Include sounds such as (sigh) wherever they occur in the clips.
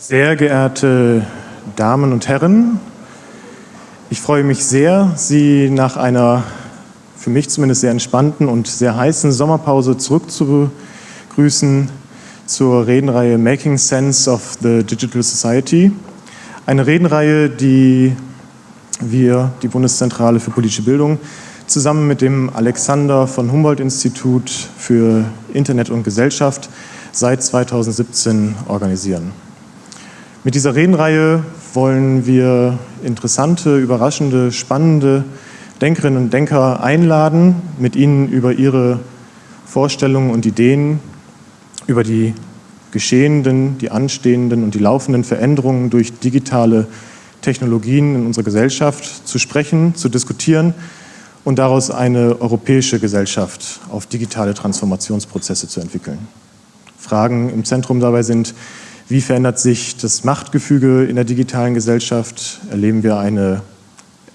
Sehr geehrte Damen und Herren, ich freue mich sehr, Sie nach einer für mich zumindest sehr entspannten und sehr heißen Sommerpause zurückzubegrüßen zur Redenreihe Making Sense of the Digital Society. Eine Redenreihe, die wir, die Bundeszentrale für politische Bildung, zusammen mit dem Alexander von Humboldt Institut für Internet und Gesellschaft seit 2017 organisieren. Mit dieser Redenreihe wollen wir interessante, überraschende, spannende Denkerinnen und Denker einladen, mit ihnen über ihre Vorstellungen und Ideen, über die geschehenden, die anstehenden und die laufenden Veränderungen durch digitale Technologien in unserer Gesellschaft zu sprechen, zu diskutieren und daraus eine europäische Gesellschaft auf digitale Transformationsprozesse zu entwickeln. Fragen im Zentrum dabei sind, wie verändert sich das Machtgefüge in der digitalen Gesellschaft? Erleben wir eine,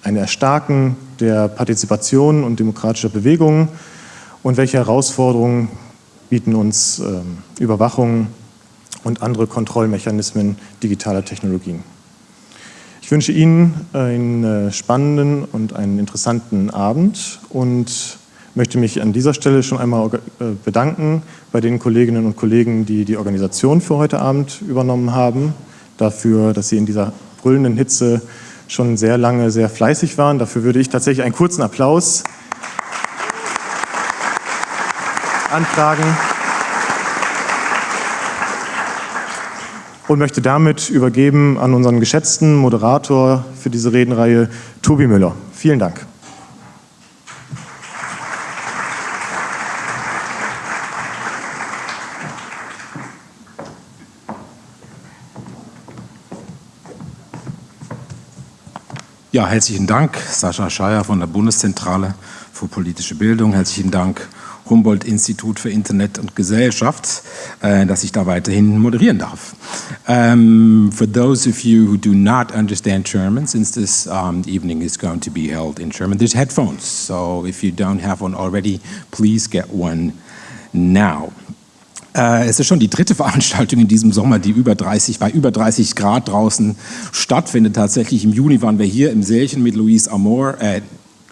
ein Erstarken der Partizipation und demokratischer Bewegungen? Und welche Herausforderungen bieten uns ähm, Überwachung und andere Kontrollmechanismen digitaler Technologien? Ich wünsche Ihnen einen äh, spannenden und einen interessanten Abend und möchte mich an dieser Stelle schon einmal äh, bedanken bei den Kolleginnen und Kollegen, die die Organisation für heute Abend übernommen haben, dafür, dass sie in dieser brüllenden Hitze schon sehr lange sehr fleißig waren. Dafür würde ich tatsächlich einen kurzen Applaus anfragen und möchte damit übergeben an unseren geschätzten Moderator für diese Redenreihe, Tobi Müller. Vielen Dank. Ja, herzlichen Dank, Sascha Scheier von der Bundeszentrale für politische Bildung. Herzlichen Dank, Humboldt-Institut für Internet und Gesellschaft, äh, dass ich da weiterhin moderieren darf. Um, for those of you who do not understand German, since this um, evening is going to be held in German, there's headphones. So if you don't have one already, please get one now. Äh, es ist schon die dritte (laughs) Veranstaltung in diesem Sommer, die über 30, bei über 30 Grad draußen stattfindet. Tatsächlich im Juni waren wir hier im Sälchen mit Louise Amor, äh,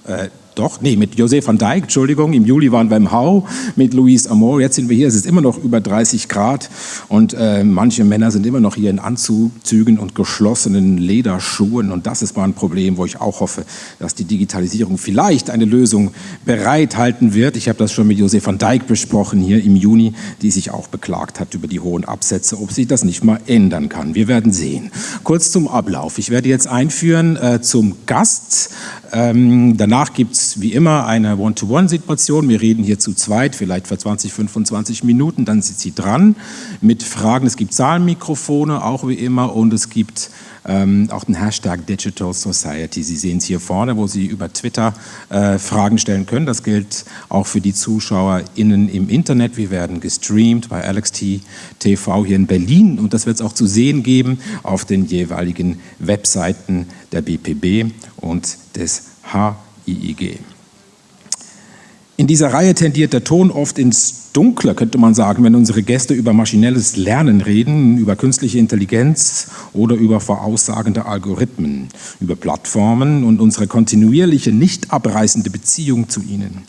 äh, doch, nee, mit José van Dijk, Entschuldigung, im Juli waren wir im Hau mit Louise Amor, jetzt sind wir hier, es ist immer noch über 30 Grad und äh, manche Männer sind immer noch hier in Anzügen und geschlossenen Lederschuhen und das ist mal ein Problem, wo ich auch hoffe, dass die Digitalisierung vielleicht eine Lösung bereithalten wird. Ich habe das schon mit José van Dijk besprochen hier im Juni, die sich auch beklagt hat über die hohen Absätze, ob sie das nicht mal ändern kann. Wir werden sehen. Kurz zum Ablauf. Ich werde jetzt einführen äh, zum Gast. Ähm, danach gibt es wie immer eine One-to-One-Situation. Wir reden hier zu zweit, vielleicht für 20, 25 Minuten. Dann sind Sie dran mit Fragen. Es gibt Zahlenmikrofone, auch wie immer. Und es gibt ähm, auch den Hashtag Digital Society. Sie sehen es hier vorne, wo Sie über Twitter äh, Fragen stellen können. Das gilt auch für die ZuschauerInnen im Internet. Wir werden gestreamt bei LXT TV hier in Berlin und das wird es auch zu sehen geben auf den jeweiligen Webseiten der BPB und des HIIG. In dieser Reihe tendiert der Ton oft ins Dunkle, könnte man sagen, wenn unsere Gäste über maschinelles Lernen reden, über künstliche Intelligenz oder über voraussagende Algorithmen, über Plattformen und unsere kontinuierliche, nicht abreißende Beziehung zu ihnen.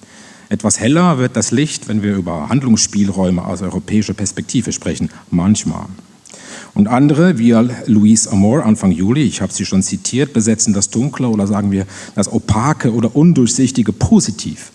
Etwas heller wird das Licht, wenn wir über Handlungsspielräume aus europäischer Perspektive sprechen, manchmal. Und andere, wie Louise Amor Anfang Juli, ich habe sie schon zitiert, besetzen das Dunkle oder sagen wir das Opake oder Undurchsichtige positiv.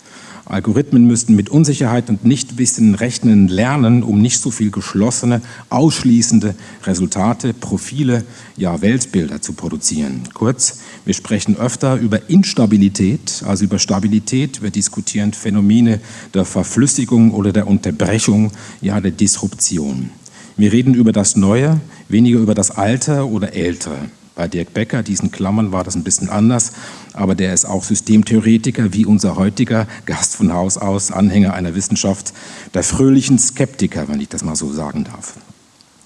Algorithmen müssten mit Unsicherheit und Nichtwissen rechnen lernen, um nicht so viel geschlossene, ausschließende Resultate, Profile, ja Weltbilder zu produzieren. Kurz, wir sprechen öfter über Instabilität, also über Stabilität. Wir diskutieren Phänomene der Verflüssigung oder der Unterbrechung, ja der Disruption. Wir reden über das Neue, weniger über das Alte oder Ältere. Bei Dirk Becker, diesen Klammern, war das ein bisschen anders, aber der ist auch Systemtheoretiker, wie unser heutiger Gast von Haus aus, Anhänger einer Wissenschaft, der fröhlichen Skeptiker, wenn ich das mal so sagen darf.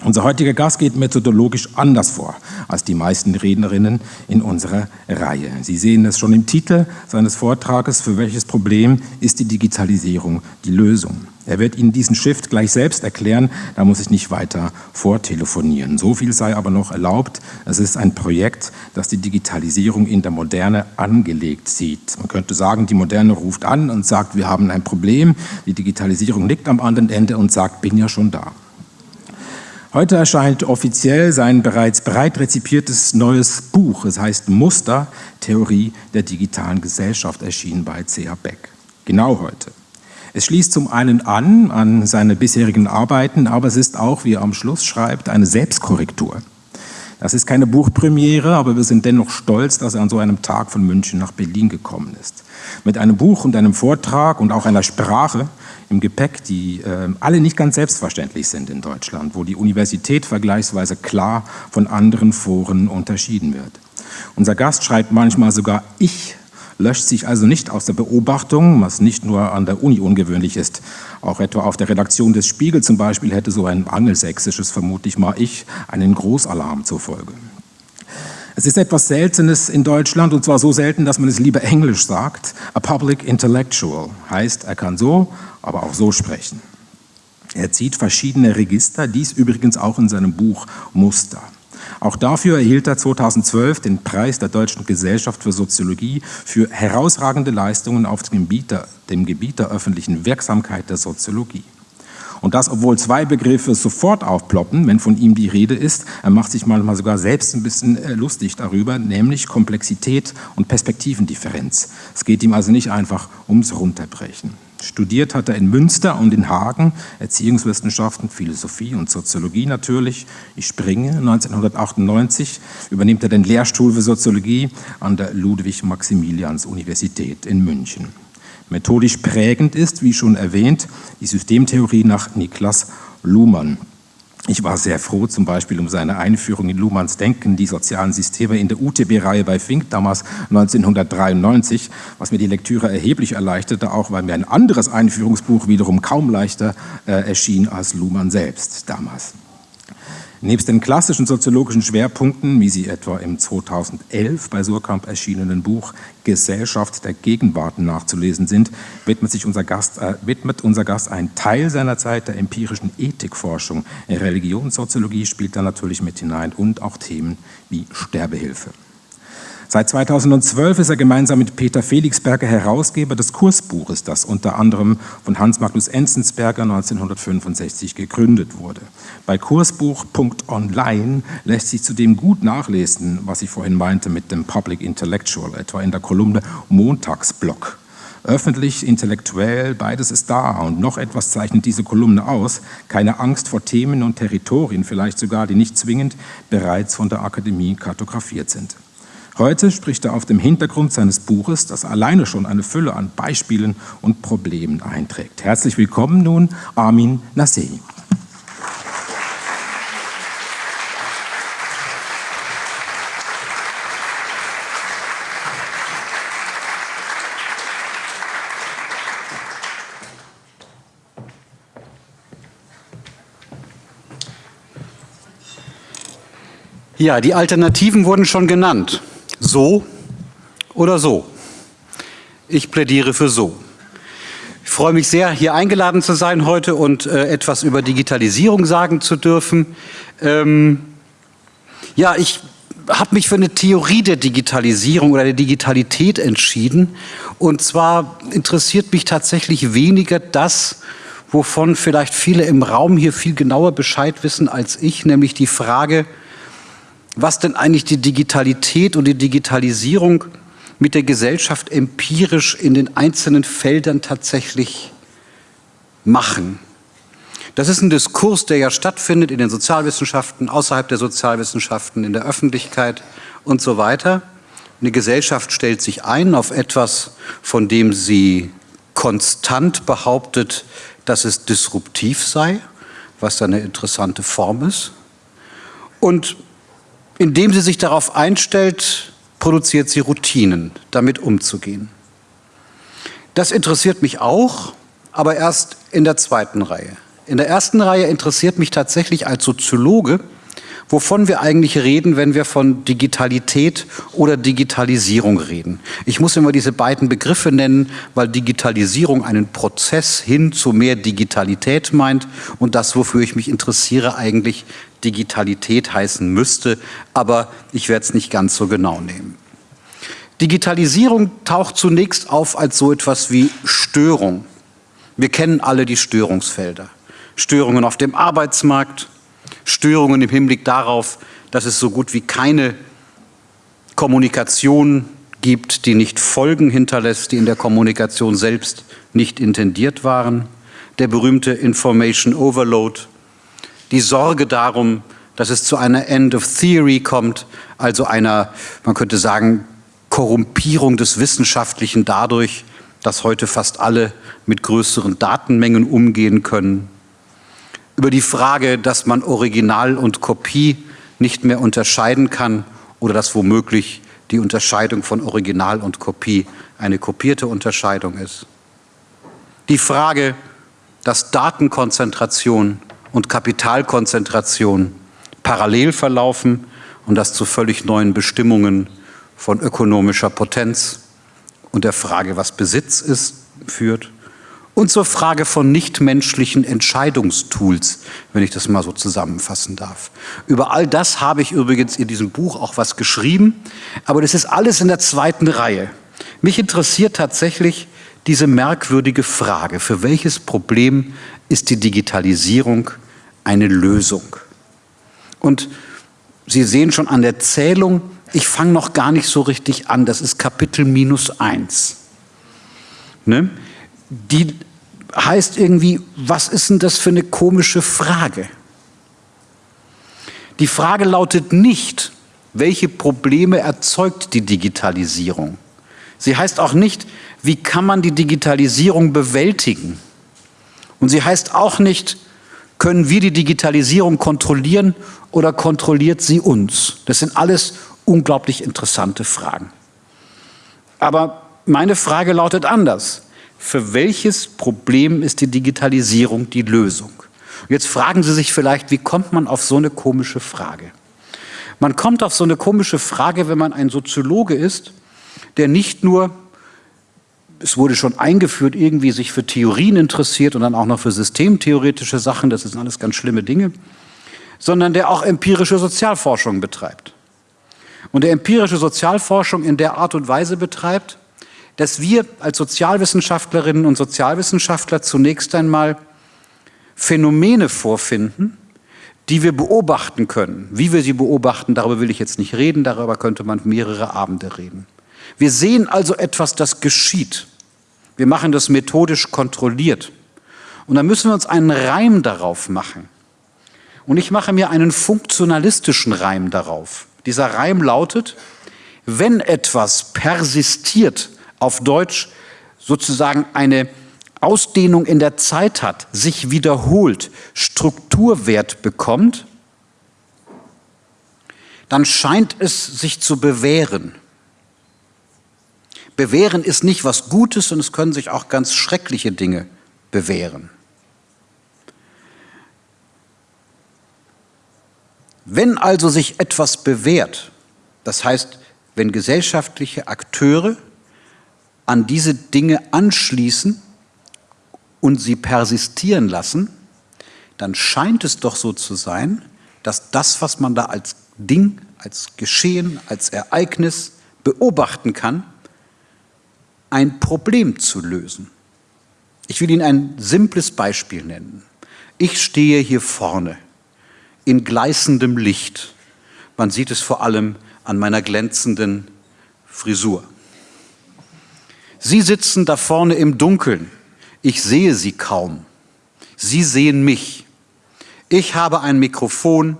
Unser heutiger Gast geht methodologisch anders vor als die meisten Rednerinnen in unserer Reihe. Sie sehen es schon im Titel seines Vortrages, für welches Problem ist die Digitalisierung die Lösung. Er wird Ihnen diesen Shift gleich selbst erklären, da muss ich nicht weiter vortelefonieren. So viel sei aber noch erlaubt. Es ist ein Projekt, das die Digitalisierung in der Moderne angelegt sieht. Man könnte sagen, die Moderne ruft an und sagt, wir haben ein Problem. Die Digitalisierung liegt am anderen Ende und sagt, bin ja schon da. Heute erscheint offiziell sein bereits breit rezipiertes neues Buch. Es heißt Muster, Theorie der digitalen Gesellschaft, erschienen bei C.A. Beck. Genau heute. Es schließt zum einen an an seine bisherigen Arbeiten, aber es ist auch, wie er am Schluss schreibt, eine Selbstkorrektur. Das ist keine Buchpremiere, aber wir sind dennoch stolz, dass er an so einem Tag von München nach Berlin gekommen ist. Mit einem Buch und einem Vortrag und auch einer Sprache, im Gepäck, die äh, alle nicht ganz selbstverständlich sind in Deutschland, wo die Universität vergleichsweise klar von anderen Foren unterschieden wird. Unser Gast schreibt manchmal sogar Ich, löscht sich also nicht aus der Beobachtung, was nicht nur an der Uni ungewöhnlich ist. Auch etwa auf der Redaktion des Spiegel zum Beispiel hätte so ein angelsächsisches, vermutlich mal ich, einen Großalarm zur Folge. Es ist etwas Seltenes in Deutschland und zwar so selten, dass man es lieber Englisch sagt. A Public Intellectual heißt, er kann so, aber auch so sprechen. Er zieht verschiedene Register, dies übrigens auch in seinem Buch Muster. Auch dafür erhielt er 2012 den Preis der Deutschen Gesellschaft für Soziologie für herausragende Leistungen auf dem Gebiet der, dem Gebiet der öffentlichen Wirksamkeit der Soziologie. Und das, obwohl zwei Begriffe sofort aufploppen, wenn von ihm die Rede ist. Er macht sich manchmal sogar selbst ein bisschen äh, lustig darüber, nämlich Komplexität und Perspektivendifferenz. Es geht ihm also nicht einfach ums Runterbrechen. Studiert hat er in Münster und in Hagen Erziehungswissenschaften, Philosophie und Soziologie natürlich. Ich springe. 1998 übernimmt er den Lehrstuhl für Soziologie an der Ludwig-Maximilians-Universität in München. Methodisch prägend ist, wie schon erwähnt, die Systemtheorie nach Niklas Luhmann. Ich war sehr froh, zum Beispiel um seine Einführung in Luhmanns Denken, die sozialen Systeme in der UTB-Reihe bei Fink, damals 1993, was mir die Lektüre erheblich erleichterte, auch weil mir ein anderes Einführungsbuch wiederum kaum leichter äh, erschien als Luhmann selbst damals. Nebst den klassischen soziologischen Schwerpunkten, wie sie etwa im 2011 bei Surkamp erschienenen Buch Gesellschaft der Gegenwart nachzulesen sind, widmet, sich unser Gast, äh, widmet unser Gast einen Teil seiner Zeit der empirischen Ethikforschung. Religionssoziologie spielt da natürlich mit hinein und auch Themen wie Sterbehilfe. Seit 2012 ist er gemeinsam mit Peter Felixberger Herausgeber des Kursbuches, das unter anderem von Hans Magnus Enzensberger 1965 gegründet wurde. Bei kursbuch.online lässt sich zudem gut nachlesen, was ich vorhin meinte mit dem Public Intellectual, etwa in der Kolumne Montagsblock. Öffentlich, intellektuell, beides ist da und noch etwas zeichnet diese Kolumne aus. Keine Angst vor Themen und Territorien, vielleicht sogar, die nicht zwingend bereits von der Akademie kartografiert sind. Heute spricht er auf dem Hintergrund seines Buches, das alleine schon eine Fülle an Beispielen und Problemen einträgt. Herzlich willkommen nun Armin Nassei. Ja, die Alternativen wurden schon genannt. So oder so. Ich plädiere für so. Ich freue mich sehr, hier eingeladen zu sein heute und äh, etwas über Digitalisierung sagen zu dürfen. Ähm, ja, ich habe mich für eine Theorie der Digitalisierung oder der Digitalität entschieden. Und zwar interessiert mich tatsächlich weniger das, wovon vielleicht viele im Raum hier viel genauer Bescheid wissen als ich, nämlich die Frage, was denn eigentlich die Digitalität und die Digitalisierung mit der Gesellschaft empirisch in den einzelnen Feldern tatsächlich machen. Das ist ein Diskurs, der ja stattfindet in den Sozialwissenschaften, außerhalb der Sozialwissenschaften, in der Öffentlichkeit und so weiter. Eine Gesellschaft stellt sich ein auf etwas, von dem sie konstant behauptet, dass es disruptiv sei, was eine interessante Form ist. Und indem sie sich darauf einstellt, produziert sie Routinen, damit umzugehen. Das interessiert mich auch, aber erst in der zweiten Reihe. In der ersten Reihe interessiert mich tatsächlich als Soziologe, wovon wir eigentlich reden, wenn wir von Digitalität oder Digitalisierung reden. Ich muss immer diese beiden Begriffe nennen, weil Digitalisierung einen Prozess hin zu mehr Digitalität meint und das, wofür ich mich interessiere, eigentlich Digitalität heißen müsste, aber ich werde es nicht ganz so genau nehmen. Digitalisierung taucht zunächst auf als so etwas wie Störung. Wir kennen alle die Störungsfelder. Störungen auf dem Arbeitsmarkt, Störungen im Hinblick darauf, dass es so gut wie keine Kommunikation gibt, die nicht Folgen hinterlässt, die in der Kommunikation selbst nicht intendiert waren. Der berühmte Information Overload, die Sorge darum, dass es zu einer End of Theory kommt, also einer, man könnte sagen, Korrumpierung des Wissenschaftlichen dadurch, dass heute fast alle mit größeren Datenmengen umgehen können über die Frage, dass man Original und Kopie nicht mehr unterscheiden kann oder dass womöglich die Unterscheidung von Original und Kopie eine kopierte Unterscheidung ist. Die Frage, dass Datenkonzentration und Kapitalkonzentration parallel verlaufen und das zu völlig neuen Bestimmungen von ökonomischer Potenz und der Frage, was Besitz ist, führt und zur Frage von nichtmenschlichen Entscheidungstools, wenn ich das mal so zusammenfassen darf. Über all das habe ich übrigens in diesem Buch auch was geschrieben, aber das ist alles in der zweiten Reihe. Mich interessiert tatsächlich diese merkwürdige Frage, für welches Problem ist die Digitalisierung eine Lösung? Und Sie sehen schon an der Zählung, ich fange noch gar nicht so richtig an, das ist Kapitel minus eins. Ne? die heißt irgendwie, was ist denn das für eine komische Frage? Die Frage lautet nicht, welche Probleme erzeugt die Digitalisierung? Sie heißt auch nicht, wie kann man die Digitalisierung bewältigen? Und sie heißt auch nicht, können wir die Digitalisierung kontrollieren oder kontrolliert sie uns? Das sind alles unglaublich interessante Fragen. Aber meine Frage lautet anders für welches Problem ist die Digitalisierung die Lösung? Jetzt fragen Sie sich vielleicht, wie kommt man auf so eine komische Frage? Man kommt auf so eine komische Frage, wenn man ein Soziologe ist, der nicht nur, es wurde schon eingeführt, irgendwie sich für Theorien interessiert und dann auch noch für systemtheoretische Sachen, das sind alles ganz schlimme Dinge, sondern der auch empirische Sozialforschung betreibt. Und der empirische Sozialforschung in der Art und Weise betreibt, dass wir als Sozialwissenschaftlerinnen und Sozialwissenschaftler zunächst einmal Phänomene vorfinden, die wir beobachten können. Wie wir sie beobachten, darüber will ich jetzt nicht reden, darüber könnte man mehrere Abende reden. Wir sehen also etwas, das geschieht. Wir machen das methodisch kontrolliert. Und dann müssen wir uns einen Reim darauf machen. Und ich mache mir einen funktionalistischen Reim darauf. Dieser Reim lautet, wenn etwas persistiert auf Deutsch sozusagen eine Ausdehnung in der Zeit hat, sich wiederholt, Strukturwert bekommt, dann scheint es sich zu bewähren. Bewähren ist nicht was Gutes und es können sich auch ganz schreckliche Dinge bewähren. Wenn also sich etwas bewährt, das heißt, wenn gesellschaftliche Akteure an diese Dinge anschließen und sie persistieren lassen, dann scheint es doch so zu sein, dass das, was man da als Ding, als Geschehen, als Ereignis beobachten kann, ein Problem zu lösen. Ich will Ihnen ein simples Beispiel nennen. Ich stehe hier vorne in gleißendem Licht. Man sieht es vor allem an meiner glänzenden Frisur. Sie sitzen da vorne im Dunkeln. Ich sehe Sie kaum. Sie sehen mich. Ich habe ein Mikrofon,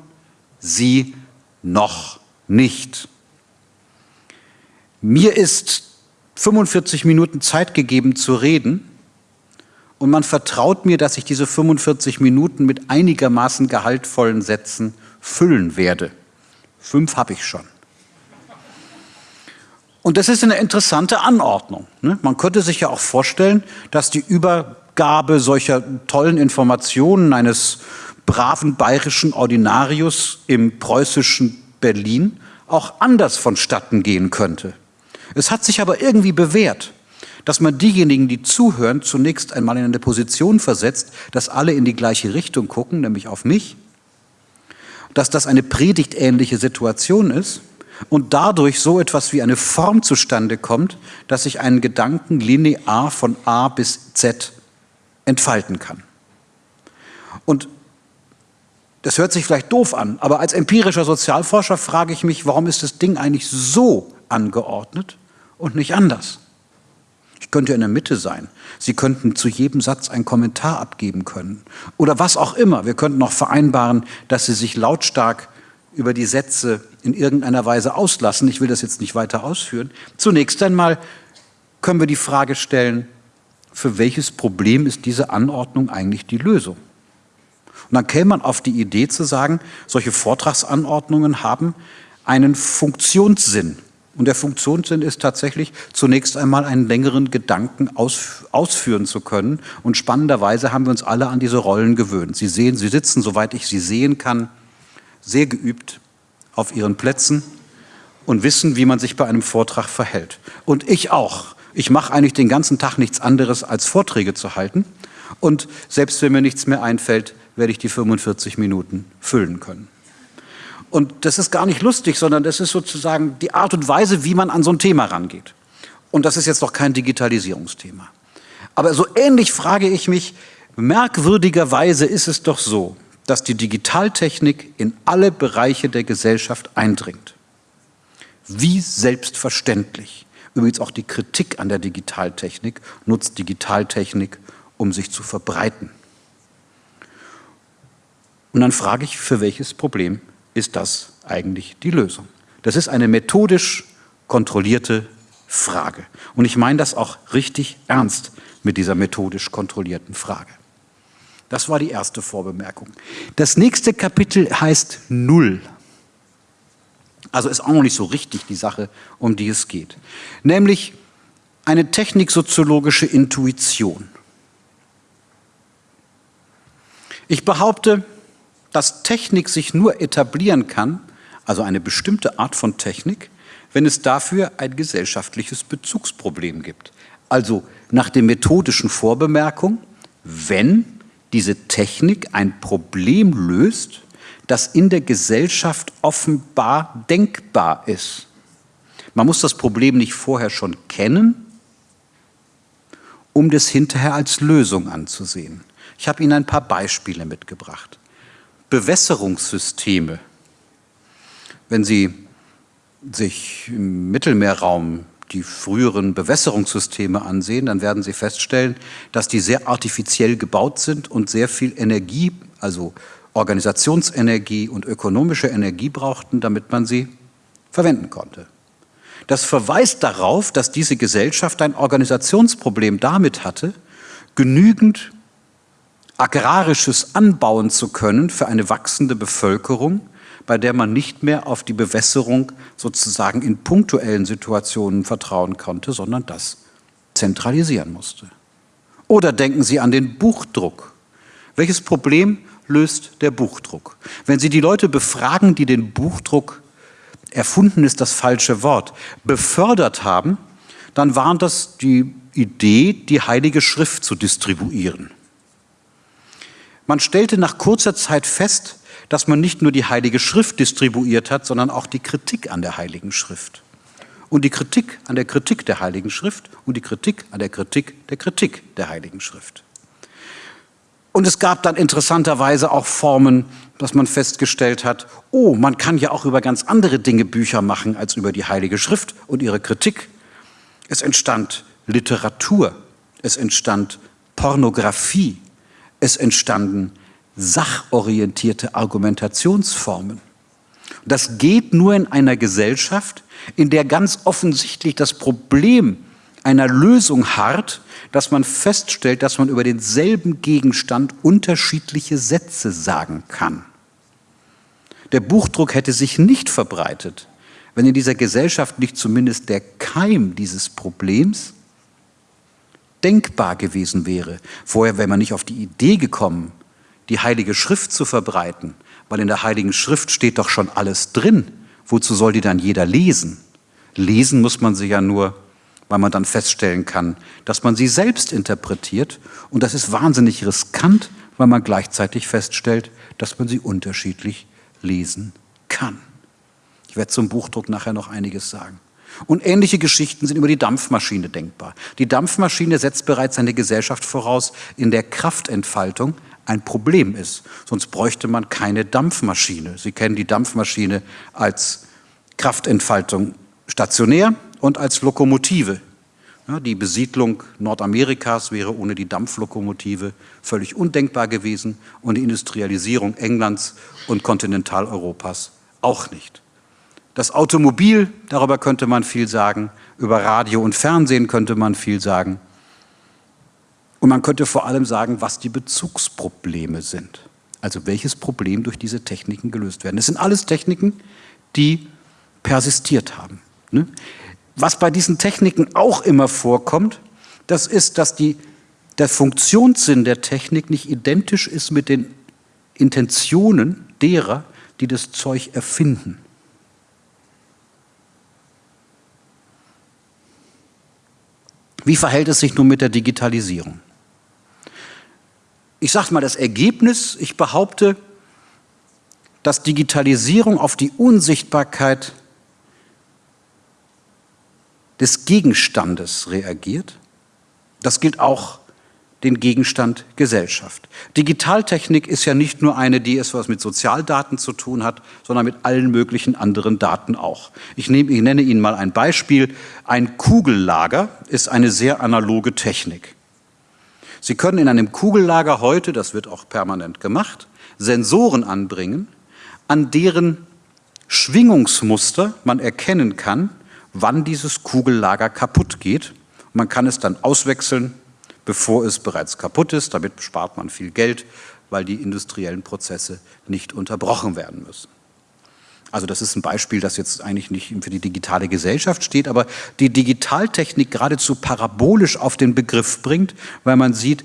Sie noch nicht. Mir ist 45 Minuten Zeit gegeben zu reden und man vertraut mir, dass ich diese 45 Minuten mit einigermaßen gehaltvollen Sätzen füllen werde. Fünf habe ich schon. Und das ist eine interessante Anordnung. Ne? Man könnte sich ja auch vorstellen, dass die über Abgabe solcher tollen Informationen eines braven bayerischen Ordinarius im preußischen Berlin auch anders vonstatten gehen könnte. Es hat sich aber irgendwie bewährt, dass man diejenigen, die zuhören, zunächst einmal in eine Position versetzt, dass alle in die gleiche Richtung gucken, nämlich auf mich, dass das eine predigtähnliche Situation ist und dadurch so etwas wie eine Form zustande kommt, dass ich einen Gedanken linear von A bis Z entfalten kann. Und das hört sich vielleicht doof an, aber als empirischer Sozialforscher frage ich mich, warum ist das Ding eigentlich so angeordnet und nicht anders? Ich könnte in der Mitte sein. Sie könnten zu jedem Satz einen Kommentar abgeben können. Oder was auch immer. Wir könnten noch vereinbaren, dass Sie sich lautstark über die Sätze in irgendeiner Weise auslassen. Ich will das jetzt nicht weiter ausführen. Zunächst einmal können wir die Frage stellen, für welches Problem ist diese Anordnung eigentlich die Lösung? Und dann käme man auf die Idee zu sagen, solche Vortragsanordnungen haben einen Funktionssinn. Und der Funktionssinn ist tatsächlich zunächst einmal einen längeren Gedanken aus, ausführen zu können. Und spannenderweise haben wir uns alle an diese Rollen gewöhnt. Sie sehen, Sie sitzen, soweit ich Sie sehen kann, sehr geübt auf Ihren Plätzen und wissen, wie man sich bei einem Vortrag verhält. Und ich auch. Ich mache eigentlich den ganzen Tag nichts anderes, als Vorträge zu halten. Und selbst wenn mir nichts mehr einfällt, werde ich die 45 Minuten füllen können. Und das ist gar nicht lustig, sondern das ist sozusagen die Art und Weise, wie man an so ein Thema rangeht. Und das ist jetzt noch kein Digitalisierungsthema. Aber so ähnlich frage ich mich, merkwürdigerweise ist es doch so, dass die Digitaltechnik in alle Bereiche der Gesellschaft eindringt. Wie selbstverständlich. Übrigens auch die Kritik an der Digitaltechnik nutzt Digitaltechnik, um sich zu verbreiten. Und dann frage ich, für welches Problem ist das eigentlich die Lösung? Das ist eine methodisch kontrollierte Frage. Und ich meine das auch richtig ernst mit dieser methodisch kontrollierten Frage. Das war die erste Vorbemerkung. Das nächste Kapitel heißt Null. Also ist auch noch nicht so richtig die Sache, um die es geht. Nämlich eine techniksoziologische Intuition. Ich behaupte, dass Technik sich nur etablieren kann, also eine bestimmte Art von Technik, wenn es dafür ein gesellschaftliches Bezugsproblem gibt. Also nach der methodischen Vorbemerkung, wenn diese Technik ein Problem löst, das in der Gesellschaft offenbar denkbar ist. Man muss das Problem nicht vorher schon kennen, um das hinterher als Lösung anzusehen. Ich habe Ihnen ein paar Beispiele mitgebracht. Bewässerungssysteme. Wenn Sie sich im Mittelmeerraum die früheren Bewässerungssysteme ansehen, dann werden Sie feststellen, dass die sehr artifiziell gebaut sind und sehr viel Energie, also Organisationsenergie und ökonomische Energie brauchten, damit man sie verwenden konnte. Das verweist darauf, dass diese Gesellschaft ein Organisationsproblem damit hatte, genügend Agrarisches anbauen zu können für eine wachsende Bevölkerung, bei der man nicht mehr auf die Bewässerung sozusagen in punktuellen Situationen vertrauen konnte, sondern das zentralisieren musste. Oder denken Sie an den Buchdruck. Welches Problem löst der Buchdruck? Wenn Sie die Leute befragen, die den Buchdruck, erfunden ist das falsche Wort, befördert haben, dann war das die Idee, die Heilige Schrift zu distribuieren. Man stellte nach kurzer Zeit fest, dass man nicht nur die Heilige Schrift distribuiert hat, sondern auch die Kritik an der Heiligen Schrift. Und die Kritik an der Kritik der Heiligen Schrift und die Kritik an der Kritik der Kritik der Heiligen Schrift. Und es gab dann interessanterweise auch Formen, dass man festgestellt hat, oh, man kann ja auch über ganz andere Dinge Bücher machen als über die Heilige Schrift und ihre Kritik. Es entstand Literatur, es entstand Pornografie, es entstanden sachorientierte Argumentationsformen. Das geht nur in einer Gesellschaft, in der ganz offensichtlich das Problem einer Lösung harrt, dass man feststellt, dass man über denselben Gegenstand unterschiedliche Sätze sagen kann. Der Buchdruck hätte sich nicht verbreitet, wenn in dieser Gesellschaft nicht zumindest der Keim dieses Problems denkbar gewesen wäre. Vorher wäre man nicht auf die Idee gekommen, die Heilige Schrift zu verbreiten, weil in der Heiligen Schrift steht doch schon alles drin. Wozu soll die dann jeder lesen? Lesen muss man sie ja nur, weil man dann feststellen kann, dass man sie selbst interpretiert. Und das ist wahnsinnig riskant, weil man gleichzeitig feststellt, dass man sie unterschiedlich lesen kann. Ich werde zum Buchdruck nachher noch einiges sagen. Und ähnliche Geschichten sind über die Dampfmaschine denkbar. Die Dampfmaschine setzt bereits eine Gesellschaft voraus, in der Kraftentfaltung ein Problem ist. Sonst bräuchte man keine Dampfmaschine. Sie kennen die Dampfmaschine als Kraftentfaltung stationär und als Lokomotive. Die Besiedlung Nordamerikas wäre ohne die Dampflokomotive völlig undenkbar gewesen und die Industrialisierung Englands und Kontinentaleuropas auch nicht. Das Automobil, darüber könnte man viel sagen, über Radio und Fernsehen könnte man viel sagen. Und man könnte vor allem sagen, was die Bezugsprobleme sind. Also welches Problem durch diese Techniken gelöst werden. Das sind alles Techniken, die persistiert haben. Ne? Was bei diesen Techniken auch immer vorkommt, das ist, dass die, der Funktionssinn der Technik nicht identisch ist mit den Intentionen derer, die das Zeug erfinden. Wie verhält es sich nun mit der Digitalisierung? Ich sage mal das Ergebnis, ich behaupte, dass Digitalisierung auf die Unsichtbarkeit des Gegenstandes reagiert. Das gilt auch den Gegenstand Gesellschaft. Digitaltechnik ist ja nicht nur eine, die etwas mit Sozialdaten zu tun hat, sondern mit allen möglichen anderen Daten auch. Ich, nehme, ich nenne Ihnen mal ein Beispiel. Ein Kugellager ist eine sehr analoge Technik. Sie können in einem Kugellager heute, das wird auch permanent gemacht, Sensoren anbringen, an deren Schwingungsmuster man erkennen kann, wann dieses Kugellager kaputt geht. Man kann es dann auswechseln bevor es bereits kaputt ist. Damit spart man viel Geld, weil die industriellen Prozesse nicht unterbrochen werden müssen. Also das ist ein Beispiel, das jetzt eigentlich nicht für die digitale Gesellschaft steht, aber die Digitaltechnik geradezu parabolisch auf den Begriff bringt, weil man sieht,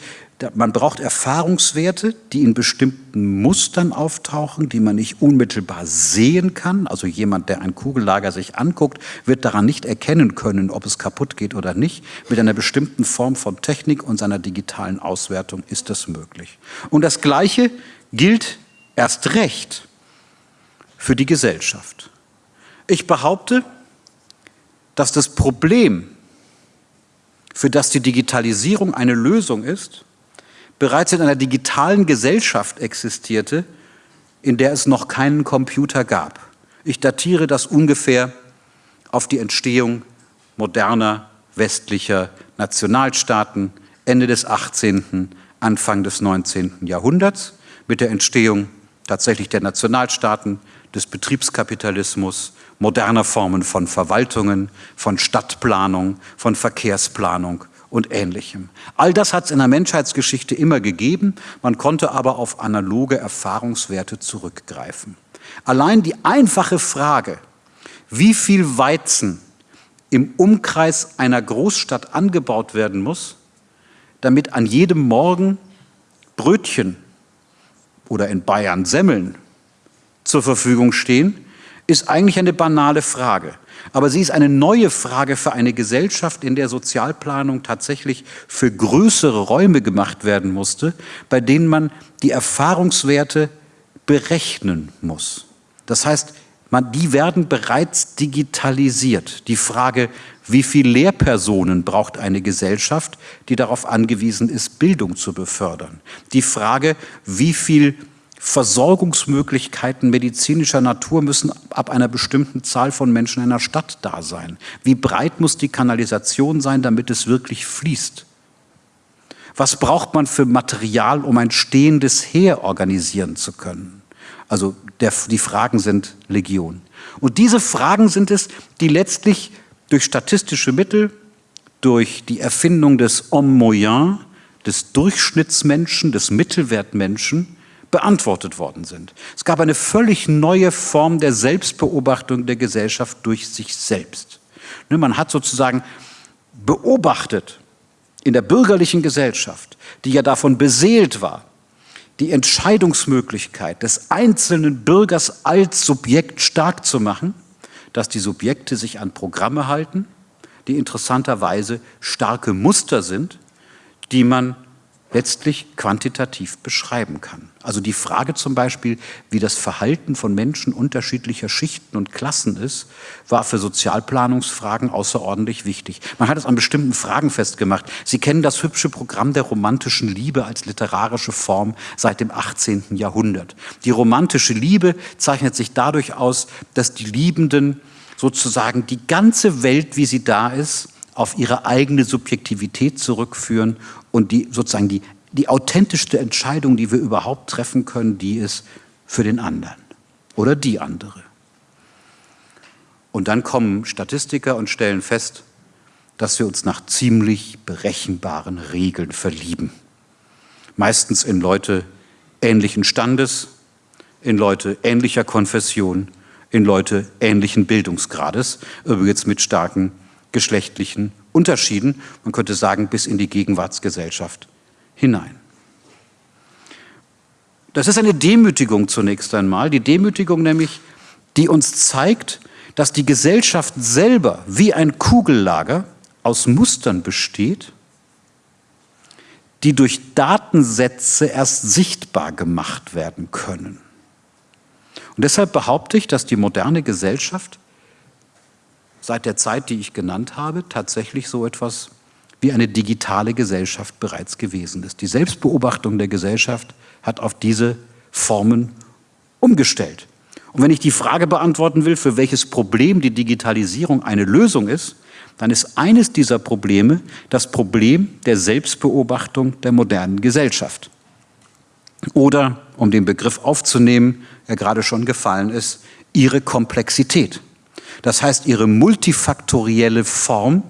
man braucht Erfahrungswerte, die in bestimmten Mustern auftauchen, die man nicht unmittelbar sehen kann. Also jemand, der ein Kugellager sich anguckt, wird daran nicht erkennen können, ob es kaputt geht oder nicht. Mit einer bestimmten Form von Technik und seiner digitalen Auswertung ist das möglich. Und das Gleiche gilt erst recht für die Gesellschaft. Ich behaupte, dass das Problem, für das die Digitalisierung eine Lösung ist, bereits in einer digitalen Gesellschaft existierte, in der es noch keinen Computer gab. Ich datiere das ungefähr auf die Entstehung moderner westlicher Nationalstaaten Ende des 18., Anfang des 19. Jahrhunderts mit der Entstehung tatsächlich der Nationalstaaten, des Betriebskapitalismus, moderner Formen von Verwaltungen, von Stadtplanung, von Verkehrsplanung und Ähnlichem. All das hat es in der Menschheitsgeschichte immer gegeben, man konnte aber auf analoge Erfahrungswerte zurückgreifen. Allein die einfache Frage, wie viel Weizen im Umkreis einer Großstadt angebaut werden muss, damit an jedem Morgen Brötchen oder in Bayern Semmeln zur Verfügung stehen, ist eigentlich eine banale Frage. Aber sie ist eine neue Frage für eine Gesellschaft, in der Sozialplanung tatsächlich für größere Räume gemacht werden musste, bei denen man die Erfahrungswerte berechnen muss. Das heißt, man, die werden bereits digitalisiert. Die Frage, wie viele Lehrpersonen braucht eine Gesellschaft, die darauf angewiesen ist, Bildung zu befördern. Die Frage, wie viel Versorgungsmöglichkeiten medizinischer Natur müssen ab einer bestimmten Zahl von Menschen in einer Stadt da sein. Wie breit muss die Kanalisation sein, damit es wirklich fließt? Was braucht man für Material, um ein stehendes Heer organisieren zu können? Also der, die Fragen sind Legion. Und diese Fragen sind es, die letztlich durch statistische Mittel, durch die Erfindung des Homme moyen, des Durchschnittsmenschen, des Mittelwertmenschen, beantwortet worden sind. Es gab eine völlig neue Form der Selbstbeobachtung der Gesellschaft durch sich selbst. Ne, man hat sozusagen beobachtet in der bürgerlichen Gesellschaft, die ja davon beseelt war, die Entscheidungsmöglichkeit des einzelnen Bürgers als Subjekt stark zu machen, dass die Subjekte sich an Programme halten, die interessanterweise starke Muster sind, die man letztlich quantitativ beschreiben kann. Also die Frage zum Beispiel, wie das Verhalten von Menschen unterschiedlicher Schichten und Klassen ist, war für Sozialplanungsfragen außerordentlich wichtig. Man hat es an bestimmten Fragen festgemacht. Sie kennen das hübsche Programm der romantischen Liebe als literarische Form seit dem 18. Jahrhundert. Die romantische Liebe zeichnet sich dadurch aus, dass die Liebenden sozusagen die ganze Welt, wie sie da ist, auf ihre eigene Subjektivität zurückführen und die sozusagen die, die authentischste Entscheidung, die wir überhaupt treffen können, die ist für den anderen oder die andere. Und dann kommen Statistiker und stellen fest, dass wir uns nach ziemlich berechenbaren Regeln verlieben. Meistens in Leute ähnlichen Standes, in Leute ähnlicher Konfession, in Leute ähnlichen Bildungsgrades, übrigens mit starken geschlechtlichen Unterschieden, man könnte sagen bis in die Gegenwartsgesellschaft hinein. Das ist eine Demütigung zunächst einmal, die Demütigung nämlich, die uns zeigt, dass die Gesellschaft selber wie ein Kugellager aus Mustern besteht, die durch Datensätze erst sichtbar gemacht werden können. Und deshalb behaupte ich, dass die moderne Gesellschaft seit der Zeit, die ich genannt habe, tatsächlich so etwas wie eine digitale Gesellschaft bereits gewesen ist. Die Selbstbeobachtung der Gesellschaft hat auf diese Formen umgestellt. Und wenn ich die Frage beantworten will, für welches Problem die Digitalisierung eine Lösung ist, dann ist eines dieser Probleme das Problem der Selbstbeobachtung der modernen Gesellschaft. Oder, um den Begriff aufzunehmen, der gerade schon gefallen ist, ihre Komplexität. Das heißt, ihre multifaktorielle Form,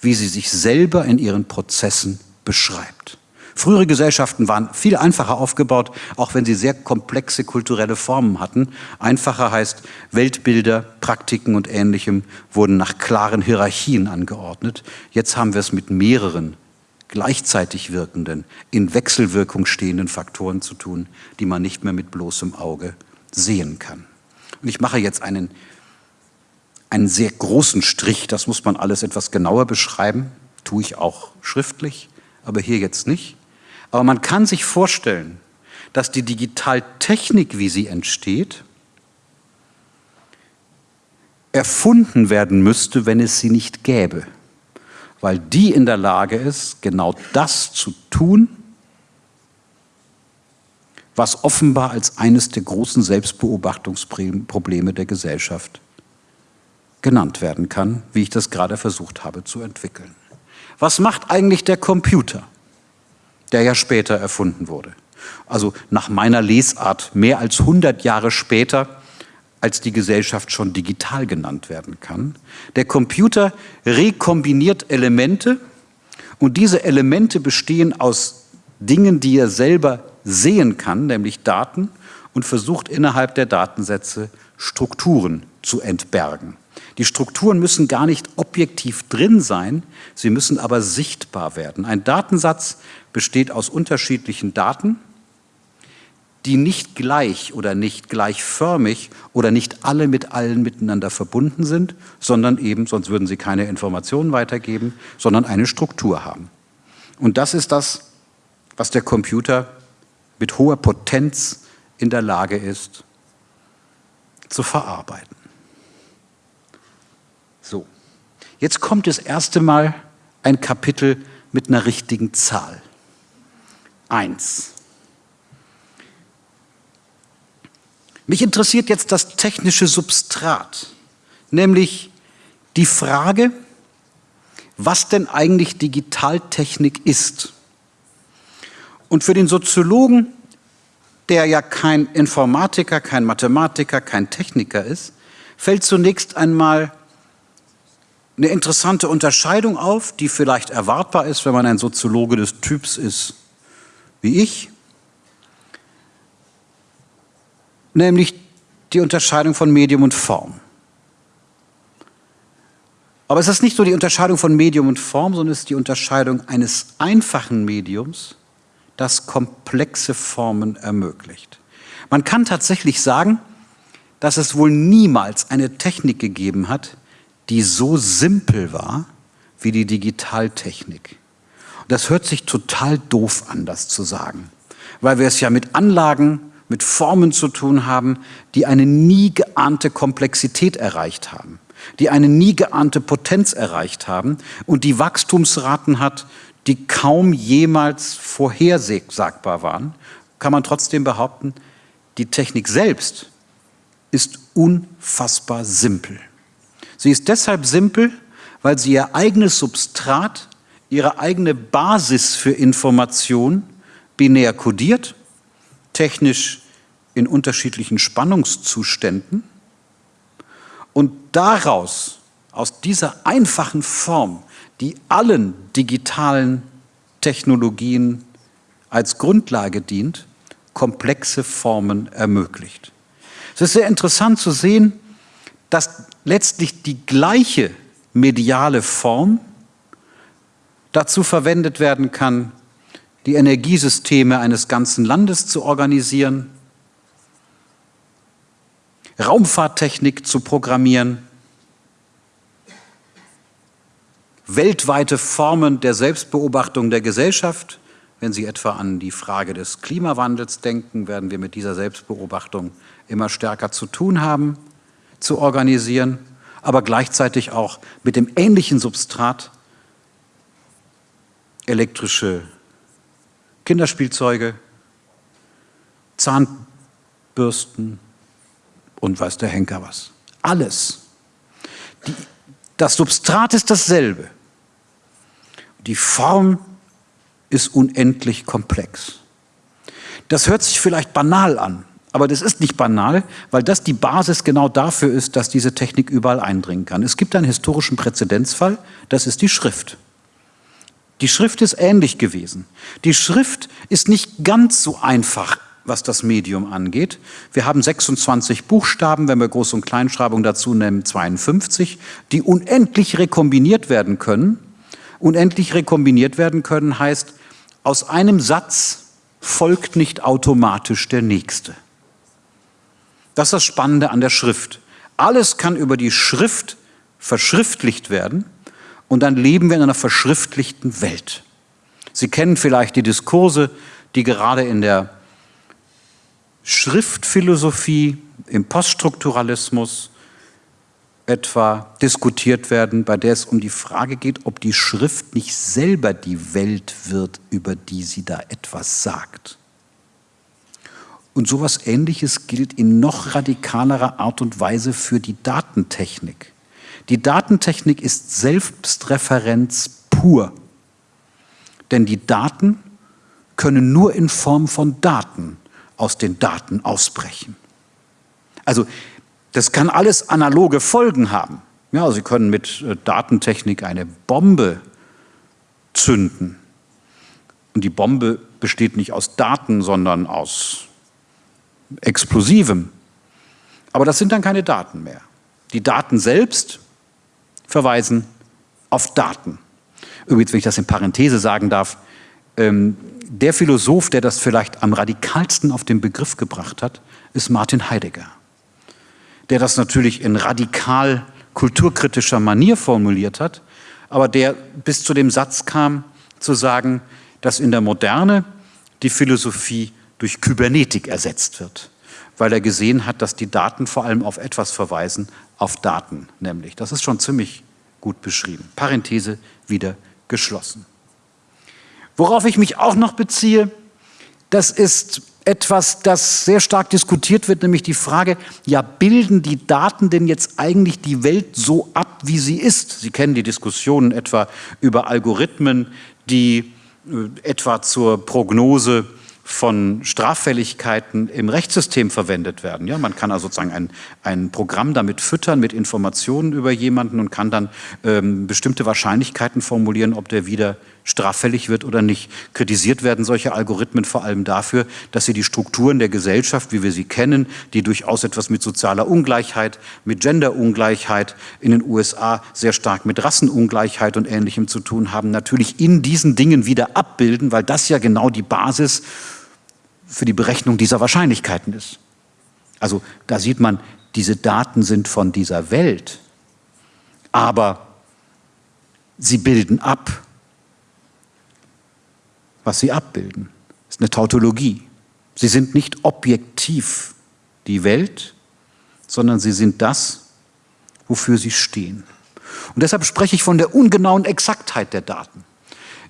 wie sie sich selber in ihren Prozessen beschreibt. Frühere Gesellschaften waren viel einfacher aufgebaut, auch wenn sie sehr komplexe kulturelle Formen hatten. Einfacher heißt, Weltbilder, Praktiken und Ähnlichem wurden nach klaren Hierarchien angeordnet. Jetzt haben wir es mit mehreren gleichzeitig wirkenden, in Wechselwirkung stehenden Faktoren zu tun, die man nicht mehr mit bloßem Auge sehen kann. Und ich mache jetzt einen einen sehr großen Strich, das muss man alles etwas genauer beschreiben, tue ich auch schriftlich, aber hier jetzt nicht. Aber man kann sich vorstellen, dass die Digitaltechnik, wie sie entsteht, erfunden werden müsste, wenn es sie nicht gäbe, weil die in der Lage ist, genau das zu tun, was offenbar als eines der großen Selbstbeobachtungsprobleme der Gesellschaft genannt werden kann, wie ich das gerade versucht habe zu entwickeln. Was macht eigentlich der Computer, der ja später erfunden wurde? Also nach meiner Lesart mehr als 100 Jahre später, als die Gesellschaft schon digital genannt werden kann. Der Computer rekombiniert Elemente und diese Elemente bestehen aus Dingen, die er selber sehen kann, nämlich Daten, und versucht innerhalb der Datensätze Strukturen zu entbergen. Die Strukturen müssen gar nicht objektiv drin sein, sie müssen aber sichtbar werden. Ein Datensatz besteht aus unterschiedlichen Daten, die nicht gleich oder nicht gleichförmig oder nicht alle mit allen miteinander verbunden sind, sondern eben, sonst würden sie keine Informationen weitergeben, sondern eine Struktur haben. Und das ist das, was der Computer mit hoher Potenz in der Lage ist zu verarbeiten. So, jetzt kommt das erste Mal ein Kapitel mit einer richtigen Zahl. Eins. Mich interessiert jetzt das technische Substrat, nämlich die Frage, was denn eigentlich Digitaltechnik ist. Und für den Soziologen, der ja kein Informatiker, kein Mathematiker, kein Techniker ist, fällt zunächst einmal eine interessante Unterscheidung auf, die vielleicht erwartbar ist, wenn man ein Soziologe des Typs ist wie ich, nämlich die Unterscheidung von Medium und Form. Aber es ist nicht nur die Unterscheidung von Medium und Form, sondern es ist die Unterscheidung eines einfachen Mediums, das komplexe Formen ermöglicht. Man kann tatsächlich sagen, dass es wohl niemals eine Technik gegeben hat, die so simpel war wie die Digitaltechnik. Das hört sich total doof an, das zu sagen, weil wir es ja mit Anlagen, mit Formen zu tun haben, die eine nie geahnte Komplexität erreicht haben, die eine nie geahnte Potenz erreicht haben und die Wachstumsraten hat, die kaum jemals vorhersagbar waren, kann man trotzdem behaupten, die Technik selbst ist unfassbar simpel. Sie ist deshalb simpel, weil sie ihr eigenes Substrat ihre eigene Basis für Information binär kodiert, technisch in unterschiedlichen Spannungszuständen und daraus, aus dieser einfachen Form, die allen digitalen Technologien als Grundlage dient, komplexe Formen ermöglicht. Es ist sehr interessant zu sehen, dass letztlich die gleiche mediale Form dazu verwendet werden kann, die Energiesysteme eines ganzen Landes zu organisieren, Raumfahrttechnik zu programmieren, weltweite Formen der Selbstbeobachtung der Gesellschaft. Wenn Sie etwa an die Frage des Klimawandels denken, werden wir mit dieser Selbstbeobachtung immer stärker zu tun haben, zu organisieren, aber gleichzeitig auch mit dem ähnlichen Substrat elektrische Kinderspielzeuge, Zahnbürsten und weiß der Henker was. Alles. Die, das Substrat ist dasselbe. Die Form ist unendlich komplex. Das hört sich vielleicht banal an, aber das ist nicht banal, weil das die Basis genau dafür ist, dass diese Technik überall eindringen kann. Es gibt einen historischen Präzedenzfall, das ist die Schrift. Die Schrift ist ähnlich gewesen. Die Schrift ist nicht ganz so einfach, was das Medium angeht. Wir haben 26 Buchstaben, wenn wir Groß- und Kleinschreibung dazu nehmen, 52, die unendlich rekombiniert werden können. Unendlich rekombiniert werden können heißt, aus einem Satz folgt nicht automatisch der nächste. Das ist das Spannende an der Schrift. Alles kann über die Schrift verschriftlicht werden und dann leben wir in einer verschriftlichten Welt. Sie kennen vielleicht die Diskurse, die gerade in der Schriftphilosophie, im Poststrukturalismus etwa diskutiert werden, bei der es um die Frage geht, ob die Schrift nicht selber die Welt wird, über die sie da etwas sagt. Und sowas Ähnliches gilt in noch radikalerer Art und Weise für die Datentechnik. Die Datentechnik ist Selbstreferenz pur. Denn die Daten können nur in Form von Daten aus den Daten ausbrechen. Also das kann alles analoge Folgen haben. Ja, Sie können mit äh, Datentechnik eine Bombe zünden. Und die Bombe besteht nicht aus Daten, sondern aus Explosivem. Aber das sind dann keine Daten mehr. Die Daten selbst verweisen auf Daten. Übrigens, wenn ich das in Parenthese sagen darf, ähm, der Philosoph, der das vielleicht am radikalsten auf den Begriff gebracht hat, ist Martin Heidegger. Der das natürlich in radikal kulturkritischer Manier formuliert hat, aber der bis zu dem Satz kam, zu sagen, dass in der Moderne die Philosophie durch Kybernetik ersetzt wird, weil er gesehen hat, dass die Daten vor allem auf etwas verweisen, auf Daten nämlich. Das ist schon ziemlich gut beschrieben. Parenthese wieder geschlossen. Worauf ich mich auch noch beziehe, das ist etwas, das sehr stark diskutiert wird, nämlich die Frage, ja, bilden die Daten denn jetzt eigentlich die Welt so ab, wie sie ist? Sie kennen die Diskussionen etwa über Algorithmen, die äh, etwa zur Prognose von Straffälligkeiten im Rechtssystem verwendet werden. Ja, man kann also sozusagen ein, ein Programm damit füttern mit Informationen über jemanden und kann dann ähm, bestimmte Wahrscheinlichkeiten formulieren, ob der wieder straffällig wird oder nicht. Kritisiert werden solche Algorithmen vor allem dafür, dass sie die Strukturen der Gesellschaft, wie wir sie kennen, die durchaus etwas mit sozialer Ungleichheit, mit Genderungleichheit in den USA sehr stark mit Rassenungleichheit und Ähnlichem zu tun haben, natürlich in diesen Dingen wieder abbilden, weil das ja genau die Basis für die Berechnung dieser Wahrscheinlichkeiten ist. Also da sieht man, diese Daten sind von dieser Welt, aber sie bilden ab was sie abbilden. Das ist eine Tautologie. Sie sind nicht objektiv die Welt, sondern sie sind das, wofür sie stehen. Und deshalb spreche ich von der ungenauen Exaktheit der Daten.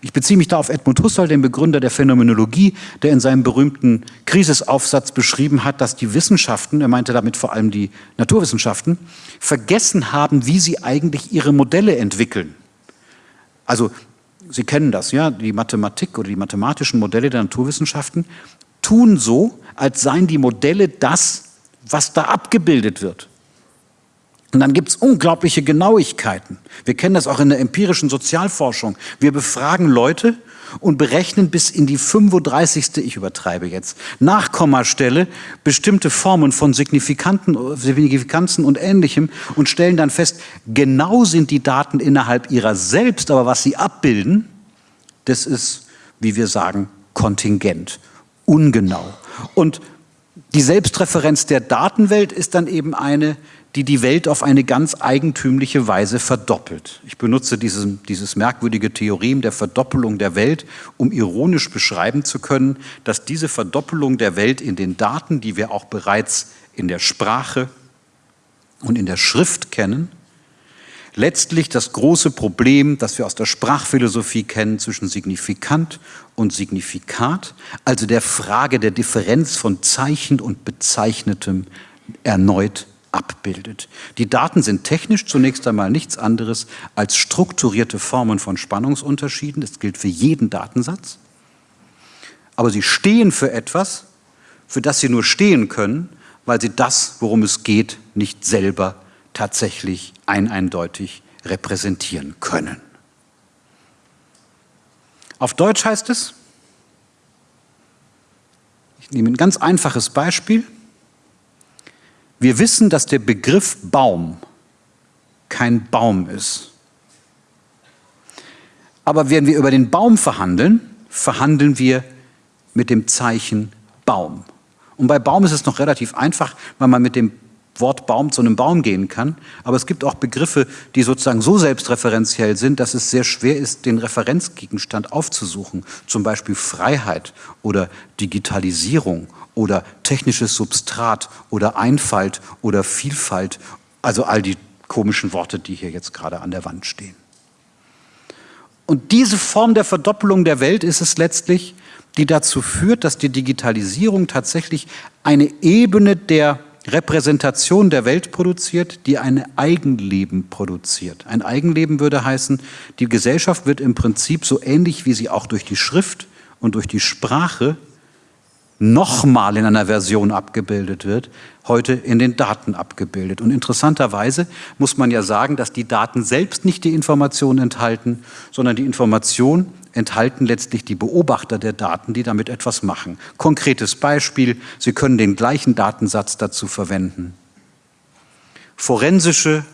Ich beziehe mich da auf Edmund Husserl, den Begründer der Phänomenologie, der in seinem berühmten Krisisaufsatz beschrieben hat, dass die Wissenschaften, er meinte damit vor allem die Naturwissenschaften, vergessen haben, wie sie eigentlich ihre Modelle entwickeln. Also Sie kennen das, ja, die Mathematik oder die mathematischen Modelle der Naturwissenschaften tun so, als seien die Modelle das, was da abgebildet wird. Und dann gibt es unglaubliche Genauigkeiten. Wir kennen das auch in der empirischen Sozialforschung. Wir befragen Leute und berechnen bis in die 35. ich übertreibe jetzt, Nachkommastelle bestimmte Formen von Signifikanten, Signifikanzen und Ähnlichem und stellen dann fest, genau sind die Daten innerhalb ihrer selbst, aber was sie abbilden, das ist, wie wir sagen, kontingent, ungenau. Und die Selbstreferenz der Datenwelt ist dann eben eine, die die Welt auf eine ganz eigentümliche Weise verdoppelt. Ich benutze dieses, dieses merkwürdige Theorem der Verdoppelung der Welt, um ironisch beschreiben zu können, dass diese Verdoppelung der Welt in den Daten, die wir auch bereits in der Sprache und in der Schrift kennen, letztlich das große Problem, das wir aus der Sprachphilosophie kennen, zwischen Signifikant und Signifikat, also der Frage der Differenz von Zeichen und Bezeichnetem, erneut abbildet. Die Daten sind technisch zunächst einmal nichts anderes als strukturierte Formen von Spannungsunterschieden. Das gilt für jeden Datensatz. Aber sie stehen für etwas, für das sie nur stehen können, weil sie das, worum es geht, nicht selber tatsächlich eindeutig repräsentieren können. Auf Deutsch heißt es, ich nehme ein ganz einfaches Beispiel, wir wissen, dass der Begriff Baum kein Baum ist. Aber wenn wir über den Baum verhandeln, verhandeln wir mit dem Zeichen Baum. Und bei Baum ist es noch relativ einfach, weil man mit dem Wort Baum zu einem Baum gehen kann. Aber es gibt auch Begriffe, die sozusagen so selbstreferenziell sind, dass es sehr schwer ist, den Referenzgegenstand aufzusuchen. Zum Beispiel Freiheit oder Digitalisierung oder technisches Substrat oder Einfalt oder Vielfalt. Also all die komischen Worte, die hier jetzt gerade an der Wand stehen. Und diese Form der Verdoppelung der Welt ist es letztlich, die dazu führt, dass die Digitalisierung tatsächlich eine Ebene der Repräsentation der Welt produziert, die ein Eigenleben produziert. Ein Eigenleben würde heißen, die Gesellschaft wird im Prinzip so ähnlich, wie sie auch durch die Schrift und durch die Sprache nochmal in einer Version abgebildet wird, heute in den Daten abgebildet. Und interessanterweise muss man ja sagen, dass die Daten selbst nicht die Information enthalten, sondern die Information enthalten letztlich die Beobachter der Daten, die damit etwas machen. Konkretes Beispiel, Sie können den gleichen Datensatz dazu verwenden, forensische,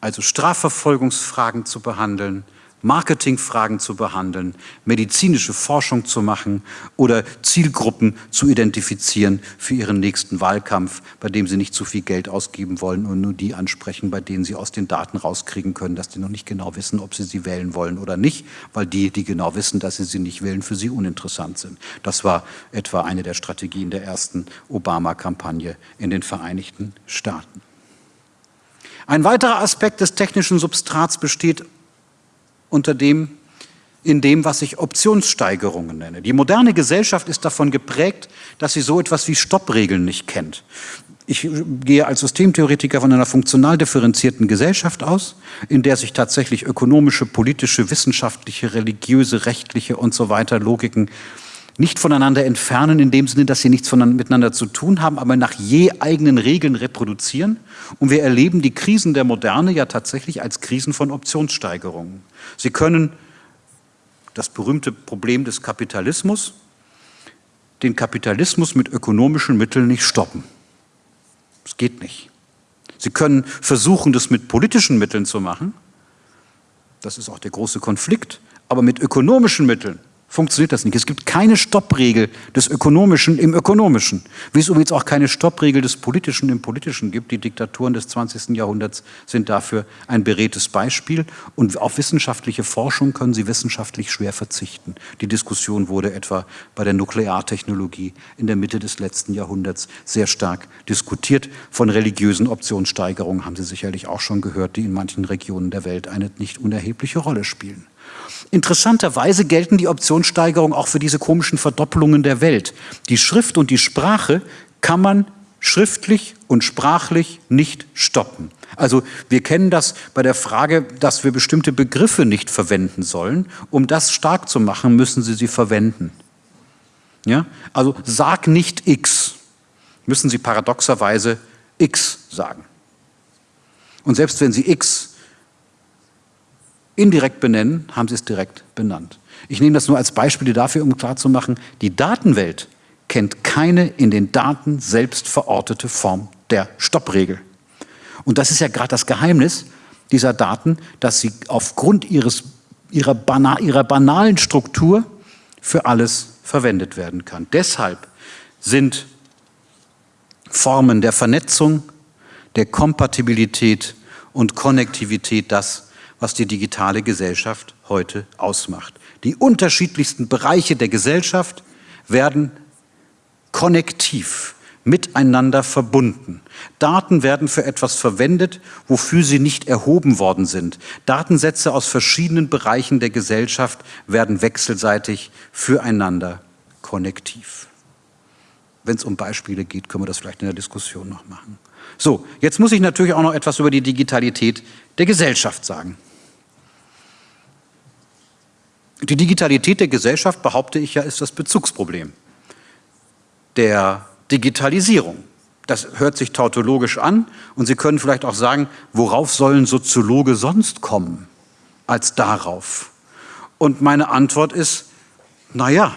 also Strafverfolgungsfragen zu behandeln, Marketingfragen zu behandeln, medizinische Forschung zu machen oder Zielgruppen zu identifizieren für ihren nächsten Wahlkampf, bei dem sie nicht zu viel Geld ausgeben wollen und nur die ansprechen, bei denen sie aus den Daten rauskriegen können, dass die noch nicht genau wissen, ob sie sie wählen wollen oder nicht, weil die, die genau wissen, dass sie sie nicht wählen, für sie uninteressant sind. Das war etwa eine der Strategien der ersten Obama-Kampagne in den Vereinigten Staaten. Ein weiterer Aspekt des technischen Substrats besteht unter dem, in dem, was ich Optionssteigerungen nenne. Die moderne Gesellschaft ist davon geprägt, dass sie so etwas wie Stoppregeln nicht kennt. Ich gehe als Systemtheoretiker von einer funktional differenzierten Gesellschaft aus, in der sich tatsächlich ökonomische, politische, wissenschaftliche, religiöse, rechtliche und so weiter Logiken nicht voneinander entfernen, in dem Sinne, dass sie nichts miteinander zu tun haben, aber nach je eigenen Regeln reproduzieren. Und wir erleben die Krisen der Moderne ja tatsächlich als Krisen von Optionssteigerungen. Sie können das berühmte Problem des Kapitalismus, den Kapitalismus mit ökonomischen Mitteln nicht stoppen. Es geht nicht. Sie können versuchen, das mit politischen Mitteln zu machen. Das ist auch der große Konflikt. Aber mit ökonomischen Mitteln funktioniert das nicht. Es gibt keine Stoppregel des Ökonomischen im Ökonomischen, wie es übrigens auch keine Stoppregel des Politischen im Politischen gibt. Die Diktaturen des 20. Jahrhunderts sind dafür ein beredtes Beispiel und auf wissenschaftliche Forschung können sie wissenschaftlich schwer verzichten. Die Diskussion wurde etwa bei der Nukleartechnologie in der Mitte des letzten Jahrhunderts sehr stark diskutiert. Von religiösen Optionssteigerungen haben Sie sicherlich auch schon gehört, die in manchen Regionen der Welt eine nicht unerhebliche Rolle spielen. Interessanterweise gelten die Optionssteigerungen auch für diese komischen Verdoppelungen der Welt. Die Schrift und die Sprache kann man schriftlich und sprachlich nicht stoppen. Also wir kennen das bei der Frage, dass wir bestimmte Begriffe nicht verwenden sollen. Um das stark zu machen, müssen Sie sie verwenden. Ja? Also sag nicht X, müssen Sie paradoxerweise X sagen. Und selbst wenn Sie X indirekt benennen, haben sie es direkt benannt. Ich nehme das nur als Beispiel dafür, um klarzumachen, die Datenwelt kennt keine in den Daten selbst verortete Form der Stoppregel. Und das ist ja gerade das Geheimnis dieser Daten, dass sie aufgrund ihres, ihrer, bana ihrer banalen Struktur für alles verwendet werden kann. Deshalb sind Formen der Vernetzung, der Kompatibilität und Konnektivität das, was die digitale Gesellschaft heute ausmacht. Die unterschiedlichsten Bereiche der Gesellschaft werden konnektiv miteinander verbunden. Daten werden für etwas verwendet, wofür sie nicht erhoben worden sind. Datensätze aus verschiedenen Bereichen der Gesellschaft werden wechselseitig füreinander konnektiv. Wenn es um Beispiele geht, können wir das vielleicht in der Diskussion noch machen. So, jetzt muss ich natürlich auch noch etwas über die Digitalität der Gesellschaft sagen. Die Digitalität der Gesellschaft, behaupte ich ja, ist das Bezugsproblem der Digitalisierung. Das hört sich tautologisch an und Sie können vielleicht auch sagen, worauf sollen Soziologe sonst kommen als darauf? Und meine Antwort ist, naja,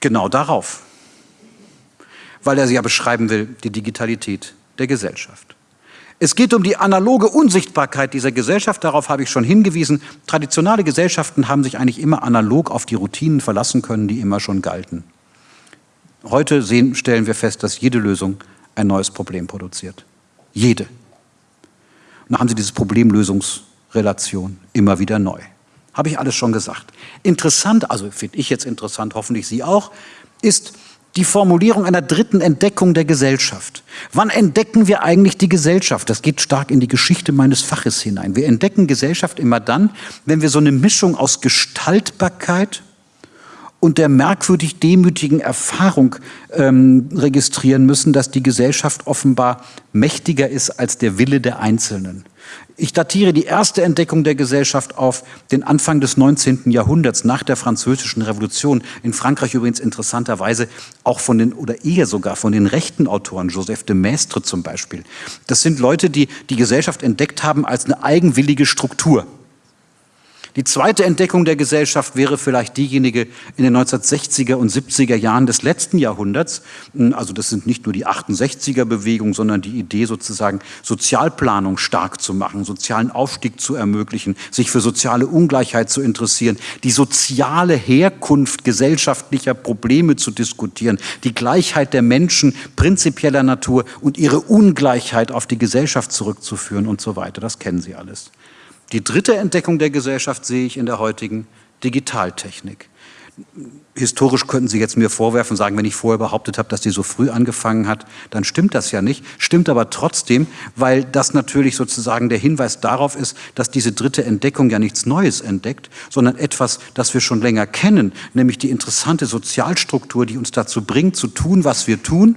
genau darauf. Weil er sie ja beschreiben will, die Digitalität der Gesellschaft. Es geht um die analoge Unsichtbarkeit dieser Gesellschaft, darauf habe ich schon hingewiesen. Traditionelle Gesellschaften haben sich eigentlich immer analog auf die Routinen verlassen können, die immer schon galten. Heute sehen, stellen wir fest, dass jede Lösung ein neues Problem produziert. Jede. Und dann haben Sie diese Problemlösungsrelation immer wieder neu. Habe ich alles schon gesagt. Interessant, also finde ich jetzt interessant, hoffentlich Sie auch, ist, die Formulierung einer dritten Entdeckung der Gesellschaft. Wann entdecken wir eigentlich die Gesellschaft? Das geht stark in die Geschichte meines Faches hinein. Wir entdecken Gesellschaft immer dann, wenn wir so eine Mischung aus Gestaltbarkeit und der merkwürdig demütigen Erfahrung ähm, registrieren müssen, dass die Gesellschaft offenbar mächtiger ist als der Wille der Einzelnen. Ich datiere die erste Entdeckung der Gesellschaft auf den Anfang des 19. Jahrhunderts, nach der Französischen Revolution. In Frankreich übrigens interessanterweise auch von den, oder eher sogar von den rechten Autoren, Joseph de Maistre zum Beispiel. Das sind Leute, die die Gesellschaft entdeckt haben als eine eigenwillige Struktur. Die zweite Entdeckung der Gesellschaft wäre vielleicht diejenige in den 1960er und 70er Jahren des letzten Jahrhunderts. Also das sind nicht nur die 68er Bewegungen, sondern die Idee sozusagen Sozialplanung stark zu machen, sozialen Aufstieg zu ermöglichen, sich für soziale Ungleichheit zu interessieren, die soziale Herkunft gesellschaftlicher Probleme zu diskutieren, die Gleichheit der Menschen prinzipieller Natur und ihre Ungleichheit auf die Gesellschaft zurückzuführen und so weiter. Das kennen Sie alles. Die dritte Entdeckung der Gesellschaft sehe ich in der heutigen Digitaltechnik. Historisch könnten Sie jetzt mir vorwerfen, sagen, wenn ich vorher behauptet habe, dass die so früh angefangen hat, dann stimmt das ja nicht. Stimmt aber trotzdem, weil das natürlich sozusagen der Hinweis darauf ist, dass diese dritte Entdeckung ja nichts Neues entdeckt, sondern etwas, das wir schon länger kennen, nämlich die interessante Sozialstruktur, die uns dazu bringt, zu tun, was wir tun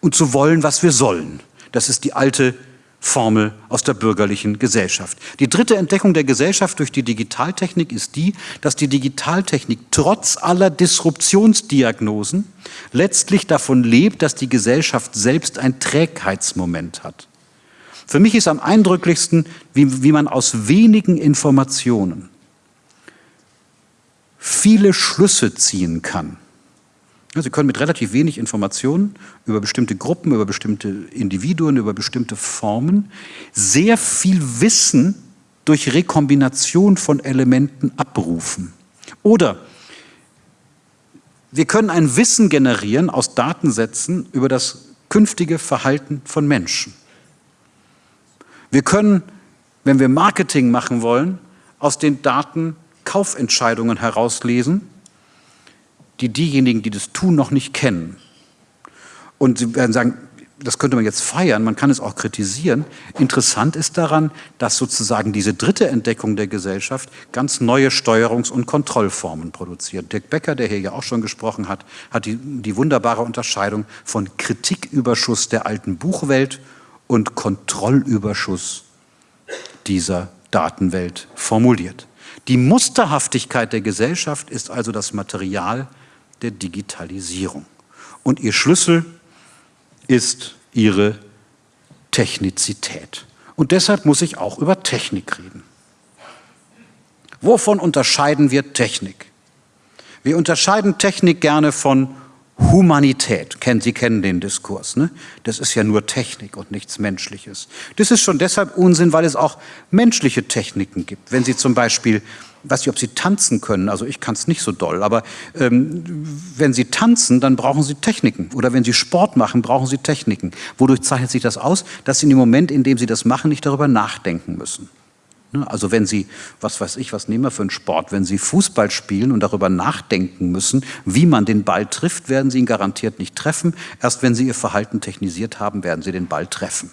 und zu wollen, was wir sollen. Das ist die alte Formel aus der bürgerlichen Gesellschaft. Die dritte Entdeckung der Gesellschaft durch die Digitaltechnik ist die, dass die Digitaltechnik trotz aller Disruptionsdiagnosen letztlich davon lebt, dass die Gesellschaft selbst ein Trägheitsmoment hat. Für mich ist am eindrücklichsten, wie, wie man aus wenigen Informationen viele Schlüsse ziehen kann. Sie können mit relativ wenig Informationen über bestimmte Gruppen, über bestimmte Individuen, über bestimmte Formen sehr viel Wissen durch Rekombination von Elementen abrufen. Oder wir können ein Wissen generieren aus Datensätzen über das künftige Verhalten von Menschen. Wir können, wenn wir Marketing machen wollen, aus den Daten Kaufentscheidungen herauslesen, die diejenigen, die das tun, noch nicht kennen. Und Sie werden sagen, das könnte man jetzt feiern, man kann es auch kritisieren. Interessant ist daran, dass sozusagen diese dritte Entdeckung der Gesellschaft ganz neue Steuerungs- und Kontrollformen produziert. Dirk Becker, der hier ja auch schon gesprochen hat, hat die, die wunderbare Unterscheidung von Kritiküberschuss der alten Buchwelt und Kontrollüberschuss dieser Datenwelt formuliert. Die Musterhaftigkeit der Gesellschaft ist also das Material der Digitalisierung. Und ihr Schlüssel ist ihre Technizität. Und deshalb muss ich auch über Technik reden. Wovon unterscheiden wir Technik? Wir unterscheiden Technik gerne von Humanität. Sie kennen den Diskurs. Ne? Das ist ja nur Technik und nichts Menschliches. Das ist schon deshalb Unsinn, weil es auch menschliche Techniken gibt. Wenn Sie zum Beispiel weiß nicht, ob Sie tanzen können, also ich kann es nicht so doll, aber ähm, wenn Sie tanzen, dann brauchen Sie Techniken. Oder wenn Sie Sport machen, brauchen Sie Techniken. Wodurch zeichnet sich das aus? Dass Sie in dem Moment, in dem Sie das machen, nicht darüber nachdenken müssen. Ne? Also wenn Sie, was weiß ich, was nehmen wir für einen Sport, wenn Sie Fußball spielen und darüber nachdenken müssen, wie man den Ball trifft, werden Sie ihn garantiert nicht treffen. Erst wenn Sie Ihr Verhalten technisiert haben, werden Sie den Ball treffen.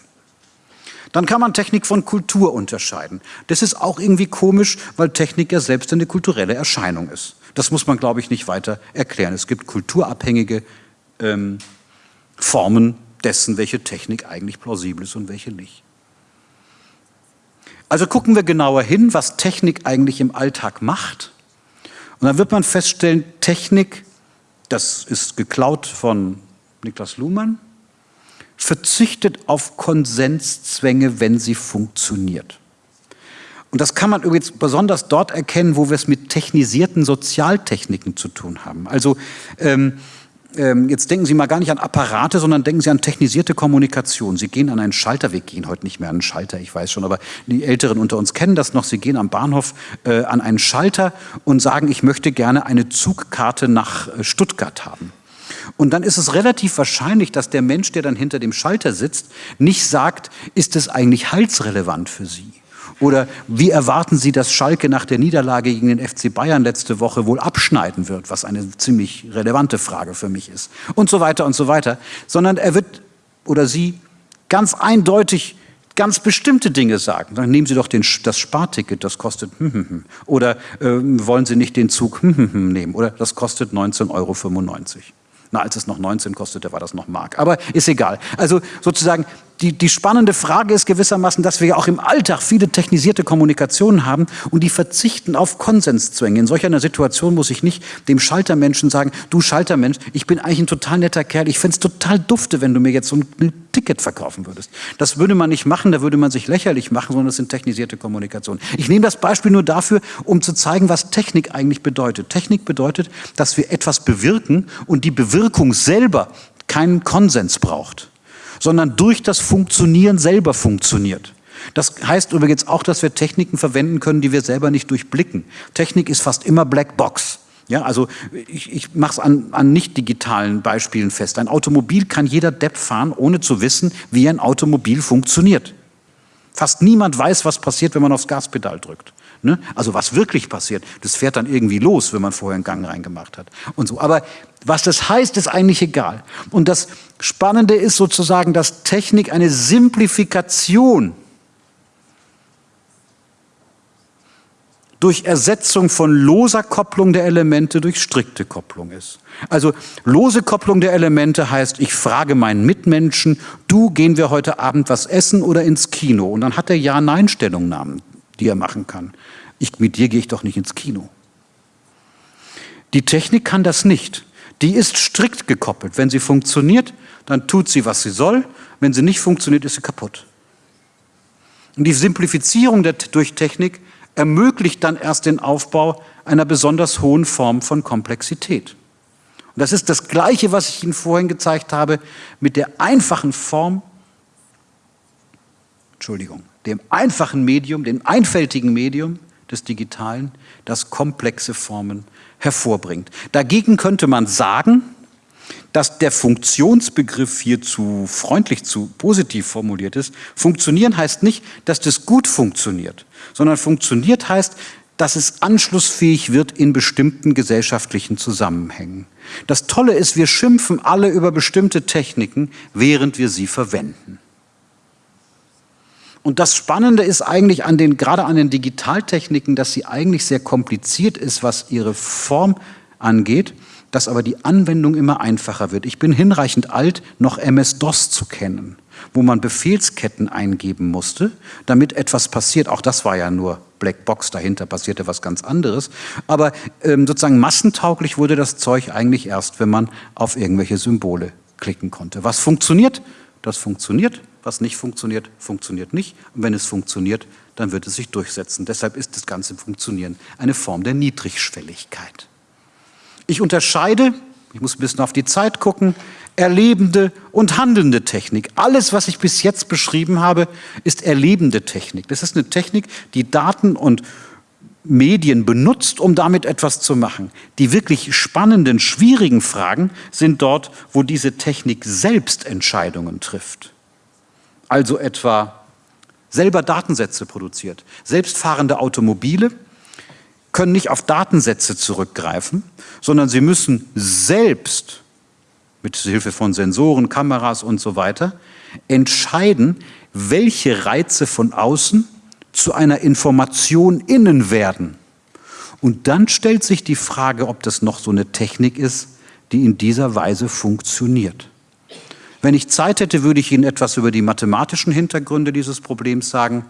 Dann kann man Technik von Kultur unterscheiden. Das ist auch irgendwie komisch, weil Technik ja selbst eine kulturelle Erscheinung ist. Das muss man, glaube ich, nicht weiter erklären. Es gibt kulturabhängige ähm, Formen dessen, welche Technik eigentlich plausibel ist und welche nicht. Also gucken wir genauer hin, was Technik eigentlich im Alltag macht. Und dann wird man feststellen, Technik, das ist geklaut von Niklas Luhmann, verzichtet auf Konsenszwänge, wenn sie funktioniert. Und das kann man übrigens besonders dort erkennen, wo wir es mit technisierten Sozialtechniken zu tun haben. Also ähm, ähm, jetzt denken Sie mal gar nicht an Apparate, sondern denken Sie an technisierte Kommunikation. Sie gehen an einen Schalter, wir gehen heute nicht mehr an einen Schalter, ich weiß schon, aber die Älteren unter uns kennen das noch. Sie gehen am Bahnhof äh, an einen Schalter und sagen, ich möchte gerne eine Zugkarte nach äh, Stuttgart haben. Und dann ist es relativ wahrscheinlich, dass der Mensch, der dann hinter dem Schalter sitzt, nicht sagt, ist es eigentlich halsrelevant für Sie? Oder wie erwarten Sie, dass Schalke nach der Niederlage gegen den FC Bayern letzte Woche wohl abschneiden wird, was eine ziemlich relevante Frage für mich ist. Und so weiter und so weiter. Sondern er wird oder sie ganz eindeutig ganz bestimmte Dinge sagen. Dann nehmen Sie doch den, das Sparticket, das kostet hm, hm, hm. oder äh, wollen Sie nicht den Zug hm, hm, hm, nehmen oder das kostet 19,95 Euro. Na, als es noch 19 kostete, war das noch Mark. Aber ist egal. Also sozusagen die, die spannende Frage ist gewissermaßen, dass wir ja auch im Alltag viele technisierte Kommunikationen haben und die verzichten auf Konsenszwänge. In solch einer Situation muss ich nicht dem Schaltermenschen sagen, du Schaltermensch, ich bin eigentlich ein total netter Kerl, ich fände total dufte, wenn du mir jetzt so ein Ticket verkaufen würdest. Das würde man nicht machen, da würde man sich lächerlich machen, sondern das sind technisierte Kommunikationen. Ich nehme das Beispiel nur dafür, um zu zeigen, was Technik eigentlich bedeutet. Technik bedeutet, dass wir etwas bewirken und die Bewirkung selber keinen Konsens braucht sondern durch das Funktionieren selber funktioniert. Das heißt übrigens auch, dass wir Techniken verwenden können, die wir selber nicht durchblicken. Technik ist fast immer Black Box. Ja, also ich, ich mache es an, an nicht digitalen Beispielen fest. Ein Automobil kann jeder Depp fahren, ohne zu wissen, wie ein Automobil funktioniert. Fast niemand weiß, was passiert, wenn man aufs Gaspedal drückt. Ne? Also was wirklich passiert, das fährt dann irgendwie los, wenn man vorher einen Gang reingemacht hat und so. Aber was das heißt, ist eigentlich egal. Und das Spannende ist sozusagen, dass Technik eine Simplifikation durch Ersetzung von loser Kopplung der Elemente durch strikte Kopplung ist. Also lose Kopplung der Elemente heißt, ich frage meinen Mitmenschen, du, gehen wir heute Abend was essen oder ins Kino? Und dann hat er Ja-Nein-Stellungnahmen die er machen kann. Ich, mit dir gehe ich doch nicht ins Kino. Die Technik kann das nicht. Die ist strikt gekoppelt. Wenn sie funktioniert, dann tut sie, was sie soll. Wenn sie nicht funktioniert, ist sie kaputt. Und die Simplifizierung der, durch Technik ermöglicht dann erst den Aufbau einer besonders hohen Form von Komplexität. Und das ist das Gleiche, was ich Ihnen vorhin gezeigt habe, mit der einfachen Form, Entschuldigung, dem einfachen Medium, dem einfältigen Medium des Digitalen, das komplexe Formen hervorbringt. Dagegen könnte man sagen, dass der Funktionsbegriff hier zu freundlich, zu positiv formuliert ist. Funktionieren heißt nicht, dass das gut funktioniert, sondern funktioniert heißt, dass es anschlussfähig wird in bestimmten gesellschaftlichen Zusammenhängen. Das Tolle ist, wir schimpfen alle über bestimmte Techniken, während wir sie verwenden. Und das Spannende ist eigentlich an den, gerade an den Digitaltechniken, dass sie eigentlich sehr kompliziert ist, was ihre Form angeht, dass aber die Anwendung immer einfacher wird. Ich bin hinreichend alt, noch MS-DOS zu kennen, wo man Befehlsketten eingeben musste, damit etwas passiert. Auch das war ja nur Blackbox, dahinter passierte was ganz anderes. Aber ähm, sozusagen massentauglich wurde das Zeug eigentlich erst, wenn man auf irgendwelche Symbole klicken konnte. Was funktioniert? Das funktioniert. Was nicht funktioniert, funktioniert nicht. Und wenn es funktioniert, dann wird es sich durchsetzen. Deshalb ist das ganze Funktionieren eine Form der Niedrigschwelligkeit. Ich unterscheide, ich muss ein bisschen auf die Zeit gucken, erlebende und handelnde Technik. Alles, was ich bis jetzt beschrieben habe, ist erlebende Technik. Das ist eine Technik, die Daten und Medien benutzt, um damit etwas zu machen. Die wirklich spannenden, schwierigen Fragen sind dort, wo diese Technik selbst Entscheidungen trifft also etwa selber Datensätze produziert. Selbstfahrende Automobile können nicht auf Datensätze zurückgreifen, sondern sie müssen selbst mit Hilfe von Sensoren, Kameras und so weiter entscheiden, welche Reize von außen zu einer Information innen werden. Und dann stellt sich die Frage, ob das noch so eine Technik ist, die in dieser Weise funktioniert. Wenn ich Zeit hätte, würde ich Ihnen etwas über die mathematischen Hintergründe dieses Problems sagen,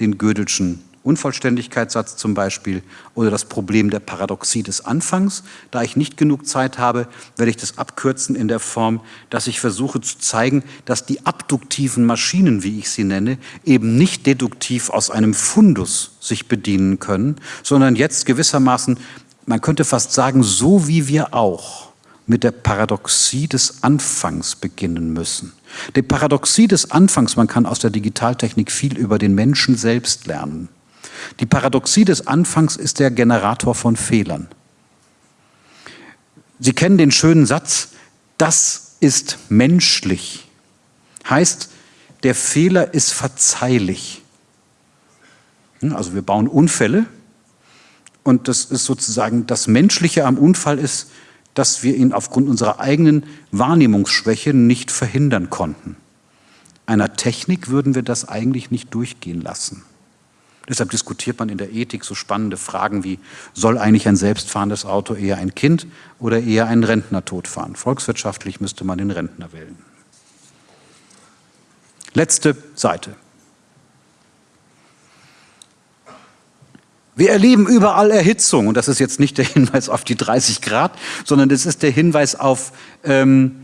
den Gödelschen Unvollständigkeitssatz zum Beispiel oder das Problem der Paradoxie des Anfangs. Da ich nicht genug Zeit habe, werde ich das abkürzen in der Form, dass ich versuche zu zeigen, dass die abduktiven Maschinen, wie ich sie nenne, eben nicht deduktiv aus einem Fundus sich bedienen können, sondern jetzt gewissermaßen, man könnte fast sagen, so wie wir auch mit der Paradoxie des Anfangs beginnen müssen. Die Paradoxie des Anfangs, man kann aus der Digitaltechnik viel über den Menschen selbst lernen. Die Paradoxie des Anfangs ist der Generator von Fehlern. Sie kennen den schönen Satz, das ist menschlich. Heißt, der Fehler ist verzeihlich. Hm, also wir bauen Unfälle und das ist sozusagen das Menschliche am Unfall ist, dass wir ihn aufgrund unserer eigenen Wahrnehmungsschwäche nicht verhindern konnten. Einer Technik würden wir das eigentlich nicht durchgehen lassen. Deshalb diskutiert man in der Ethik so spannende Fragen wie, soll eigentlich ein selbstfahrendes Auto eher ein Kind oder eher einen Rentner totfahren? Volkswirtschaftlich müsste man den Rentner wählen. Letzte Seite. Wir erleben überall Erhitzung und das ist jetzt nicht der Hinweis auf die 30 Grad, sondern das ist der Hinweis auf ähm,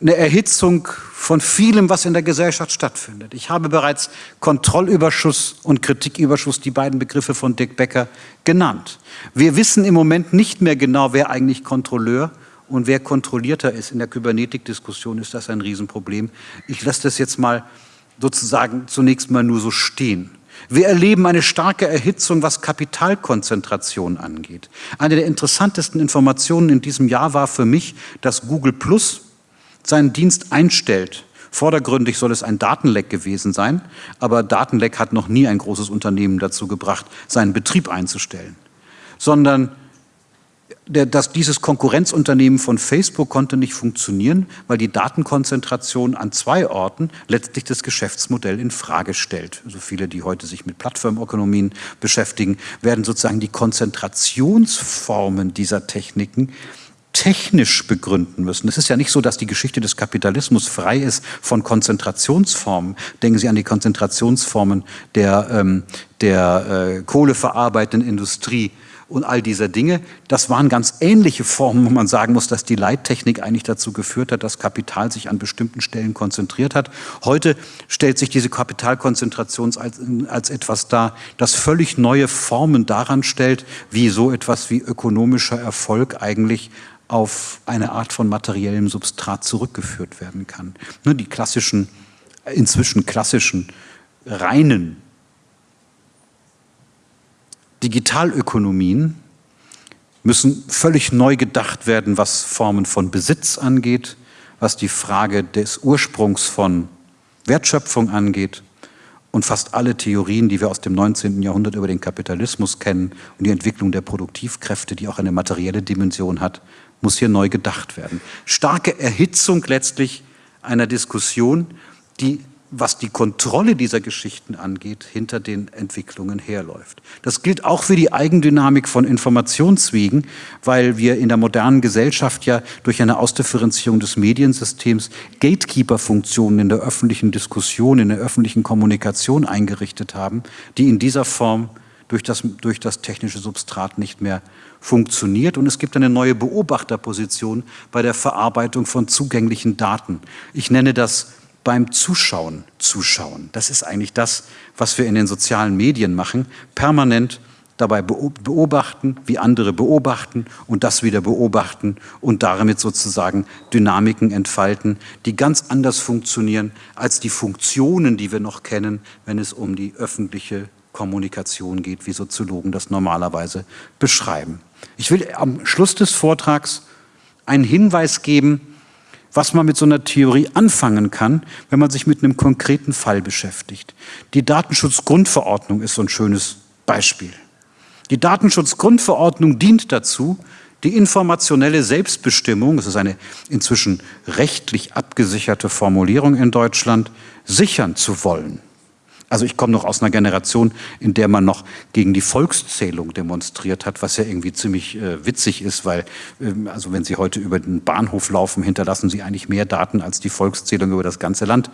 eine Erhitzung von vielem, was in der Gesellschaft stattfindet. Ich habe bereits Kontrollüberschuss und Kritiküberschuss, die beiden Begriffe von Dick Becker, genannt. Wir wissen im Moment nicht mehr genau, wer eigentlich Kontrolleur und wer kontrollierter ist. In der Kybernetik-Diskussion ist das ein Riesenproblem. Ich lasse das jetzt mal sozusagen zunächst mal nur so stehen. Wir erleben eine starke Erhitzung, was Kapitalkonzentration angeht. Eine der interessantesten Informationen in diesem Jahr war für mich, dass Google Plus seinen Dienst einstellt. Vordergründig soll es ein Datenleck gewesen sein, aber Datenleck hat noch nie ein großes Unternehmen dazu gebracht, seinen Betrieb einzustellen. Sondern der, dass dieses Konkurrenzunternehmen von Facebook konnte nicht funktionieren, weil die Datenkonzentration an zwei Orten letztlich das Geschäftsmodell in Frage stellt. Also viele, die heute sich mit Plattformökonomien beschäftigen, werden sozusagen die Konzentrationsformen dieser Techniken technisch begründen müssen. Es ist ja nicht so, dass die Geschichte des Kapitalismus frei ist von Konzentrationsformen. Denken Sie an die Konzentrationsformen der, ähm, der äh, kohleverarbeitenden Industrie und all dieser Dinge. Das waren ganz ähnliche Formen, wo man sagen muss, dass die Leittechnik eigentlich dazu geführt hat, dass Kapital sich an bestimmten Stellen konzentriert hat. Heute stellt sich diese Kapitalkonzentration als, als etwas dar, das völlig neue Formen daran stellt, wie so etwas wie ökonomischer Erfolg eigentlich auf eine Art von materiellem Substrat zurückgeführt werden kann. Ne, die klassischen, inzwischen klassischen, reinen Digitalökonomien müssen völlig neu gedacht werden, was Formen von Besitz angeht, was die Frage des Ursprungs von Wertschöpfung angeht. Und fast alle Theorien, die wir aus dem 19. Jahrhundert über den Kapitalismus kennen und die Entwicklung der Produktivkräfte, die auch eine materielle Dimension hat, muss hier neu gedacht werden. Starke Erhitzung letztlich einer Diskussion, die was die Kontrolle dieser Geschichten angeht, hinter den Entwicklungen herläuft. Das gilt auch für die Eigendynamik von Informationswegen, weil wir in der modernen Gesellschaft ja durch eine Ausdifferenzierung des Mediensystems Gatekeeper-Funktionen in der öffentlichen Diskussion, in der öffentlichen Kommunikation eingerichtet haben, die in dieser Form durch das, durch das technische Substrat nicht mehr funktioniert. Und es gibt eine neue Beobachterposition bei der Verarbeitung von zugänglichen Daten. Ich nenne das beim Zuschauen zuschauen. Das ist eigentlich das, was wir in den sozialen Medien machen, permanent dabei beobachten, wie andere beobachten und das wieder beobachten und damit sozusagen Dynamiken entfalten, die ganz anders funktionieren als die Funktionen, die wir noch kennen, wenn es um die öffentliche Kommunikation geht, wie Soziologen das normalerweise beschreiben. Ich will am Schluss des Vortrags einen Hinweis geben, was man mit so einer Theorie anfangen kann, wenn man sich mit einem konkreten Fall beschäftigt. Die Datenschutzgrundverordnung ist so ein schönes Beispiel. Die Datenschutzgrundverordnung dient dazu, die informationelle Selbstbestimmung, das ist eine inzwischen rechtlich abgesicherte Formulierung in Deutschland, sichern zu wollen. Also ich komme noch aus einer Generation, in der man noch gegen die Volkszählung demonstriert hat, was ja irgendwie ziemlich äh, witzig ist, weil, ähm, also wenn Sie heute über den Bahnhof laufen, hinterlassen Sie eigentlich mehr Daten, als die Volkszählung über das ganze Land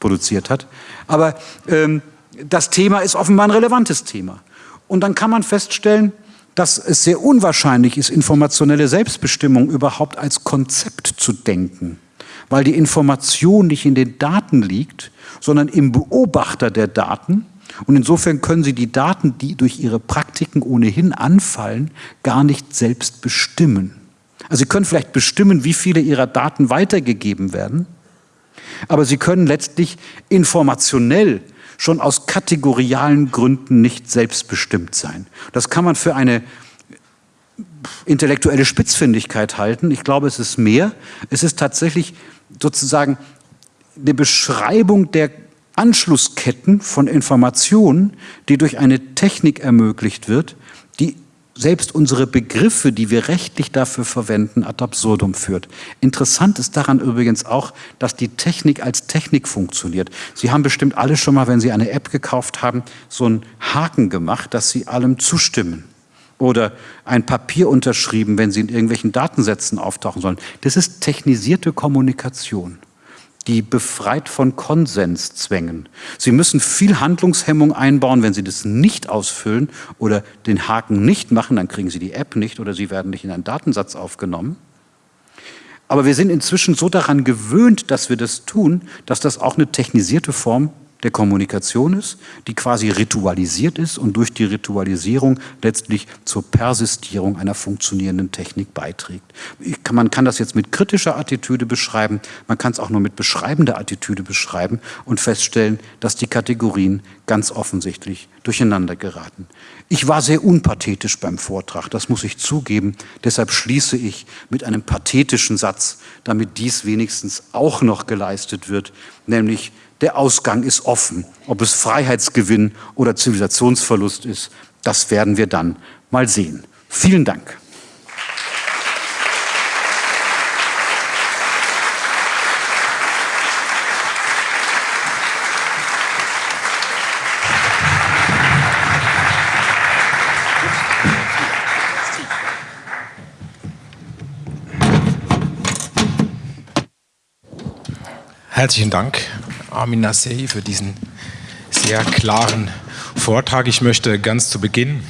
produziert hat. Aber ähm, das Thema ist offenbar ein relevantes Thema. Und dann kann man feststellen, dass es sehr unwahrscheinlich ist, informationelle Selbstbestimmung überhaupt als Konzept zu denken, weil die Information nicht in den Daten liegt, sondern im Beobachter der Daten. Und insofern können Sie die Daten, die durch Ihre Praktiken ohnehin anfallen, gar nicht selbst bestimmen. Also Sie können vielleicht bestimmen, wie viele Ihrer Daten weitergegeben werden, aber Sie können letztlich informationell schon aus kategorialen Gründen nicht selbstbestimmt sein. Das kann man für eine intellektuelle Spitzfindigkeit halten. Ich glaube, es ist mehr. Es ist tatsächlich sozusagen eine Beschreibung der Anschlussketten von Informationen, die durch eine Technik ermöglicht wird, die selbst unsere Begriffe, die wir rechtlich dafür verwenden, ad absurdum führt. Interessant ist daran übrigens auch, dass die Technik als Technik funktioniert. Sie haben bestimmt alle schon mal, wenn Sie eine App gekauft haben, so einen Haken gemacht, dass Sie allem zustimmen. Oder ein Papier unterschrieben, wenn Sie in irgendwelchen Datensätzen auftauchen sollen. Das ist technisierte Kommunikation die befreit von Konsenszwängen. Sie müssen viel Handlungshemmung einbauen, wenn Sie das nicht ausfüllen oder den Haken nicht machen, dann kriegen Sie die App nicht oder Sie werden nicht in einen Datensatz aufgenommen. Aber wir sind inzwischen so daran gewöhnt, dass wir das tun, dass das auch eine technisierte Form der Kommunikation ist, die quasi ritualisiert ist und durch die Ritualisierung letztlich zur Persistierung einer funktionierenden Technik beiträgt. Kann, man kann das jetzt mit kritischer Attitüde beschreiben, man kann es auch nur mit beschreibender Attitüde beschreiben und feststellen, dass die Kategorien ganz offensichtlich durcheinander geraten. Ich war sehr unpathetisch beim Vortrag, das muss ich zugeben. Deshalb schließe ich mit einem pathetischen Satz, damit dies wenigstens auch noch geleistet wird, nämlich der Ausgang ist offen. Ob es Freiheitsgewinn oder Zivilisationsverlust ist, das werden wir dann mal sehen. Vielen Dank. Herzlichen Dank, Armin Nassei, für diesen sehr klaren Vortrag. Ich möchte ganz zu Beginn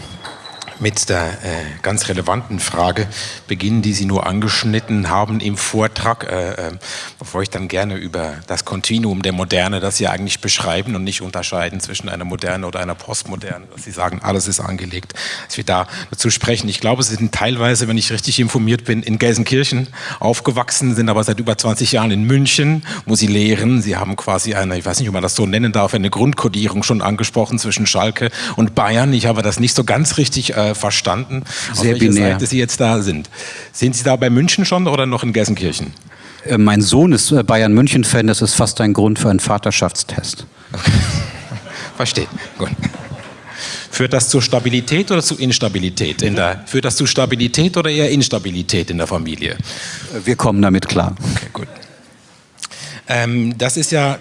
mit der äh, ganz relevanten Frage beginnen, die Sie nur angeschnitten haben im Vortrag, äh, äh, bevor ich dann gerne über das Kontinuum der Moderne, das Sie eigentlich beschreiben und nicht unterscheiden zwischen einer Moderne oder einer Postmoderne, dass Sie sagen, alles ist angelegt, dass wir da dazu sprechen. Ich glaube, Sie sind teilweise, wenn ich richtig informiert bin, in Gelsenkirchen aufgewachsen, sind aber seit über 20 Jahren in München, wo Sie lehren. Sie haben quasi eine, ich weiß nicht, ob man das so nennen darf, eine Grundkodierung schon angesprochen zwischen Schalke und Bayern. Ich habe das nicht so ganz richtig äh, verstanden, Sehr auf binär. Seite Sie jetzt da sind. Sind Sie da bei München schon oder noch in Gelsenkirchen? Äh, mein Sohn ist äh, Bayern München-Fan, das ist fast ein Grund für einen Vaterschaftstest. Okay. (laughs) Verstehe. Gut. Führt das zur Stabilität oder zu Instabilität? In der, führt das zu Stabilität oder eher Instabilität in der Familie? Wir kommen damit klar. Okay, gut. Ähm, das ist ja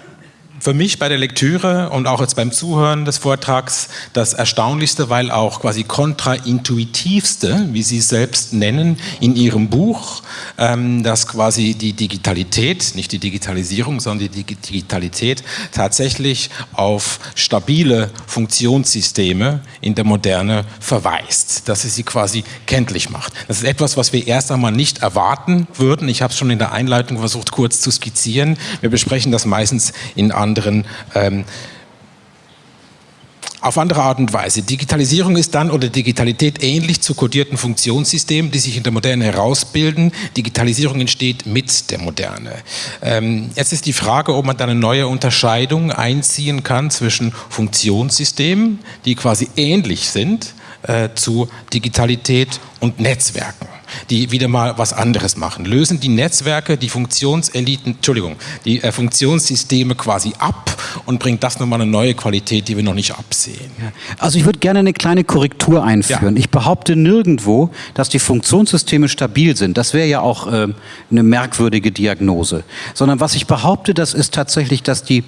für mich bei der Lektüre und auch jetzt beim Zuhören des Vortrags das Erstaunlichste, weil auch quasi kontraintuitivste, wie Sie es selbst nennen, in Ihrem Buch, ähm, dass quasi die Digitalität, nicht die Digitalisierung, sondern die Digitalität tatsächlich auf stabile Funktionssysteme in der Moderne verweist, dass sie sie quasi kenntlich macht. Das ist etwas, was wir erst einmal nicht erwarten würden. Ich habe es schon in der Einleitung versucht kurz zu skizzieren. Wir besprechen das meistens in anderen anderen ähm, auf andere Art und Weise. Digitalisierung ist dann oder Digitalität ähnlich zu kodierten Funktionssystemen, die sich in der Moderne herausbilden. Digitalisierung entsteht mit der Moderne. Ähm, jetzt ist die Frage, ob man da eine neue Unterscheidung einziehen kann zwischen Funktionssystemen, die quasi ähnlich sind äh, zu Digitalität und Netzwerken die wieder mal was anderes machen. Lösen die Netzwerke die Funktionseliten, Entschuldigung, die äh, Funktionssysteme quasi ab und bringt das nochmal eine neue Qualität, die wir noch nicht absehen. Also ich würde gerne eine kleine Korrektur einführen. Ja. Ich behaupte nirgendwo, dass die Funktionssysteme stabil sind. Das wäre ja auch äh, eine merkwürdige Diagnose. Sondern was ich behaupte, das ist tatsächlich, dass die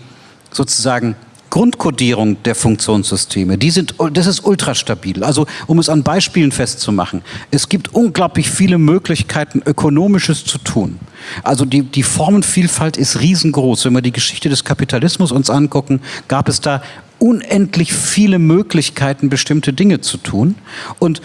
sozusagen Grundkodierung der Funktionssysteme, die sind, das ist ultrastabil. Also um es an Beispielen festzumachen, es gibt unglaublich viele Möglichkeiten, Ökonomisches zu tun. Also die, die Formenvielfalt ist riesengroß. Wenn wir die Geschichte des Kapitalismus uns angucken, gab es da unendlich viele Möglichkeiten, bestimmte Dinge zu tun. Und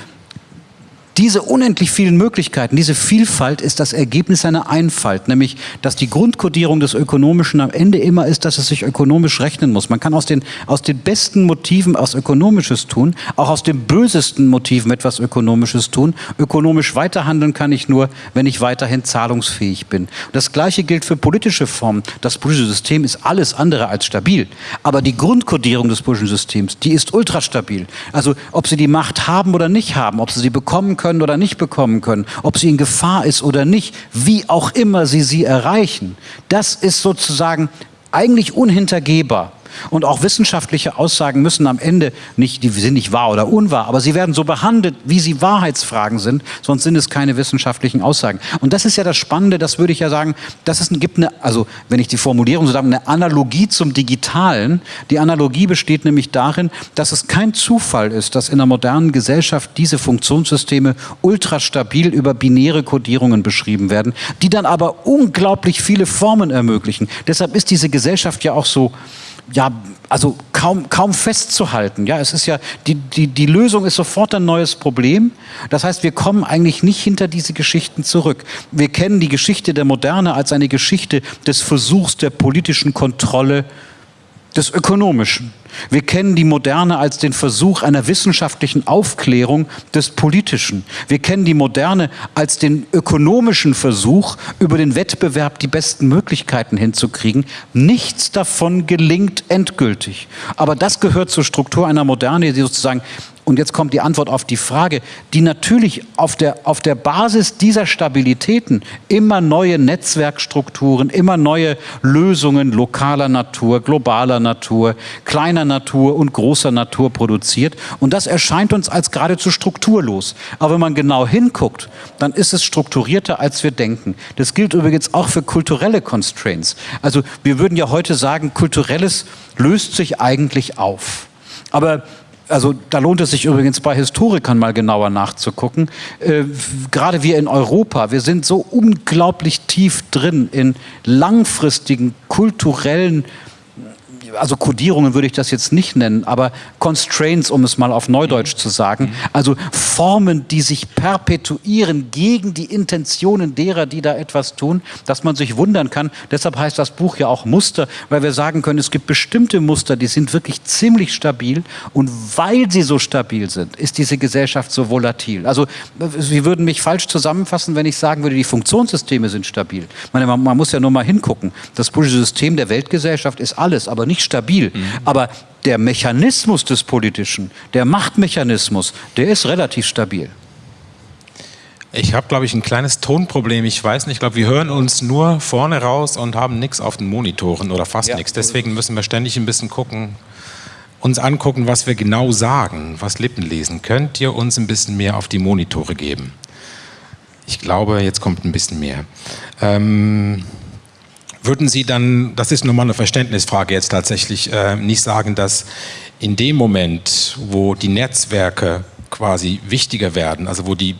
diese unendlich vielen Möglichkeiten, diese Vielfalt ist das Ergebnis einer Einfalt, nämlich dass die Grundkodierung des Ökonomischen am Ende immer ist, dass es sich ökonomisch rechnen muss. Man kann aus den, aus den besten Motiven aus Ökonomisches tun, auch aus den bösesten Motiven etwas Ökonomisches tun. Ökonomisch weiterhandeln kann ich nur, wenn ich weiterhin zahlungsfähig bin. Das Gleiche gilt für politische Formen. Das politische System ist alles andere als stabil. Aber die Grundkodierung des politischen Systems, die ist ultrastabil. Also ob Sie die Macht haben oder nicht haben, ob Sie sie bekommen können, können oder nicht bekommen können, ob sie in Gefahr ist oder nicht, wie auch immer sie sie erreichen. Das ist sozusagen eigentlich unhintergehbar. Und auch wissenschaftliche Aussagen müssen am Ende nicht, die sind nicht wahr oder unwahr, aber sie werden so behandelt, wie sie Wahrheitsfragen sind, sonst sind es keine wissenschaftlichen Aussagen. Und das ist ja das Spannende, das würde ich ja sagen, das ist, gibt eine, also wenn ich die Formulierung so sage, eine Analogie zum Digitalen. Die Analogie besteht nämlich darin, dass es kein Zufall ist, dass in der modernen Gesellschaft diese Funktionssysteme ultrastabil über binäre Kodierungen beschrieben werden, die dann aber unglaublich viele Formen ermöglichen. Deshalb ist diese Gesellschaft ja auch so, ja, also kaum, kaum festzuhalten. Ja, es ist ja, die, die, die Lösung ist sofort ein neues Problem. Das heißt, wir kommen eigentlich nicht hinter diese Geschichten zurück. Wir kennen die Geschichte der Moderne als eine Geschichte des Versuchs der politischen Kontrolle des Ökonomischen. Wir kennen die Moderne als den Versuch einer wissenschaftlichen Aufklärung des Politischen. Wir kennen die Moderne als den ökonomischen Versuch, über den Wettbewerb die besten Möglichkeiten hinzukriegen. Nichts davon gelingt endgültig. Aber das gehört zur Struktur einer Moderne, die sozusagen und jetzt kommt die Antwort auf die Frage, die natürlich auf der, auf der Basis dieser Stabilitäten immer neue Netzwerkstrukturen, immer neue Lösungen lokaler Natur, globaler Natur, kleiner Natur und großer Natur produziert. Und das erscheint uns als geradezu strukturlos. Aber wenn man genau hinguckt, dann ist es strukturierter, als wir denken. Das gilt übrigens auch für kulturelle Constraints. Also wir würden ja heute sagen, kulturelles löst sich eigentlich auf. Aber also da lohnt es sich übrigens bei Historikern mal genauer nachzugucken. Äh, gerade wir in Europa, wir sind so unglaublich tief drin in langfristigen kulturellen also Kodierungen würde ich das jetzt nicht nennen, aber Constraints, um es mal auf Neudeutsch zu sagen, also Formen, die sich perpetuieren gegen die Intentionen derer, die da etwas tun, dass man sich wundern kann. Deshalb heißt das Buch ja auch Muster, weil wir sagen können, es gibt bestimmte Muster, die sind wirklich ziemlich stabil und weil sie so stabil sind, ist diese Gesellschaft so volatil. Also Sie würden mich falsch zusammenfassen, wenn ich sagen würde, die Funktionssysteme sind stabil. Meine, man, man muss ja nur mal hingucken. Das politische System der Weltgesellschaft ist alles, aber nicht stabil. Mhm. Aber der Mechanismus des Politischen, der Machtmechanismus, der ist relativ stabil. Ich habe, glaube ich, ein kleines Tonproblem. Ich weiß nicht, ich glaube, wir hören uns nur vorne raus und haben nichts auf den Monitoren oder fast ja. nichts. Deswegen müssen wir ständig ein bisschen gucken, uns angucken, was wir genau sagen, was Lippen lesen. Könnt ihr uns ein bisschen mehr auf die Monitore geben? Ich glaube, jetzt kommt ein bisschen mehr. Ähm, würden Sie dann, das ist nochmal eine Verständnisfrage jetzt tatsächlich, äh, nicht sagen, dass in dem Moment, wo die Netzwerke quasi wichtiger werden, also wo die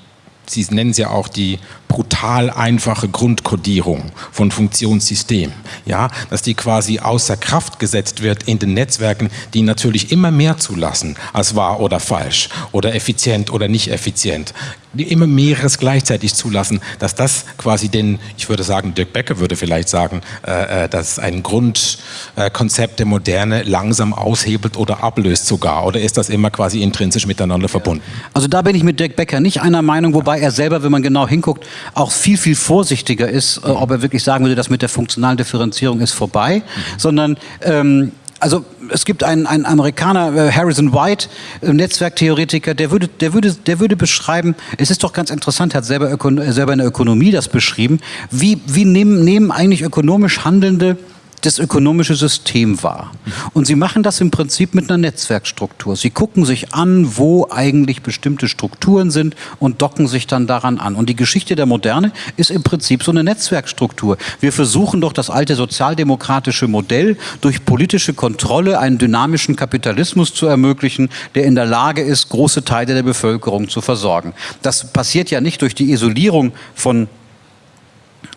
Sie nennen es ja auch die brutal einfache Grundkodierung von Funktionssystemen, ja, dass die quasi außer Kraft gesetzt wird in den Netzwerken, die natürlich immer mehr zulassen als wahr oder falsch oder effizient oder nicht effizient, die immer mehreres gleichzeitig zulassen, dass das quasi den, ich würde sagen, Dirk Becker würde vielleicht sagen, äh, äh dass ein Grundkonzept der Moderne langsam aushebelt oder ablöst sogar, oder ist das immer quasi intrinsisch miteinander verbunden? Also da bin ich mit Dirk Becker nicht einer Meinung, wobei er selber, wenn man genau hinguckt, auch viel, viel vorsichtiger ist, äh, ob er wirklich sagen würde, das mit der funktionalen Differenzierung ist vorbei, mhm. sondern ähm, also es gibt einen, einen Amerikaner, äh, Harrison White, äh, Netzwerktheoretiker, der würde, der, würde, der würde beschreiben, es ist doch ganz interessant, er hat selber, Ökon selber in der Ökonomie das beschrieben, wie, wie nehmen, nehmen eigentlich ökonomisch Handelnde das ökonomische System wahr. Und sie machen das im Prinzip mit einer Netzwerkstruktur. Sie gucken sich an, wo eigentlich bestimmte Strukturen sind und docken sich dann daran an. Und die Geschichte der Moderne ist im Prinzip so eine Netzwerkstruktur. Wir versuchen doch das alte sozialdemokratische Modell durch politische Kontrolle einen dynamischen Kapitalismus zu ermöglichen, der in der Lage ist, große Teile der Bevölkerung zu versorgen. Das passiert ja nicht durch die Isolierung von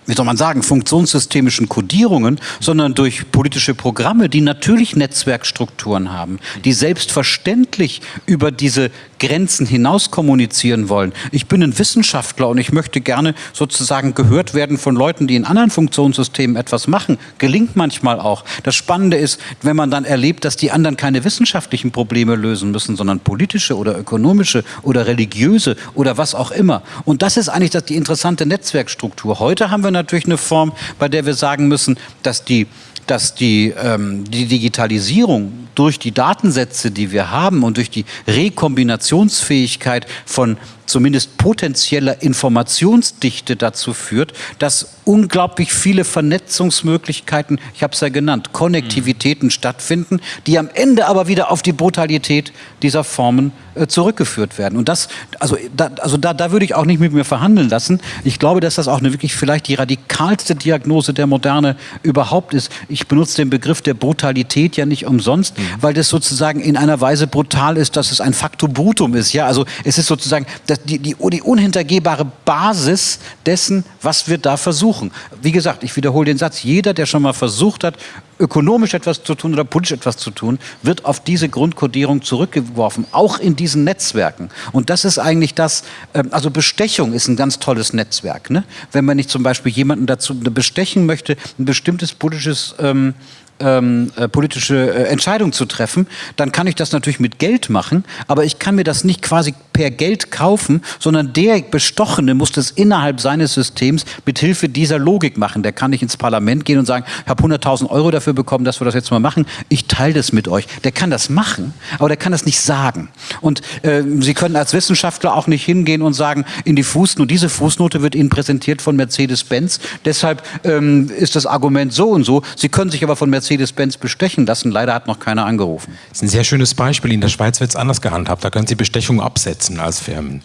wie soll man sagen, funktionssystemischen Kodierungen, sondern durch politische Programme, die natürlich Netzwerkstrukturen haben, die selbstverständlich über diese Grenzen hinaus kommunizieren wollen. Ich bin ein Wissenschaftler und ich möchte gerne sozusagen gehört werden von Leuten, die in anderen Funktionssystemen etwas machen. Gelingt manchmal auch. Das Spannende ist, wenn man dann erlebt, dass die anderen keine wissenschaftlichen Probleme lösen müssen, sondern politische oder ökonomische oder religiöse oder was auch immer. Und das ist eigentlich das, die interessante Netzwerkstruktur. Heute haben wir natürlich eine Form, bei der wir sagen müssen, dass die dass die, ähm, die Digitalisierung durch die Datensätze, die wir haben und durch die Rekombinationsfähigkeit von zumindest potenzieller Informationsdichte dazu führt, dass unglaublich viele Vernetzungsmöglichkeiten, ich habe es ja genannt, Konnektivitäten mhm. stattfinden, die am Ende aber wieder auf die Brutalität dieser Formen äh, zurückgeführt werden. Und das, also, da, also da, da würde ich auch nicht mit mir verhandeln lassen. Ich glaube, dass das auch eine wirklich vielleicht die radikalste Diagnose der Moderne überhaupt ist. Ich benutze den Begriff der Brutalität ja nicht umsonst, mhm. Weil das sozusagen in einer Weise brutal ist, dass es ein Factum brutum ist. Ja, also es ist sozusagen die, die, die unhintergehbare Basis dessen, was wir da versuchen. Wie gesagt, ich wiederhole den Satz, jeder, der schon mal versucht hat, ökonomisch etwas zu tun oder politisch etwas zu tun, wird auf diese Grundkodierung zurückgeworfen, auch in diesen Netzwerken. Und das ist eigentlich das, ähm, also Bestechung ist ein ganz tolles Netzwerk. Ne? Wenn man nicht zum Beispiel jemanden dazu bestechen möchte, ein bestimmtes politisches ähm, ähm, äh, politische äh, Entscheidung zu treffen, dann kann ich das natürlich mit Geld machen, aber ich kann mir das nicht quasi per Geld kaufen, sondern der Bestochene muss das innerhalb seines Systems mit Hilfe dieser Logik machen. Der kann nicht ins Parlament gehen und sagen, ich habe 100.000 Euro dafür bekommen, dass wir das jetzt mal machen. Ich teile das mit euch. Der kann das machen, aber der kann das nicht sagen. Und äh, Sie können als Wissenschaftler auch nicht hingehen und sagen, in die Fußnote, diese Fußnote wird Ihnen präsentiert von Mercedes-Benz, deshalb ähm, ist das Argument so und so. Sie können sich aber von Mercedes Mercedes-Benz bestechen lassen. Leider hat noch keiner angerufen. Das ist ein sehr schönes Beispiel. In der Schweiz wird es anders gehandhabt. Da können Sie Bestechung absetzen als Firmen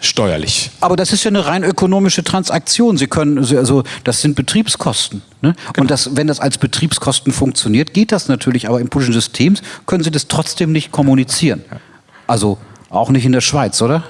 steuerlich. Aber das ist ja eine rein ökonomische Transaktion. Sie können, also das sind Betriebskosten. Ne? Genau. Und das, wenn das als Betriebskosten funktioniert, geht das natürlich. Aber im politischen System können Sie das trotzdem nicht kommunizieren. Also auch nicht in der Schweiz, oder?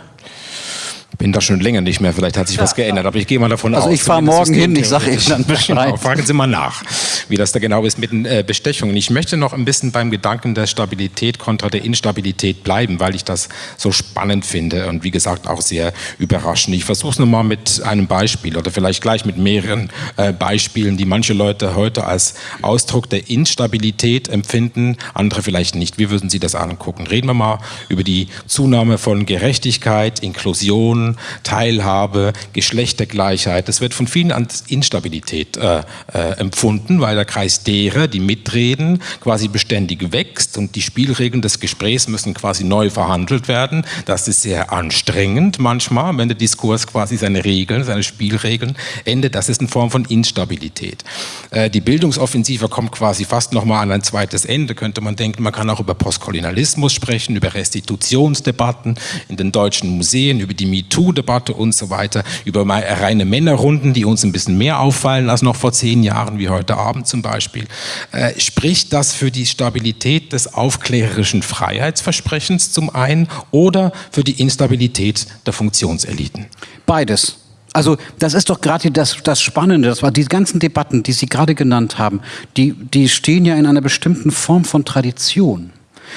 Bin da schon länger nicht mehr, vielleicht hat sich was geändert, aber ich gehe mal davon also aus. Also ich fahre morgen hin, ich sage Ihnen dann Bescheid. Genau, fragen Sie mal nach, wie das da genau ist mit den äh, Bestechungen. Ich möchte noch ein bisschen beim Gedanken der Stabilität kontra der Instabilität bleiben, weil ich das so spannend finde und wie gesagt auch sehr überraschend. Ich versuche es nochmal mit einem Beispiel oder vielleicht gleich mit mehreren äh, Beispielen, die manche Leute heute als Ausdruck der Instabilität empfinden, andere vielleicht nicht. Wie würden Sie das angucken? Reden wir mal über die Zunahme von Gerechtigkeit, Inklusion, Teilhabe, Geschlechtergleichheit. Das wird von vielen als Instabilität äh, äh, empfunden, weil der Kreis derer, die mitreden, quasi beständig wächst und die Spielregeln des Gesprächs müssen quasi neu verhandelt werden. Das ist sehr anstrengend manchmal, wenn der Diskurs quasi seine Regeln, seine Spielregeln endet. Das ist eine Form von Instabilität. Äh, die Bildungsoffensive kommt quasi fast nochmal an ein zweites Ende, könnte man denken. Man kann auch über Postkolonialismus sprechen, über Restitutionsdebatten in den deutschen Museen, über die MeToo-Debatte und so weiter, über reine Männerrunden, die uns ein bisschen mehr auffallen als noch vor zehn Jahren, wie heute Abend zum Beispiel. Äh, spricht das für die Stabilität des aufklärerischen Freiheitsversprechens zum einen oder für die Instabilität der Funktionseliten? Beides. Also das ist doch gerade das, das Spannende, das war die ganzen Debatten, die Sie gerade genannt haben, die, die stehen ja in einer bestimmten Form von Tradition.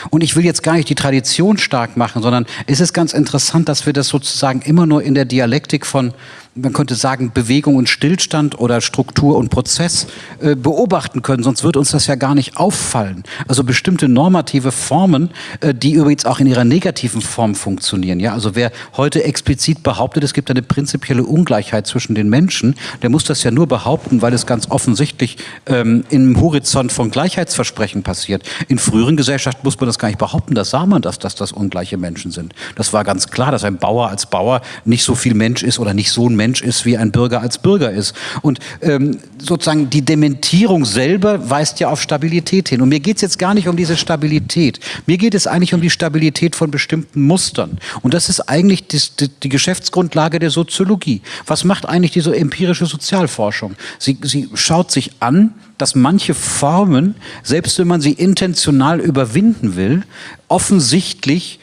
Und ich will jetzt gar nicht die Tradition stark machen, sondern es ist ganz interessant, dass wir das sozusagen immer nur in der Dialektik von man könnte sagen, Bewegung und Stillstand oder Struktur und Prozess äh, beobachten können, sonst wird uns das ja gar nicht auffallen. Also bestimmte normative Formen, äh, die übrigens auch in ihrer negativen Form funktionieren. Ja, also wer heute explizit behauptet, es gibt eine prinzipielle Ungleichheit zwischen den Menschen, der muss das ja nur behaupten, weil es ganz offensichtlich ähm, im Horizont von Gleichheitsversprechen passiert. In früheren Gesellschaften muss man das gar nicht behaupten, da sah man das, dass das ungleiche Menschen sind. Das war ganz klar, dass ein Bauer als Bauer nicht so viel Mensch ist oder nicht so ein Mensch Mensch ist, wie ein Bürger als Bürger ist. Und ähm, sozusagen die Dementierung selber weist ja auf Stabilität hin. Und mir geht es jetzt gar nicht um diese Stabilität. Mir geht es eigentlich um die Stabilität von bestimmten Mustern. Und das ist eigentlich die, die, die Geschäftsgrundlage der Soziologie. Was macht eigentlich diese empirische Sozialforschung? Sie, sie schaut sich an, dass manche Formen, selbst wenn man sie intentional überwinden will, offensichtlich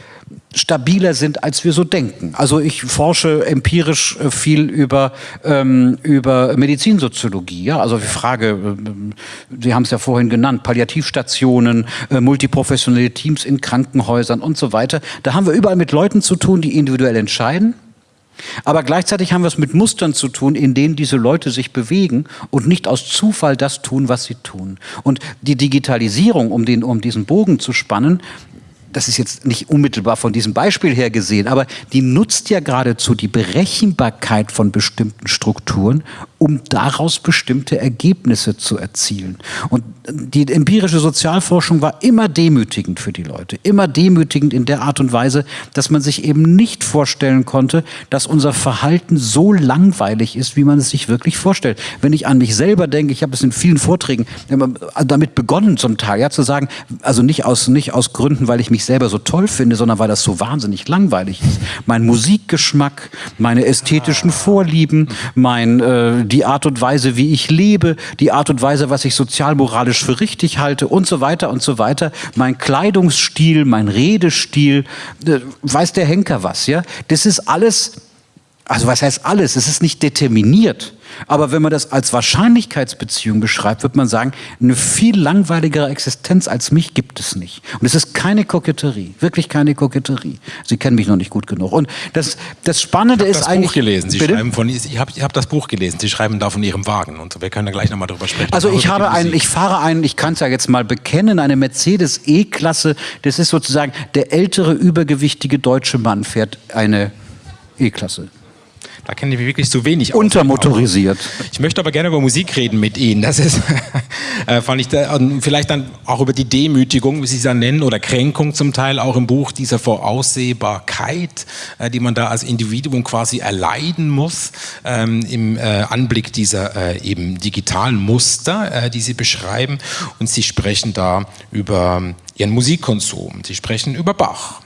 stabiler sind, als wir so denken. Also ich forsche empirisch äh, viel über, ähm, über Medizinsoziologie. Ja? Also die Frage, äh, Sie haben es ja vorhin genannt, Palliativstationen, äh, multiprofessionelle Teams in Krankenhäusern und so weiter. Da haben wir überall mit Leuten zu tun, die individuell entscheiden. Aber gleichzeitig haben wir es mit Mustern zu tun, in denen diese Leute sich bewegen und nicht aus Zufall das tun, was sie tun. Und die Digitalisierung, um, den, um diesen Bogen zu spannen, das ist jetzt nicht unmittelbar von diesem Beispiel her gesehen, aber die nutzt ja geradezu die Berechenbarkeit von bestimmten Strukturen, um daraus bestimmte Ergebnisse zu erzielen. Und die empirische Sozialforschung war immer demütigend für die Leute, immer demütigend in der Art und Weise, dass man sich eben nicht vorstellen konnte, dass unser Verhalten so langweilig ist, wie man es sich wirklich vorstellt. Wenn ich an mich selber denke, ich habe es in vielen Vorträgen damit begonnen zum Teil, ja, zu sagen, also nicht aus, nicht aus Gründen, weil ich mich selber so toll finde, sondern weil das so wahnsinnig langweilig ist. Mein Musikgeschmack, meine ästhetischen Vorlieben, mein, äh, die Art und Weise, wie ich lebe, die Art und Weise, was ich sozialmoralisch moralisch für richtig halte und so weiter und so weiter. Mein Kleidungsstil, mein Redestil, äh, weiß der Henker was, ja? Das ist alles, also was heißt alles? Es ist nicht determiniert. Aber wenn man das als Wahrscheinlichkeitsbeziehung beschreibt, wird man sagen, eine viel langweiligere Existenz als mich gibt es nicht. Und es ist keine Koketterie, wirklich keine Koketterie. Sie kennen mich noch nicht gut genug. Und das, das Spannende ist das eigentlich... Buch gelesen. Sie bitte? schreiben von, ich habe hab das Buch gelesen. Sie schreiben da von Ihrem Wagen. Und wir können da gleich nochmal drüber sprechen. Also ich habe einen, ich fahre einen, ich kann es ja jetzt mal bekennen, eine Mercedes E-Klasse. Das ist sozusagen der ältere, übergewichtige deutsche Mann fährt eine E-Klasse. Da kenne ich mich wirklich zu wenig aus. Untermotorisiert. Ich möchte aber gerne über Musik reden mit Ihnen. Das ist, (laughs) äh, fand ich, da, vielleicht dann auch über die Demütigung, wie Sie es ja nennen, oder Kränkung zum Teil auch im Buch, dieser Voraussehbarkeit, äh, die man da als Individuum quasi erleiden muss, ähm, im äh, Anblick dieser äh, eben digitalen Muster, äh, die Sie beschreiben. Und Sie sprechen da über Ihren Musikkonsum. Sie sprechen über Bach.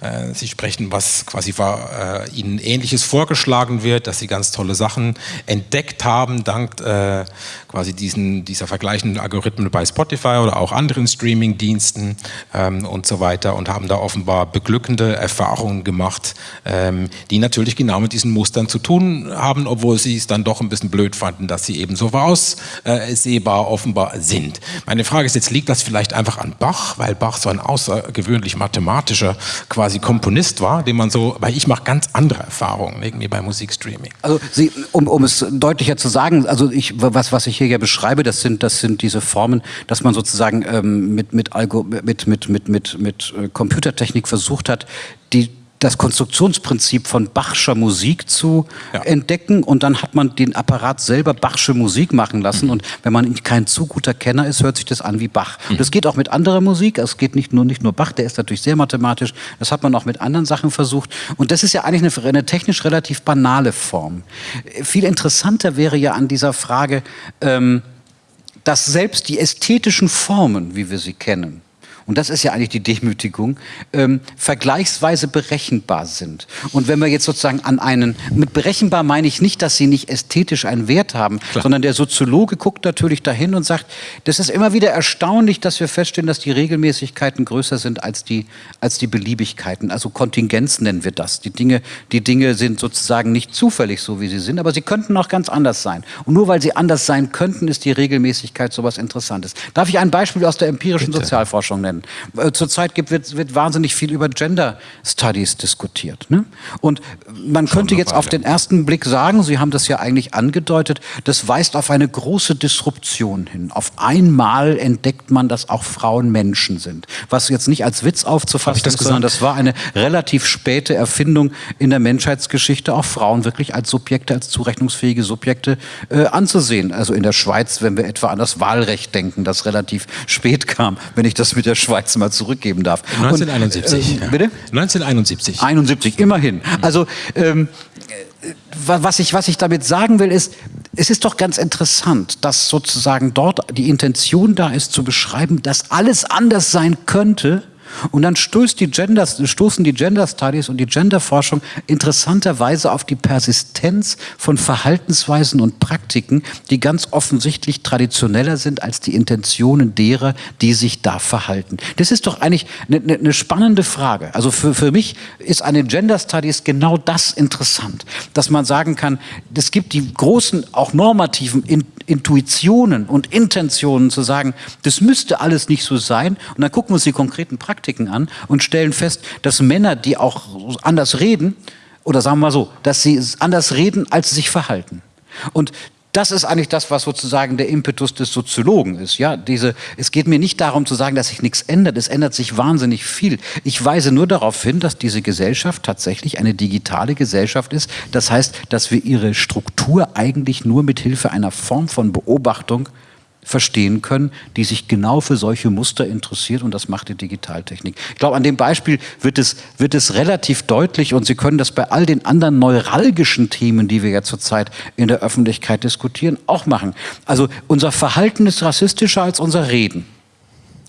Äh, Sie sprechen, was quasi war, äh, Ihnen Ähnliches vorgeschlagen wird, dass Sie ganz tolle Sachen entdeckt haben, dank äh, quasi diesen, dieser vergleichenden Algorithmen bei Spotify oder auch anderen Streaming-Diensten ähm, und so weiter und haben da offenbar beglückende Erfahrungen gemacht, ähm, die natürlich genau mit diesen Mustern zu tun haben, obwohl Sie es dann doch ein bisschen blöd fanden, dass sie eben so voraussehbar offenbar sind. Meine Frage ist jetzt, liegt das vielleicht einfach an Bach, weil Bach so ein außergewöhnlich mathematischer quasi Komponist war, den man so, weil ich mache ganz andere Erfahrungen irgendwie bei Musikstreaming. Also Sie, um, um es deutlicher zu sagen, also ich, was, was ich hier ja beschreibe, das sind, das sind diese Formen, dass man sozusagen ähm, mit, mit, Algo, mit, mit, mit, mit, mit äh, Computertechnik versucht hat, die das Konstruktionsprinzip von Bachscher Musik zu ja. entdecken und dann hat man den Apparat selber Bachsche Musik machen lassen mhm. und wenn man kein zu guter Kenner ist, hört sich das an wie Bach. Mhm. Das geht auch mit anderer Musik, es geht nicht nur, nicht nur Bach, der ist natürlich sehr mathematisch, das hat man auch mit anderen Sachen versucht und das ist ja eigentlich eine, eine technisch relativ banale Form. Viel interessanter wäre ja an dieser Frage, ähm, dass selbst die ästhetischen Formen, wie wir sie kennen, und das ist ja eigentlich die Demütigung, ähm, vergleichsweise berechenbar sind. Und wenn wir jetzt sozusagen an einen, mit berechenbar meine ich nicht, dass sie nicht ästhetisch einen Wert haben, Klar. sondern der Soziologe guckt natürlich dahin und sagt, das ist immer wieder erstaunlich, dass wir feststellen, dass die Regelmäßigkeiten größer sind als die, als die Beliebigkeiten. Also Kontingenz nennen wir das. Die Dinge, die Dinge sind sozusagen nicht zufällig so, wie sie sind, aber sie könnten auch ganz anders sein. Und nur weil sie anders sein könnten, ist die Regelmäßigkeit sowas Interessantes. Darf ich ein Beispiel aus der empirischen Bitte. Sozialforschung nennen? Nennen. Äh, zurzeit gibt, wird, wird wahnsinnig viel über Gender Studies diskutiert. Ne? Und man Schon könnte jetzt auf den ersten Blick sagen, Sie haben das ja eigentlich angedeutet, das weist auf eine große Disruption hin. Auf einmal entdeckt man, dass auch Frauen Menschen sind. Was jetzt nicht als Witz aufzufassen ist, sondern das war eine relativ späte Erfindung in der Menschheitsgeschichte, auch Frauen wirklich als Subjekte, als zurechnungsfähige Subjekte äh, anzusehen. Also in der Schweiz, wenn wir etwa an das Wahlrecht denken, das relativ spät kam, wenn ich das mit der Schweiz mal zurückgeben darf. 1971. Und, äh, bitte? 1971. 71, immerhin. Also ähm, äh, was ich, was ich damit sagen will, ist, es ist doch ganz interessant, dass sozusagen dort die Intention da ist, zu beschreiben, dass alles anders sein könnte, und dann die Gender, stoßen die Gender Studies und die Genderforschung interessanterweise auf die Persistenz von Verhaltensweisen und Praktiken, die ganz offensichtlich traditioneller sind als die Intentionen derer, die sich da verhalten. Das ist doch eigentlich eine, eine, eine spannende Frage. Also für, für mich ist an den Gender Studies genau das interessant, dass man sagen kann, es gibt die großen, auch normativen Intuitionen und Intentionen zu sagen, das müsste alles nicht so sein. Und dann gucken wir uns die konkreten Praktiken an und stellen fest, dass Männer, die auch anders reden, oder sagen wir mal so, dass sie anders reden, als sie sich verhalten. Und das ist eigentlich das, was sozusagen der Impetus des Soziologen ist. Ja, diese, es geht mir nicht darum zu sagen, dass sich nichts ändert. Es ändert sich wahnsinnig viel. Ich weise nur darauf hin, dass diese Gesellschaft tatsächlich eine digitale Gesellschaft ist. Das heißt, dass wir ihre Struktur eigentlich nur mit Hilfe einer Form von Beobachtung verstehen können, die sich genau für solche Muster interessiert und das macht die Digitaltechnik. Ich glaube, an dem Beispiel wird es, wird es relativ deutlich und Sie können das bei all den anderen neuralgischen Themen, die wir ja zurzeit in der Öffentlichkeit diskutieren, auch machen. Also unser Verhalten ist rassistischer als unser Reden.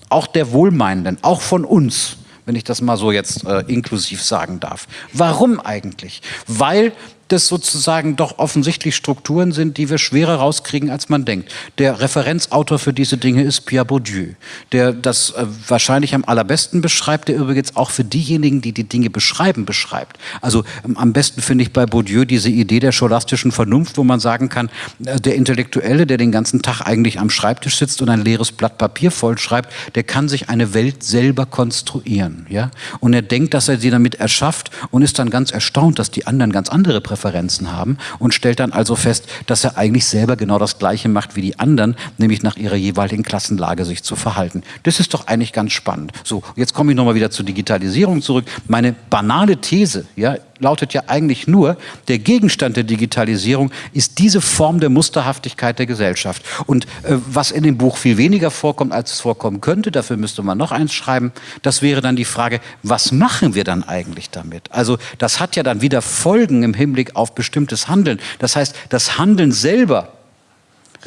Auch der Wohlmeinenden, auch von uns wenn ich das mal so jetzt äh, inklusiv sagen darf. Warum eigentlich? Weil das sozusagen doch offensichtlich Strukturen sind, die wir schwerer rauskriegen, als man denkt. Der Referenzautor für diese Dinge ist Pierre Bourdieu, der das äh, wahrscheinlich am allerbesten beschreibt, der übrigens auch für diejenigen, die die Dinge beschreiben, beschreibt. Also ähm, am besten finde ich bei Bourdieu diese Idee der scholastischen Vernunft, wo man sagen kann, äh, der Intellektuelle, der den ganzen Tag eigentlich am Schreibtisch sitzt und ein leeres Blatt Papier vollschreibt, der kann sich eine Welt selber konstruieren. Ja? Und er denkt, dass er sie damit erschafft und ist dann ganz erstaunt, dass die anderen ganz andere Präferenzen Präferenzen haben und stellt dann also fest, dass er eigentlich selber genau das Gleiche macht wie die anderen, nämlich nach ihrer jeweiligen Klassenlage sich zu verhalten. Das ist doch eigentlich ganz spannend. So, jetzt komme ich nochmal wieder zur Digitalisierung zurück. Meine banale These, ja, lautet ja eigentlich nur, der Gegenstand der Digitalisierung ist diese Form der Musterhaftigkeit der Gesellschaft. Und äh, was in dem Buch viel weniger vorkommt, als es vorkommen könnte, dafür müsste man noch eins schreiben, das wäre dann die Frage, was machen wir dann eigentlich damit? Also das hat ja dann wieder Folgen im Hinblick auf bestimmtes Handeln. Das heißt, das Handeln selber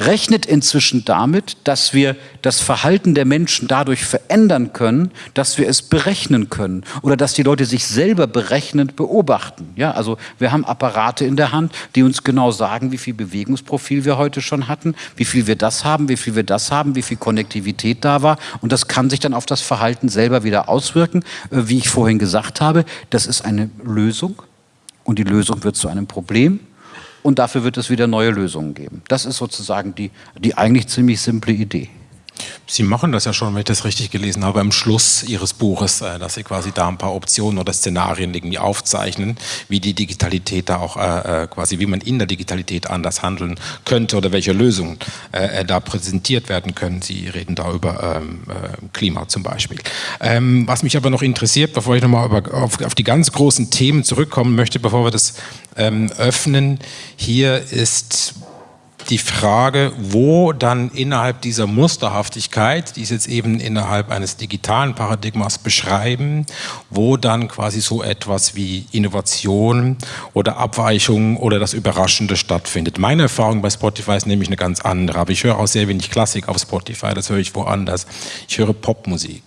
rechnet inzwischen damit, dass wir das Verhalten der Menschen dadurch verändern können, dass wir es berechnen können oder dass die Leute sich selber berechnend beobachten. Ja, also wir haben Apparate in der Hand, die uns genau sagen, wie viel Bewegungsprofil wir heute schon hatten, wie viel wir das haben, wie viel wir das haben, wie viel Konnektivität da war und das kann sich dann auf das Verhalten selber wieder auswirken. Äh, wie ich vorhin gesagt habe, das ist eine Lösung und die Lösung wird zu einem Problem und dafür wird es wieder neue Lösungen geben. Das ist sozusagen die, die eigentlich ziemlich simple Idee. Sie machen das ja schon, wenn ich das richtig gelesen habe, am Schluss Ihres Buches, äh, dass Sie quasi da ein paar Optionen oder Szenarien irgendwie aufzeichnen, wie die Digitalität da auch äh, äh, quasi, wie man in der Digitalität anders handeln könnte oder welche Lösungen äh, da präsentiert werden können. Sie reden da über ähm, Klima zum Beispiel. Ähm, was mich aber noch interessiert, bevor ich nochmal auf, auf die ganz großen Themen zurückkommen möchte, bevor wir das ähm, öffnen, hier ist die Frage, wo dann innerhalb dieser Musterhaftigkeit, die es jetzt eben innerhalb eines digitalen Paradigmas beschreiben, wo dann quasi so etwas wie Innovation oder Abweichung oder das Überraschende stattfindet. Meine Erfahrung bei Spotify ist nämlich eine ganz andere, aber ich höre auch sehr wenig Klassik auf Spotify, das höre ich woanders. Ich höre Popmusik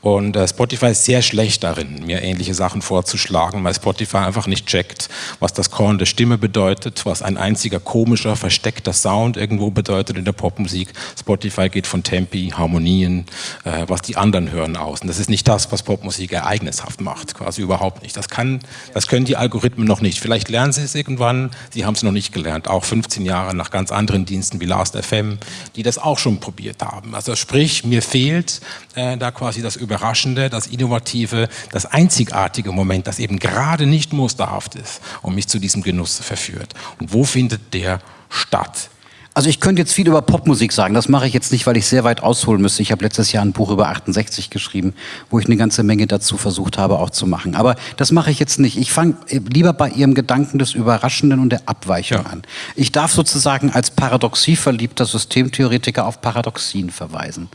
und äh, Spotify ist sehr schlecht darin, mir ähnliche Sachen vorzuschlagen, weil Spotify einfach nicht checkt, was das Korn der Stimme bedeutet, was ein einziger komischer, versteckter das Sound irgendwo bedeutet in der Popmusik. Spotify geht von Tempi, Harmonien, äh, was die anderen hören aus. Und das ist nicht das, was Popmusik ereignishaft macht, quasi überhaupt nicht. Das, kann, das können die Algorithmen noch nicht. Vielleicht lernen sie es irgendwann, sie haben es noch nicht gelernt. Auch 15 Jahre nach ganz anderen Diensten wie Last FM, die das auch schon probiert haben. Also sprich, mir fehlt äh, da quasi das Überraschende, das Innovative, das einzigartige Moment, das eben gerade nicht musterhaft ist und mich zu diesem Genuss verführt. Und wo findet der statt. Also ich könnte jetzt viel über Popmusik sagen, das mache ich jetzt nicht, weil ich sehr weit ausholen müsste. Ich habe letztes Jahr ein Buch über 68 geschrieben, wo ich eine ganze Menge dazu versucht habe auch zu machen. Aber das mache ich jetzt nicht. Ich fange lieber bei Ihrem Gedanken des Überraschenden und der Abweichung ja. an. Ich darf sozusagen als paradoxieverliebter Systemtheoretiker auf Paradoxien verweisen.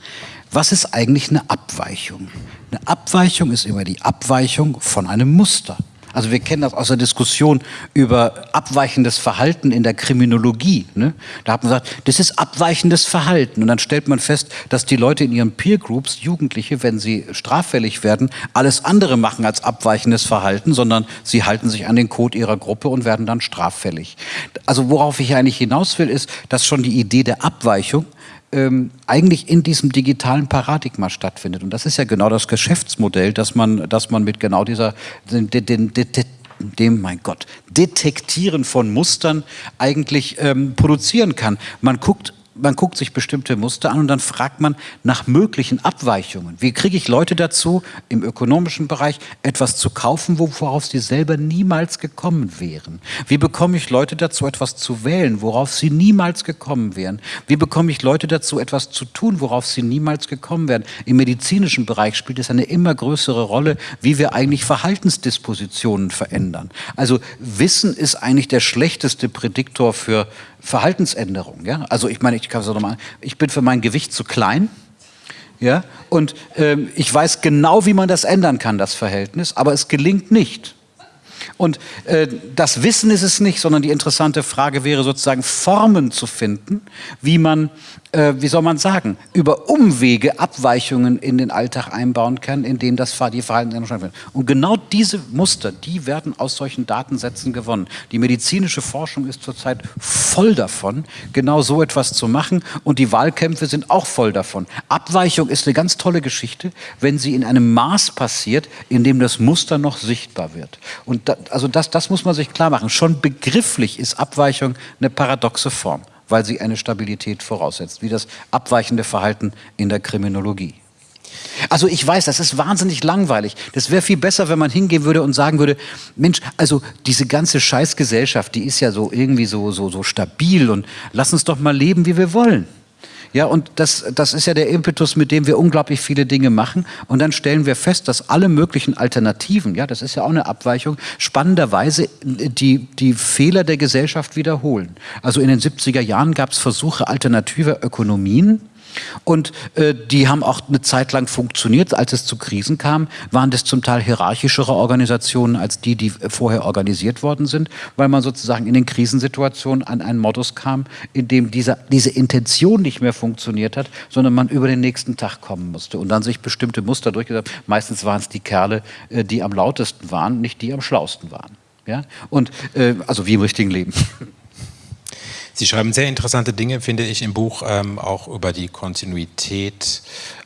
Was ist eigentlich eine Abweichung? Eine Abweichung ist immer die Abweichung von einem Muster. Also wir kennen das aus der Diskussion über abweichendes Verhalten in der Kriminologie. Ne? Da hat man gesagt, das ist abweichendes Verhalten. Und dann stellt man fest, dass die Leute in ihren Peer Groups, Jugendliche, wenn sie straffällig werden, alles andere machen als abweichendes Verhalten, sondern sie halten sich an den Code ihrer Gruppe und werden dann straffällig. Also worauf ich eigentlich hinaus will, ist, dass schon die Idee der Abweichung ähm, eigentlich in diesem digitalen Paradigma stattfindet. Und das ist ja genau das Geschäftsmodell, dass man, dass man mit genau dieser, den, den, den, dem, mein Gott, Detektieren von Mustern eigentlich ähm, produzieren kann. Man guckt man guckt sich bestimmte Muster an und dann fragt man nach möglichen Abweichungen. Wie kriege ich Leute dazu, im ökonomischen Bereich etwas zu kaufen, worauf sie selber niemals gekommen wären? Wie bekomme ich Leute dazu, etwas zu wählen, worauf sie niemals gekommen wären? Wie bekomme ich Leute dazu, etwas zu tun, worauf sie niemals gekommen wären? Im medizinischen Bereich spielt es eine immer größere Rolle, wie wir eigentlich Verhaltensdispositionen verändern. Also Wissen ist eigentlich der schlechteste Prädiktor für Verhaltensänderung. Ja? Also ich meine, ich kann es nochmal, ich bin für mein Gewicht zu klein. Ja? Und ähm, ich weiß genau, wie man das ändern kann, das Verhältnis, aber es gelingt nicht. Und äh, das Wissen ist es nicht, sondern die interessante Frage wäre sozusagen Formen zu finden, wie man äh, wie soll man sagen, über Umwege Abweichungen in den Alltag einbauen kann, in denen das die Verhaltensänderung stattfindet. Und genau diese Muster, die werden aus solchen Datensätzen gewonnen. Die medizinische Forschung ist zurzeit voll davon, genau so etwas zu machen und die Wahlkämpfe sind auch voll davon. Abweichung ist eine ganz tolle Geschichte, wenn sie in einem Maß passiert, in dem das Muster noch sichtbar wird. Und da, also das, das muss man sich klar machen. Schon begrifflich ist Abweichung eine paradoxe Form weil sie eine Stabilität voraussetzt, wie das abweichende Verhalten in der Kriminologie. Also ich weiß, das ist wahnsinnig langweilig. Das wäre viel besser, wenn man hingehen würde und sagen würde, Mensch, also diese ganze Scheißgesellschaft, die ist ja so irgendwie so, so, so stabil und lass uns doch mal leben, wie wir wollen. Ja, und das, das ist ja der Impetus, mit dem wir unglaublich viele Dinge machen. Und dann stellen wir fest, dass alle möglichen Alternativen, ja, das ist ja auch eine Abweichung, spannenderweise die, die Fehler der Gesellschaft wiederholen. Also in den 70er Jahren gab es Versuche alternativer Ökonomien, Und äh, die haben auch eine Zeit lang funktioniert. Als es zu Krisen kam, waren das zum Teil hierarchischere Organisationen als die, die vorher organisiert worden sind, weil man sozusagen in den Krisensituationen an einen Modus kam, in dem dieser, diese Intention nicht mehr funktioniert hat, sondern man über den nächsten Tag kommen musste und dann sich bestimmte Muster durchgesetzt. Meistens waren es die Kerle, äh, die am lautesten waren, nicht die am schlausten waren. Ja? Und äh, also wie im richtigen Leben. (laughs) Sie schreiben sehr interessante Dinge, finde ich, im Buch ähm, auch über die Kontinuität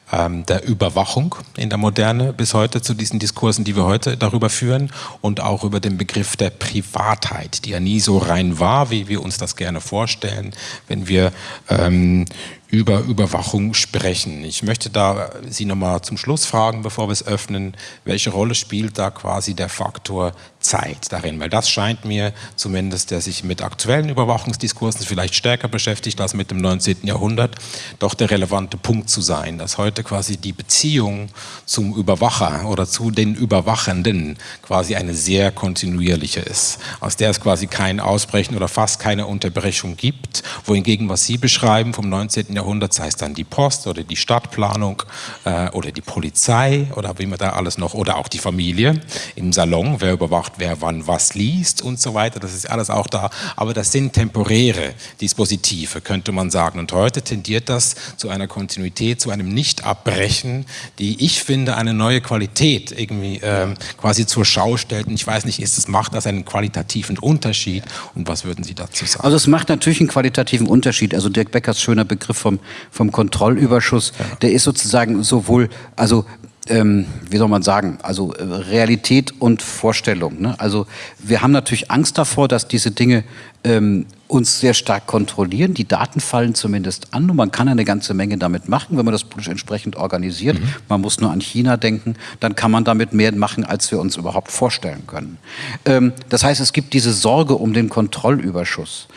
ähm, der Überwachung in der Moderne bis heute zu diesen Diskursen, die wir heute darüber führen und auch über den Begriff der Privatheit, die ja nie so rein war, wie wir uns das gerne vorstellen, wenn wir ähm, über Überwachung sprechen. Ich möchte da Sie nochmal zum Schluss fragen, bevor wir es öffnen, welche Rolle spielt da quasi der Faktor Zeit darin? Weil das scheint mir zumindest, der sich mit aktuellen Überwachungsdiskursen vielleicht stärker beschäftigt als mit dem 19. Jahrhundert, doch der relevante Punkt zu sein, dass heute quasi die Beziehung zum Überwacher oder zu den Überwachenden quasi eine sehr kontinuierliche ist, aus der es quasi kein Ausbrechen oder fast keine Unterbrechung gibt, wohingegen was Sie beschreiben vom 19. Jahrhundert sei es dann die Post oder die Stadtplanung äh, oder die Polizei oder wie man da alles noch, oder auch die Familie im Salon, wer überwacht, wer wann was liest und so weiter, das ist alles auch da. Aber das sind temporäre Dispositive, könnte man sagen. Und heute tendiert das zu einer Kontinuität, zu einem Nicht-Abbrechen, die ich finde eine neue Qualität irgendwie ähm, quasi zur Schau stellt. Und ich weiß nicht, ist es, macht das einen qualitativen Unterschied? Und was würden Sie dazu sagen? Also es macht natürlich einen qualitativen Unterschied. Also Dirk Beckers schöner Begriff vom vom, vom Kontrollüberschuss, ja. der ist sozusagen sowohl, also ähm, wie soll man sagen, also äh, Realität und Vorstellung. Ne? Also wir haben natürlich Angst davor, dass diese Dinge ähm, uns sehr stark kontrollieren. Die Daten fallen zumindest an und man kann eine ganze Menge damit machen, wenn man das politisch entsprechend organisiert. Mhm. Man muss nur an China denken, dann kann man damit mehr machen, als wir uns überhaupt vorstellen können. Ähm, das heißt, es gibt diese Sorge um den Kontrollüberschuss.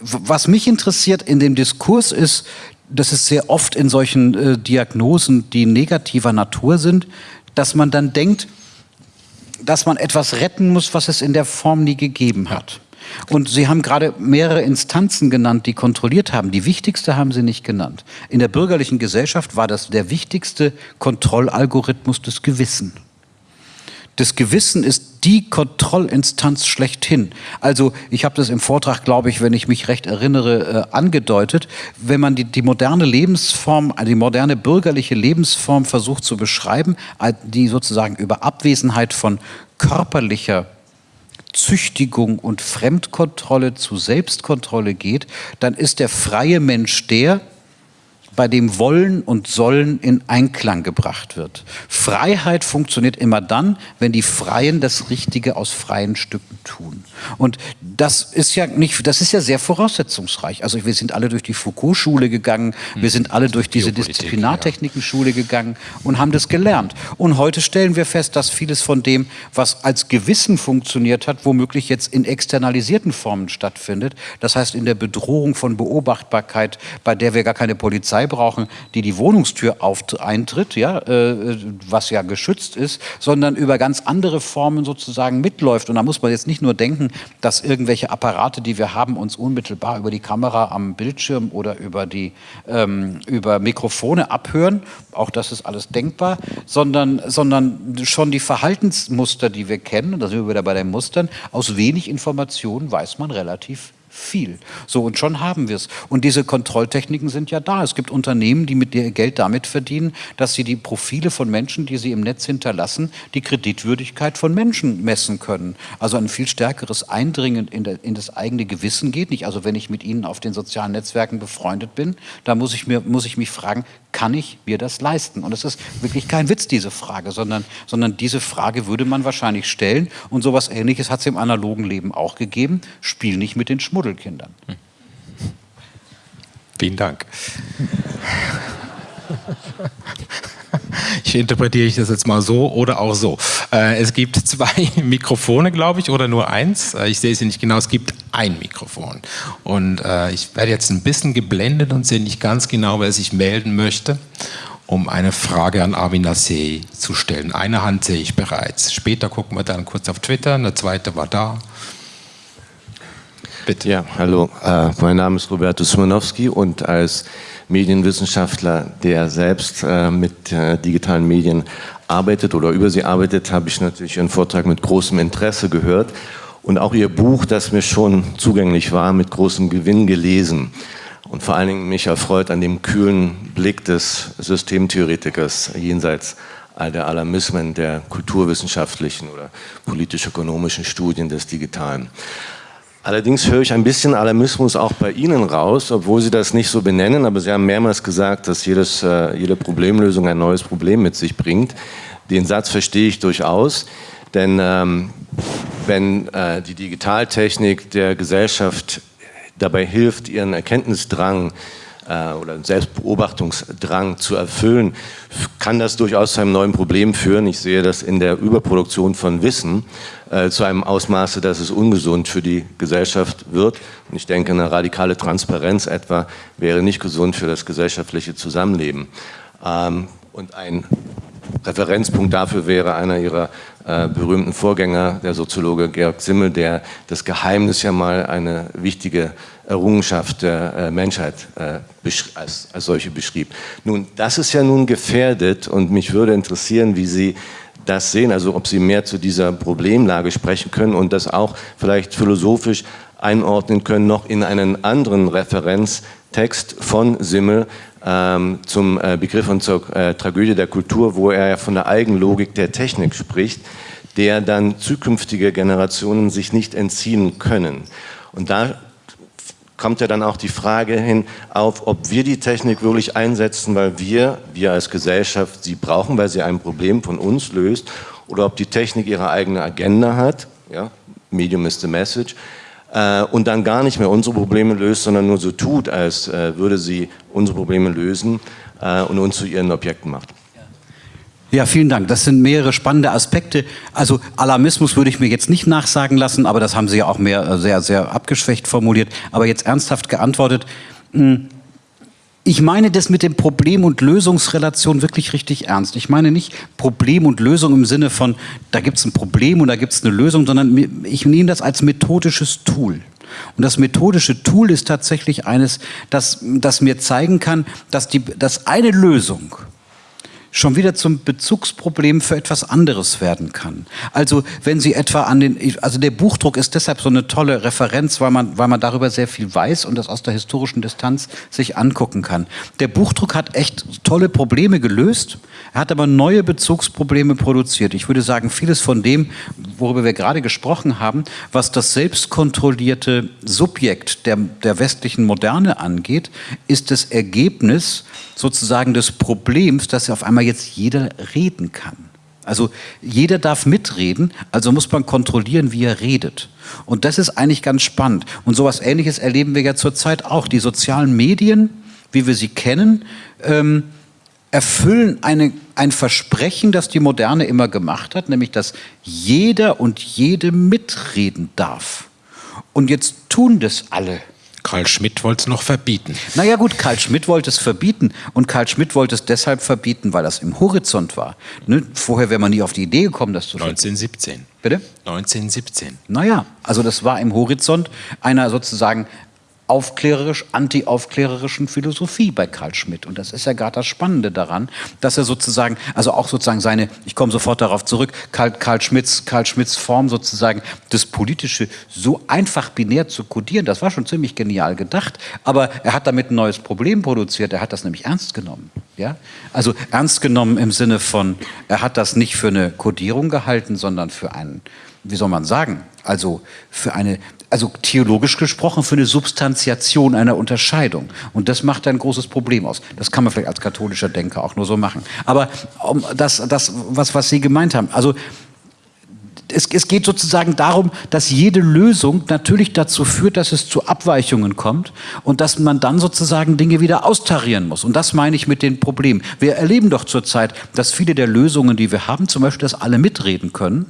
Was mich interessiert in dem Diskurs ist das ist sehr oft in solchen äh, Diagnosen, die negativer Natur sind, dass man dann denkt, dass man etwas retten muss, was es in der Form nie gegeben hat. Und Sie haben gerade mehrere Instanzen genannt, die kontrolliert haben. Die wichtigste haben Sie nicht genannt. In der bürgerlichen Gesellschaft war das der wichtigste Kontrollalgorithmus des Gewissen. Das Gewissen ist die Kontrollinstanz schlechthin. Also ich habe das im Vortrag, glaube ich, wenn ich mich recht erinnere, äh, angedeutet. Wenn man die, die moderne Lebensform, die moderne bürgerliche Lebensform versucht zu beschreiben, die sozusagen über Abwesenheit von körperlicher Züchtigung und Fremdkontrolle zu Selbstkontrolle geht, dann ist der freie Mensch der, bei dem Wollen und Sollen in Einklang gebracht wird. Freiheit funktioniert immer dann, wenn die Freien das Richtige aus freien Stücken tun. Und das ist ja nicht, das ist ja sehr voraussetzungsreich. Also wir sind alle durch die Foucault-Schule gegangen, wir sind alle durch diese Disziplinartechniken-Schule gegangen und haben das gelernt. Und heute stellen wir fest, dass vieles von dem, was als Gewissen funktioniert hat, womöglich jetzt in externalisierten Formen stattfindet. Das heißt in der Bedrohung von Beobachtbarkeit, bei der wir gar keine Polizei brauchen, die die Wohnungstür auf, eintritt, ja, äh, was ja geschützt ist, sondern über ganz andere Formen sozusagen mitläuft. Und da muss man jetzt nicht nur denken, dass irgendwelche Apparate, die wir haben, uns unmittelbar über die Kamera am Bildschirm oder über, die, ähm, über Mikrofone abhören. Auch das ist alles denkbar, sondern, sondern schon die Verhaltensmuster, die wir kennen, da sind wir wieder bei den Mustern, aus wenig Informationen weiß man relativ viel. So, und schon haben wir es. Und diese Kontrolltechniken sind ja da. Es gibt Unternehmen, die mit ihr Geld damit verdienen, dass sie die Profile von Menschen, die sie im Netz hinterlassen, die Kreditwürdigkeit von Menschen messen können. Also ein viel stärkeres Eindringen in, der, in das eigene Gewissen geht nicht. Also wenn ich mit Ihnen auf den sozialen Netzwerken befreundet bin, da muss ich, mir, muss ich mich fragen, kann ich mir das leisten? Und es ist wirklich kein Witz, diese Frage, sondern, sondern diese Frage würde man wahrscheinlich stellen. Und sowas Ähnliches hat es im analogen Leben auch gegeben. Spiel nicht mit den Schmuddelkindern. Hm. Vielen Dank. Ich interpretiere ich das jetzt mal so oder auch so. Äh, es gibt (laughs) zwei Mikrofone, glaube ich, oder nur eins. Äh, ich sehe es nicht genau. Es gibt ein Mikrofon. Und äh, ich werde jetzt ein bisschen geblendet und sehe nicht ganz genau, wer sich melden möchte, um eine Frage an Arvin Nassé zu stellen. Eine Hand sehe ich bereits. Später gucken wir dann kurz auf Twitter. Eine zweite war da. Bitte. Ja, hallo. mein Name ist Roberto Smanowski und als Medienwissenschaftler, der selbst äh, mit äh, digitalen Medien arbeitet oder über sie arbeitet, habe ich natürlich Ihren Vortrag mit großem Interesse gehört und auch Ihr Buch, das mir schon zugänglich war, mit großem Gewinn gelesen. Und vor allen Dingen mich erfreut an dem kühlen Blick des Systemtheoretikers jenseits all der Alarmismen der kulturwissenschaftlichen oder politisch-ökonomischen Studien des Digitalen. Allerdings höre ich ein bisschen Alarmismus auch bei Ihnen raus, obwohl Sie das nicht so benennen, aber Sie haben mehrmals gesagt, dass jedes, äh, jede Problemlösung ein neues Problem mit sich bringt. Den Satz verstehe ich durchaus, denn ähm, wenn äh, die Digitaltechnik der Gesellschaft dabei hilft, ihren Erkenntnisdrang äh, oder Selbstbeobachtungsdrang zu erfüllen, kann das durchaus zu einem neuen Problem führen. Ich sehe das in der Überproduktion von Wissen äh, zu einem Ausmaße, dass es ungesund für die Gesellschaft wird. Und ich denke, eine radikale Transparenz etwa wäre nicht gesund für das gesellschaftliche Zusammenleben. Ähm, und ein Referenzpunkt dafür wäre einer ihrer äh, berühmten Vorgänger, der Soziologe Georg Simmel, der das Geheimnis ja mal eine wichtige Errungenschaft der äh, Menschheit äh, als, solche beschrieb. Nun, das ist ja nun gefährdet und mich würde interessieren, wie Sie das sehen, also ob Sie mehr zu dieser Problemlage sprechen können und das auch vielleicht philosophisch einordnen können, noch in einen anderen Referenztext von Simmel ähm, zum äh, Begriff und zur äh, Tragödie der Kultur, wo er ja von der Eigenlogik der Technik spricht, der dann zukünftige Generationen sich nicht entziehen können. Und da kommt ja dann auch die Frage hin auf, ob wir die Technik wirklich einsetzen, weil wir, wir als Gesellschaft sie brauchen, weil sie ein Problem von uns löst, oder ob die Technik ihre eigene Agenda hat, ja, Medium is the message, äh, und dann gar nicht mehr unsere Probleme löst, sondern nur so tut, als äh, würde sie unsere Probleme lösen äh, und uns zu ihren Objekten macht. Ja, vielen Dank. Das sind mehrere spannende Aspekte. Also Alarmismus würde ich mir jetzt nicht nachsagen lassen, aber das haben Sie ja auch mehr äh, sehr, sehr abgeschwächt formuliert. Aber jetzt ernsthaft geantwortet. Hm, ich meine das mit dem Problem- und Lösungsrelation wirklich richtig ernst. Ich meine nicht Problem und Lösung im Sinne von, da gibt es ein Problem und da gibt es eine Lösung, sondern ich nehme das als methodisches Tool. Und das methodische Tool ist tatsächlich eines, das, das mir zeigen kann, dass, die, dass eine Lösung schon wieder zum Bezugsproblem für etwas anderes werden kann. Also wenn Sie etwa an den, also der Buchdruck ist deshalb so eine tolle Referenz, weil man, weil man darüber sehr viel weiß und das aus der historischen Distanz sich angucken kann. Der Buchdruck hat echt tolle Probleme gelöst, er hat aber neue Bezugsprobleme produziert. Ich würde sagen, vieles von dem, worüber wir gerade gesprochen haben, was das selbstkontrollierte Subjekt der, der westlichen Moderne angeht, ist das Ergebnis sozusagen des Problems, dass auf einmal jetzt jeder reden kann. Also jeder darf mitreden, also muss man kontrollieren, wie er redet. Und das ist eigentlich ganz spannend. Und sowas Ähnliches erleben wir ja zurzeit auch. Die sozialen Medien, wie wir sie kennen, ähm, erfüllen eine, ein Versprechen, das die Moderne immer gemacht hat, nämlich dass jeder und jede mitreden darf. Und jetzt tun das alle. Karl Schmidt wollte es noch verbieten. Naja gut, Karl Schmidt wollte es verbieten und Karl Schmidt wollte es deshalb verbieten, weil das im Horizont war. Ne? Vorher wäre man nie auf die Idee gekommen, das zu verbieten. 1917. Bitte? 1917. Naja, also das war im Horizont einer sozusagen aufklärerisch, anti-aufklärerischen Philosophie bei Karl Schmidt. Und das ist ja gerade das Spannende daran, dass er sozusagen, also auch sozusagen seine, ich komme sofort darauf zurück, Karl, Karl, Schmitz, Karl Schmitz Form sozusagen, das Politische so einfach binär zu kodieren, das war schon ziemlich genial gedacht, aber er hat damit ein neues Problem produziert, er hat das nämlich ernst genommen. Ja? Also ernst genommen im Sinne von, er hat das nicht für eine Kodierung gehalten, sondern für einen, wie soll man sagen, also für eine also theologisch gesprochen, für eine Substantiation einer Unterscheidung. Und das macht ein großes Problem aus. Das kann man vielleicht als katholischer Denker auch nur so machen. Aber um das, das was, was Sie gemeint haben, also es, es, geht sozusagen darum, dass jede Lösung natürlich dazu führt, dass es zu Abweichungen kommt und dass man dann sozusagen Dinge wieder austarieren muss. Und das meine ich mit den Problemen. Wir erleben doch zurzeit, dass viele der Lösungen, die wir haben, zum Beispiel, dass alle mitreden können,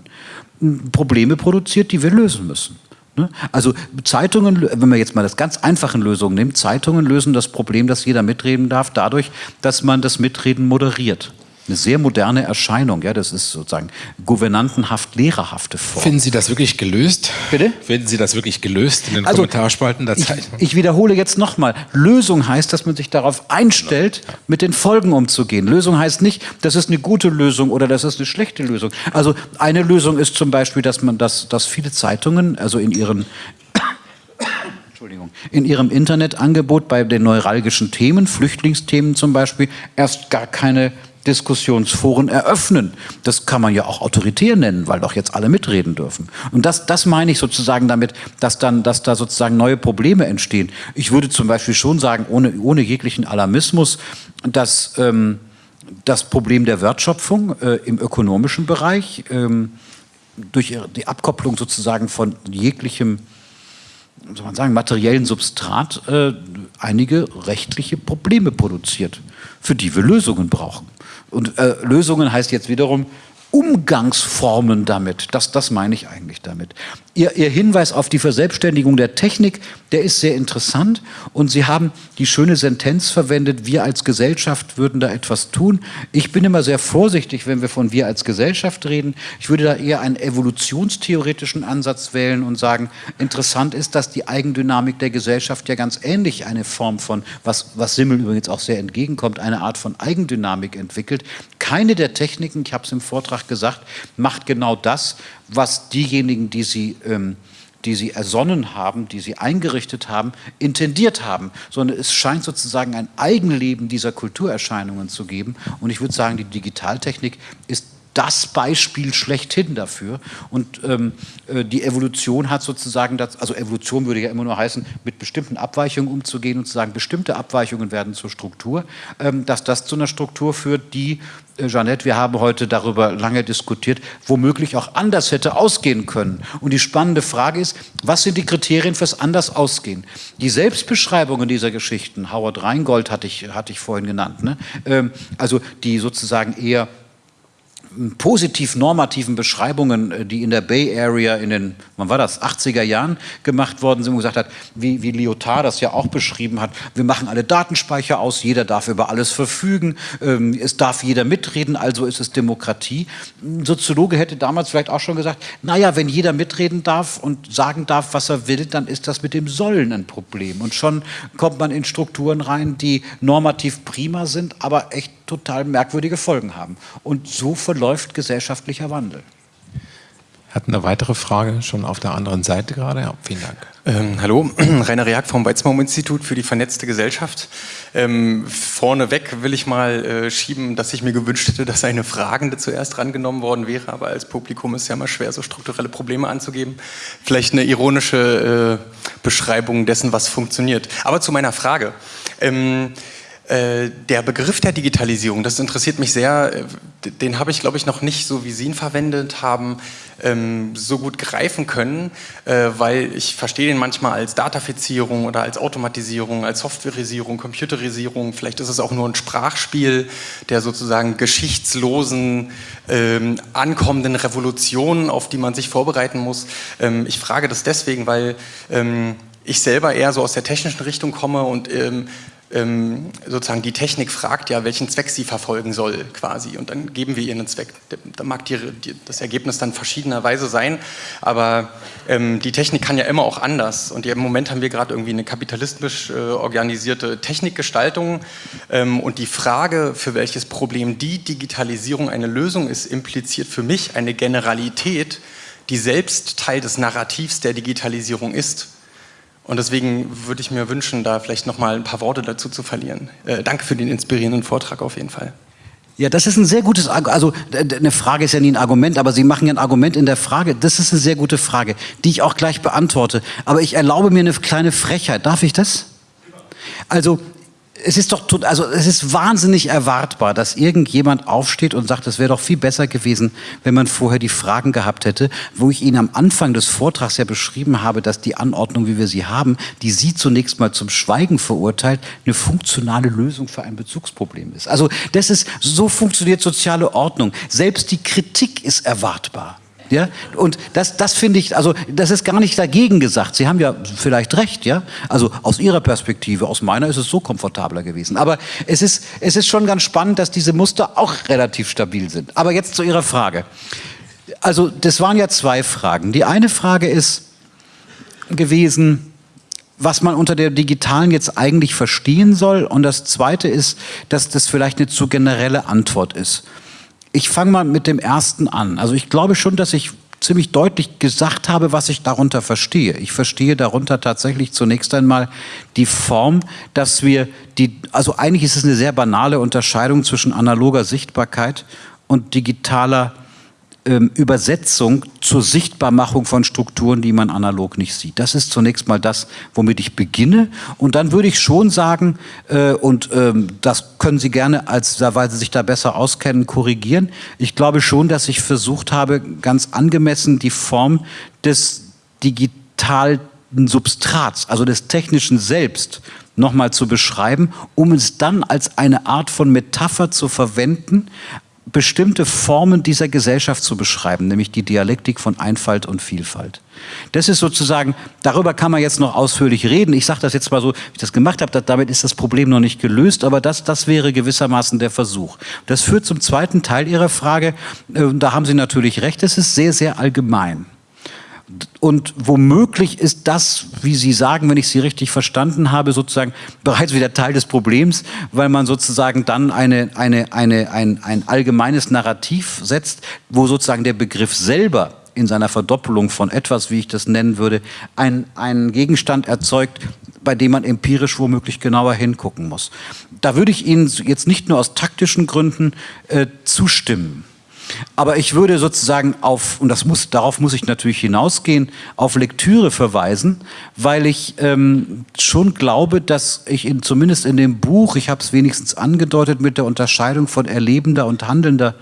Probleme produziert, die wir lösen müssen. Ne? Also Zeitungen, wenn man jetzt mal das ganz einfachen Lösungen nimmt, Zeitungen lösen das Problem, dass jeder mitreden darf, dadurch, dass man das Mitreden moderiert. Eine sehr moderne Erscheinung. Ja, das ist sozusagen gouvernantenhaft, lehrerhafte Form. Finden Sie das wirklich gelöst? Bitte? Finden Sie das wirklich gelöst in den Also, Kommentarspalten der Ich, Zeitung? ich wiederhole jetzt nochmal. Lösung heißt, dass man sich darauf einstellt, mit den Folgen umzugehen. Lösung heißt nicht, das ist eine gute Lösung oder das ist eine schlechte Lösung. Also eine Lösung ist zum Beispiel, dass man das, dass viele Zeitungen, also in ihren (coughs) Entschuldigung, in ihrem Internetangebot bei den neuralgischen Themen, Flüchtlingsthemen zum Beispiel, erst gar keine Diskussionsforen eröffnen. Das kann man ja auch autoritär nennen, weil doch jetzt alle mitreden dürfen. Und das, das meine ich sozusagen damit, dass, dann, dass da sozusagen neue Probleme entstehen. Ich würde zum Beispiel schon sagen, ohne, ohne jeglichen Alarmismus, dass ähm, das Problem der Wertschöpfung äh, im ökonomischen Bereich ähm, durch die Abkopplung sozusagen von jeglichem soll man sagen, materiellen Substrat äh, einige rechtliche Probleme produziert, für die wir Lösungen brauchen. Und äh, Lösungen heißt jetzt wiederum Umgangsformen damit. Das, das meine ich eigentlich damit. Ihr, Ihr Hinweis auf die Verselbstständigung der Technik, der ist sehr interessant. Und Sie haben die schöne Sentenz verwendet, wir als Gesellschaft würden da etwas tun. Ich bin immer sehr vorsichtig, wenn wir von wir als Gesellschaft reden. Ich würde da eher einen evolutionstheoretischen Ansatz wählen und sagen, interessant ist, dass die Eigendynamik der Gesellschaft ja ganz ähnlich eine Form von, was, was Simmel übrigens auch sehr entgegenkommt, eine Art von Eigendynamik entwickelt. Keine der Techniken, ich habe es im Vortrag gesagt, macht genau das, was diejenigen, die sie ähm, die sie ersonnen haben, die sie eingerichtet haben, intendiert haben, sondern es scheint sozusagen ein Eigenleben dieser Kulturerscheinungen zu geben. Und ich würde sagen, die Digitaltechnik ist das Beispiel schlechthin dafür. Und ähm, äh, die Evolution hat sozusagen, das, also Evolution würde ja immer nur heißen, mit bestimmten Abweichungen umzugehen und zu sagen, bestimmte Abweichungen werden zur Struktur, ähm, dass das zu einer Struktur führt, die äh, Jeanette, wir haben heute darüber lange diskutiert, womöglich auch anders hätte ausgehen können. Und die spannende Frage ist, was sind die Kriterien fürs anders ausgehen? Die Selbstbeschreibungen dieser Geschichten, Howard Rheingold hatte ich, hatte ich vorhin genannt, ne? ähm, also die sozusagen eher positiv-normativen Beschreibungen, äh, die in der Bay Area in den, wann war das, 80er Jahren gemacht worden sind, wo gesagt hat, wie, wie Lyotard das ja auch beschrieben hat, wir machen alle Datenspeicher aus, jeder darf über alles verfügen, ähm, es darf jeder mitreden, also ist es Demokratie. Ein Soziologe hätte damals vielleicht auch schon gesagt, naja, wenn jeder mitreden darf und sagen darf, was er will, dann ist das mit dem Sollen ein Problem. Und schon kommt man in Strukturen rein, die normativ prima sind, aber echt total merkwürdige Folgen haben. Und so verläuft gesellschaftlicher Wandel. Hat eine weitere Frage schon auf der anderen Seite gerade? Ja, vielen Dank. Ähm, hallo, (clears throat) Rainer Reak vom Weizmann-Institut für die vernetzte Gesellschaft. Ähm, vorneweg will ich mal äh, schieben, dass ich mir gewünscht hätte, dass eine Fragende zuerst rangenommen worden wäre, aber als Publikum ist ja mal schwer, so strukturelle Probleme anzugeben. Vielleicht eine ironische äh, Beschreibung dessen, was funktioniert. Aber zu meiner Frage. Ähm, äh, der Begriff der Digitalisierung, das interessiert mich sehr, äh, den habe ich, glaube ich, noch nicht so, wie Sie ihn verwendet haben, ähm, so gut greifen können, äh, weil ich verstehe den manchmal als Datafizierung oder als Automatisierung, als Softwareisierung, Computerisierung, vielleicht ist es auch nur ein Sprachspiel der sozusagen geschichtslosen, ähm, ankommenden Revolutionen, auf die man sich vorbereiten muss. Ähm, ich frage das deswegen, weil ich selber eher so aus der technischen Richtung komme und ähm, sozusagen die Technik fragt ja, welchen Zweck sie verfolgen soll quasi und dann geben wir ihr einen Zweck. Da mag die, die, das Ergebnis dann verschiedenerweise sein, aber ähm, die Technik kann ja immer auch anders und im Moment haben wir gerade irgendwie eine kapitalistisch äh, organisierte Technikgestaltung ähm, und die Frage, für welches Problem die Digitalisierung eine Lösung ist, impliziert für mich eine Generalität, die selbst Teil des Narrativs der Digitalisierung ist. Und deswegen würde ich mir wünschen, da vielleicht noch mal ein paar Worte dazu zu verlieren. Äh, danke für den inspirierenden Vortrag auf jeden Fall. Ja, das ist ein sehr gutes Argument. Also eine Frage ist ja nie ein Argument, aber Sie machen ja ein Argument in der Frage. Das ist eine sehr gute Frage, die ich auch gleich beantworte. Aber ich erlaube mir eine kleine Frechheit. Darf ich das? Also es ist doch, also es ist wahnsinnig erwartbar, dass irgendjemand aufsteht und sagt, es wäre doch viel besser gewesen, wenn man vorher die Fragen gehabt hätte, wo ich Ihnen am Anfang des Vortrags ja beschrieben habe, dass die Anordnung, wie wir sie haben, die Sie zunächst mal zum Schweigen verurteilt, eine funktionale Lösung für ein Bezugsproblem ist. Also das ist, so funktioniert soziale Ordnung. Selbst die Kritik ist erwartbar. Ja, und das, das finde ich, also das ist gar nicht dagegen gesagt. Sie haben ja vielleicht recht, ja. Also aus Ihrer Perspektive, aus meiner ist es so komfortabler gewesen. Aber es ist, es ist schon ganz spannend, dass diese Muster auch relativ stabil sind. Aber jetzt zu Ihrer Frage. Also das waren ja zwei Fragen. Die eine Frage ist gewesen, was man unter der digitalen jetzt eigentlich verstehen soll. Und das zweite ist, dass das vielleicht eine zu generelle Antwort ist. Ich fange mal mit dem ersten an. Also ich glaube schon, dass ich ziemlich deutlich gesagt habe, was ich darunter verstehe. Ich verstehe darunter tatsächlich zunächst einmal die Form, dass wir die, also eigentlich ist es eine sehr banale Unterscheidung zwischen analoger Sichtbarkeit und digitaler ähm, Übersetzung zur Sichtbarmachung von Strukturen, die man analog nicht sieht. Das ist zunächst mal das, womit ich beginne. Und dann würde ich schon sagen, äh, und ähm, das können Sie gerne, als, weil Sie sich da besser auskennen, korrigieren. Ich glaube schon, dass ich versucht habe, ganz angemessen die Form des digitalen Substrats, also des technischen Selbst, nochmal zu beschreiben, um es dann als eine Art von Metapher zu verwenden, bestimmte Formen dieser Gesellschaft zu beschreiben, nämlich die Dialektik von Einfalt und Vielfalt. Das ist sozusagen, darüber kann man jetzt noch ausführlich reden. Ich sage das jetzt mal so, wie ich das gemacht habe, damit ist das Problem noch nicht gelöst, aber das, das wäre gewissermaßen der Versuch. Das führt zum zweiten Teil Ihrer Frage. Äh, da haben Sie natürlich recht, es ist sehr, sehr allgemein. Und womöglich ist das, wie Sie sagen, wenn ich Sie richtig verstanden habe, sozusagen bereits wieder Teil des Problems, weil man sozusagen dann eine, eine, eine, ein, ein allgemeines Narrativ setzt, wo sozusagen der Begriff selber in seiner Verdoppelung von etwas, wie ich das nennen würde, einen Gegenstand erzeugt, bei dem man empirisch womöglich genauer hingucken muss. Da würde ich Ihnen jetzt nicht nur aus taktischen Gründen äh, zustimmen. Aber ich würde sozusagen auf, und das muss, darauf muss ich natürlich hinausgehen, auf Lektüre verweisen, weil ich ähm, schon glaube, dass ich in, zumindest in dem Buch, ich habe es wenigstens angedeutet mit der Unterscheidung von erlebender und handelnder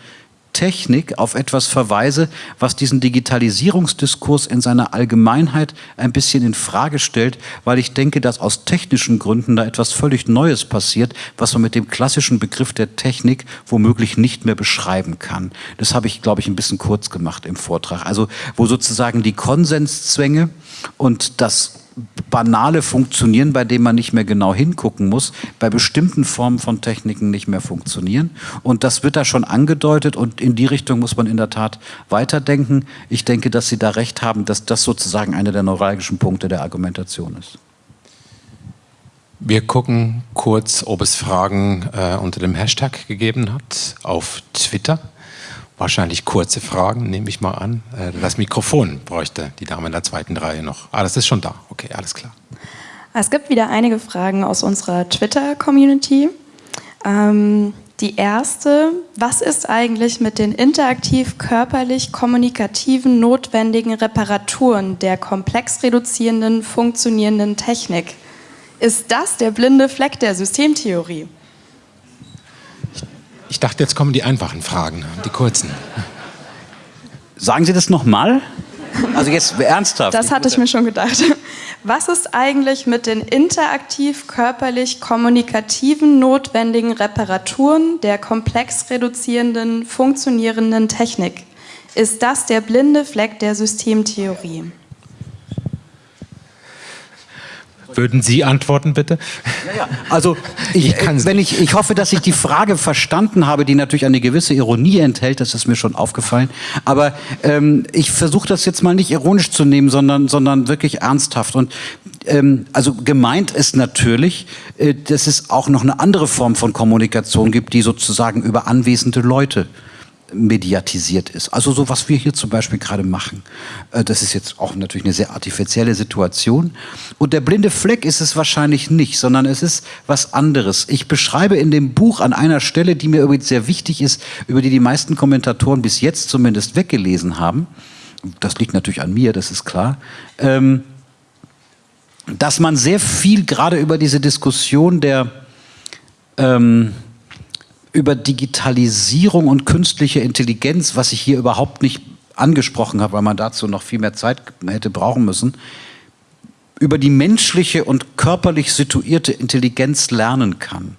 Technik auf etwas verweise, was diesen Digitalisierungsdiskurs in seiner Allgemeinheit ein bisschen in Frage stellt, weil ich denke, dass aus technischen Gründen da etwas völlig Neues passiert, was man mit dem klassischen Begriff der Technik womöglich nicht mehr beschreiben kann. Das habe ich, glaube ich, ein bisschen kurz gemacht im Vortrag. Also wo sozusagen die Konsenszwänge und das banale Funktionieren, bei dem man nicht mehr genau hingucken muss, bei bestimmten Formen von Techniken nicht mehr funktionieren. Und das wird da schon angedeutet und in die Richtung muss man in der Tat weiterdenken. Ich denke, dass Sie da recht haben, dass das sozusagen einer der neuralgischen Punkte der Argumentation ist. Wir gucken kurz, ob es Fragen äh, unter dem Hashtag gegeben hat auf Twitter. Wahrscheinlich kurze Fragen, nehme ich mal an. Äh, das Mikrofon bräuchte die Dame in der zweiten Reihe noch. Ah, das ist schon da. Okay, alles klar. Es gibt wieder einige Fragen aus unserer Twitter-Community. Ähm, die erste, was ist eigentlich mit den interaktiv körperlich kommunikativen notwendigen Reparaturen der komplex reduzierenden, funktionierenden Technik? Ist das der blinde Fleck der Systemtheorie? Ich dachte, jetzt kommen die einfachen Fragen, die kurzen. Sagen Sie das nochmal? Also jetzt ernsthaft. Das hatte ich mir schon gedacht. Was ist eigentlich mit den interaktiv körperlich kommunikativen notwendigen Reparaturen der komplex reduzierenden, funktionierenden Technik? Ist das der blinde Fleck der Systemtheorie? Würden Sie antworten, bitte? Ja, ja. Also (laughs) ich, ich, äh, wenn ich, ich hoffe, dass ich die Frage verstanden habe, die natürlich eine gewisse Ironie enthält, das ist mir schon aufgefallen. Aber ähm, ich versuche das jetzt mal nicht ironisch zu nehmen, sondern, sondern wirklich ernsthaft. Und ähm, also gemeint ist natürlich, äh, dass es auch noch eine andere Form von Kommunikation gibt, die sozusagen über anwesende Leute mediatisiert ist. Also so, was wir hier zum Beispiel gerade machen. Äh, das ist jetzt auch natürlich eine sehr artifizielle Situation. Und der blinde Fleck ist es wahrscheinlich nicht, sondern es ist was anderes. Ich beschreibe in dem Buch an einer Stelle, die mir übrigens sehr wichtig ist, über die die meisten Kommentatoren bis jetzt zumindest weggelesen haben. Das liegt natürlich an mir, das ist klar. Ähm, dass man sehr viel gerade über diese Diskussion der ähm, über Digitalisierung und künstliche Intelligenz, was ich hier überhaupt nicht angesprochen habe, weil man dazu noch viel mehr Zeit hätte brauchen müssen, über die menschliche und körperlich situierte Intelligenz lernen kann.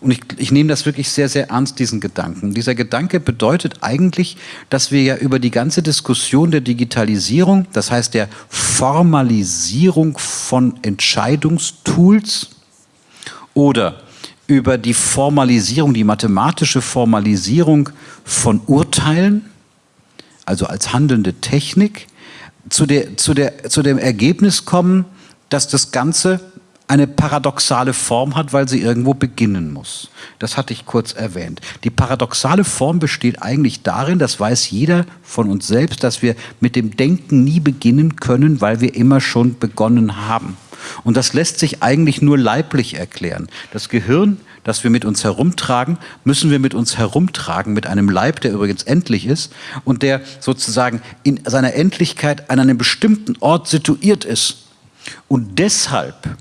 Und ich, ich nehme das wirklich sehr, sehr ernst, diesen Gedanken. Dieser Gedanke bedeutet eigentlich, dass wir ja über die ganze Diskussion der Digitalisierung, das heißt der Formalisierung von Entscheidungstools oder über die Formalisierung, die mathematische Formalisierung von Urteilen, also als handelnde Technik, zu, der, zu, der, zu dem Ergebnis kommen, dass das Ganze eine paradoxale Form hat, weil sie irgendwo beginnen muss. Das hatte ich kurz erwähnt. Die paradoxale Form besteht eigentlich darin, das weiß jeder von uns selbst, dass wir mit dem Denken nie beginnen können, weil wir immer schon begonnen haben. Und das lässt sich eigentlich nur leiblich erklären. Das Gehirn, das wir mit uns herumtragen, müssen wir mit uns herumtragen, mit einem Leib, der übrigens endlich ist und der sozusagen in seiner Endlichkeit an einem bestimmten Ort situiert ist. Und deshalb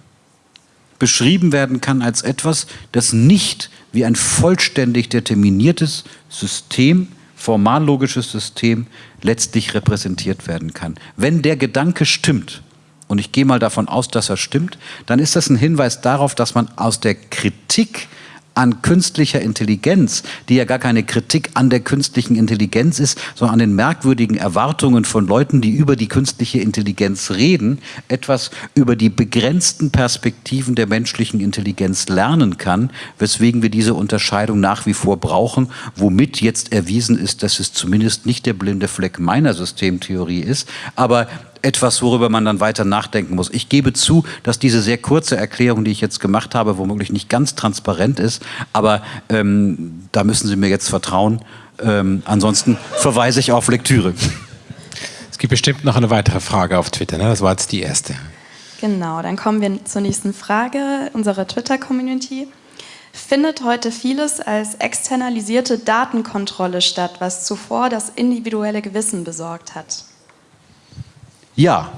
beschrieben werden kann als etwas, das nicht wie ein vollständig determiniertes System, formallogisches System letztlich repräsentiert werden kann. Wenn der Gedanke stimmt, und ich gehe mal davon aus, dass er stimmt, dann ist das ein Hinweis darauf, dass man aus der Kritik an künstlicher Intelligenz, die ja gar keine Kritik an der künstlichen Intelligenz ist, sondern an den merkwürdigen Erwartungen von Leuten, die über die künstliche Intelligenz reden, etwas über die begrenzten Perspektiven der menschlichen Intelligenz lernen kann, weswegen wir diese Unterscheidung nach wie vor brauchen, womit jetzt erwiesen ist, dass es zumindest nicht der blinde Fleck meiner Systemtheorie ist, aber etwas, worüber man dann weiter nachdenken muss. Ich gebe zu, dass diese sehr kurze Erklärung, die ich jetzt gemacht habe, womöglich nicht ganz transparent ist, aber ähm, da müssen Sie mir jetzt vertrauen. Ähm, ansonsten verweise ich auf Lektüre. Es gibt bestimmt noch eine weitere Frage auf Twitter, ne? das war jetzt die erste. Genau, dann kommen wir zur nächsten Frage unserer Twitter-Community. Findet heute vieles als externalisierte Datenkontrolle statt, was zuvor das individuelle Gewissen besorgt hat? Ja,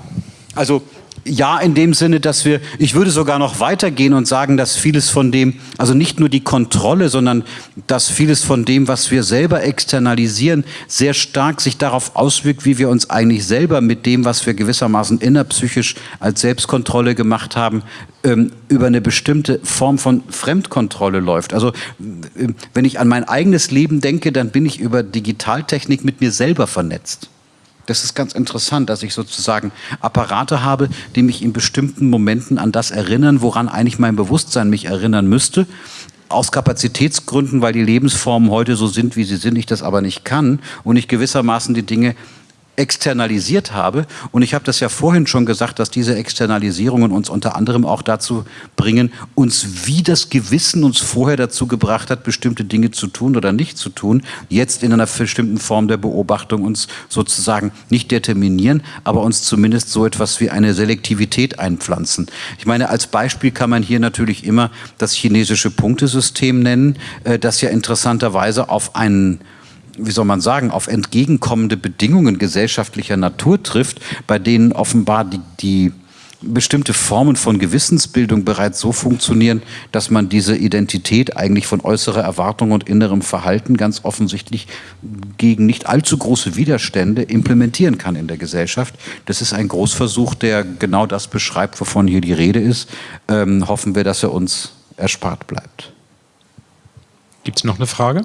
also ja, in dem Sinne, dass wir, ich würde sogar noch weitergehen und sagen, dass vieles von dem, also nicht nur die Kontrolle, sondern dass vieles von dem, was wir selber externalisieren, sehr stark sich darauf auswirkt, wie wir uns eigentlich selber mit dem, was wir gewissermaßen innerpsychisch als Selbstkontrolle gemacht haben, ähm, über eine bestimmte Form von Fremdkontrolle läuft. Also äh, wenn ich an mein eigenes Leben denke, dann bin ich über Digitaltechnik mit mir selber vernetzt. Das ist ganz interessant, dass ich sozusagen Apparate habe, die mich in bestimmten Momenten an das erinnern, woran eigentlich mein Bewusstsein mich erinnern müsste. Aus Kapazitätsgründen, weil die Lebensformen heute so sind, wie sie sind, ich das aber nicht kann und ich gewissermaßen die Dinge externalisiert habe. Und ich habe das ja vorhin schon gesagt, dass diese Externalisierungen uns unter anderem auch dazu bringen, uns wie das Gewissen uns vorher dazu gebracht hat, bestimmte Dinge zu tun oder nicht zu tun, jetzt in einer bestimmten Form der Beobachtung uns sozusagen nicht determinieren, aber uns zumindest so etwas wie eine Selektivität einpflanzen. Ich meine, als Beispiel kann man hier natürlich immer das chinesische Punktesystem nennen, äh, das ja interessanterweise auf einen wie soll man sagen, auf entgegenkommende Bedingungen gesellschaftlicher Natur trifft, bei denen offenbar die, die bestimmte Formen von Gewissensbildung bereits so funktionieren, dass man diese Identität eigentlich von äußerer Erwartung und innerem Verhalten ganz offensichtlich gegen nicht allzu große Widerstände implementieren kann in der Gesellschaft. Das ist ein Großversuch, der genau das beschreibt, wovon hier die Rede ist. Ähm, hoffen wir, dass er uns erspart bleibt. Gibt es noch eine Frage?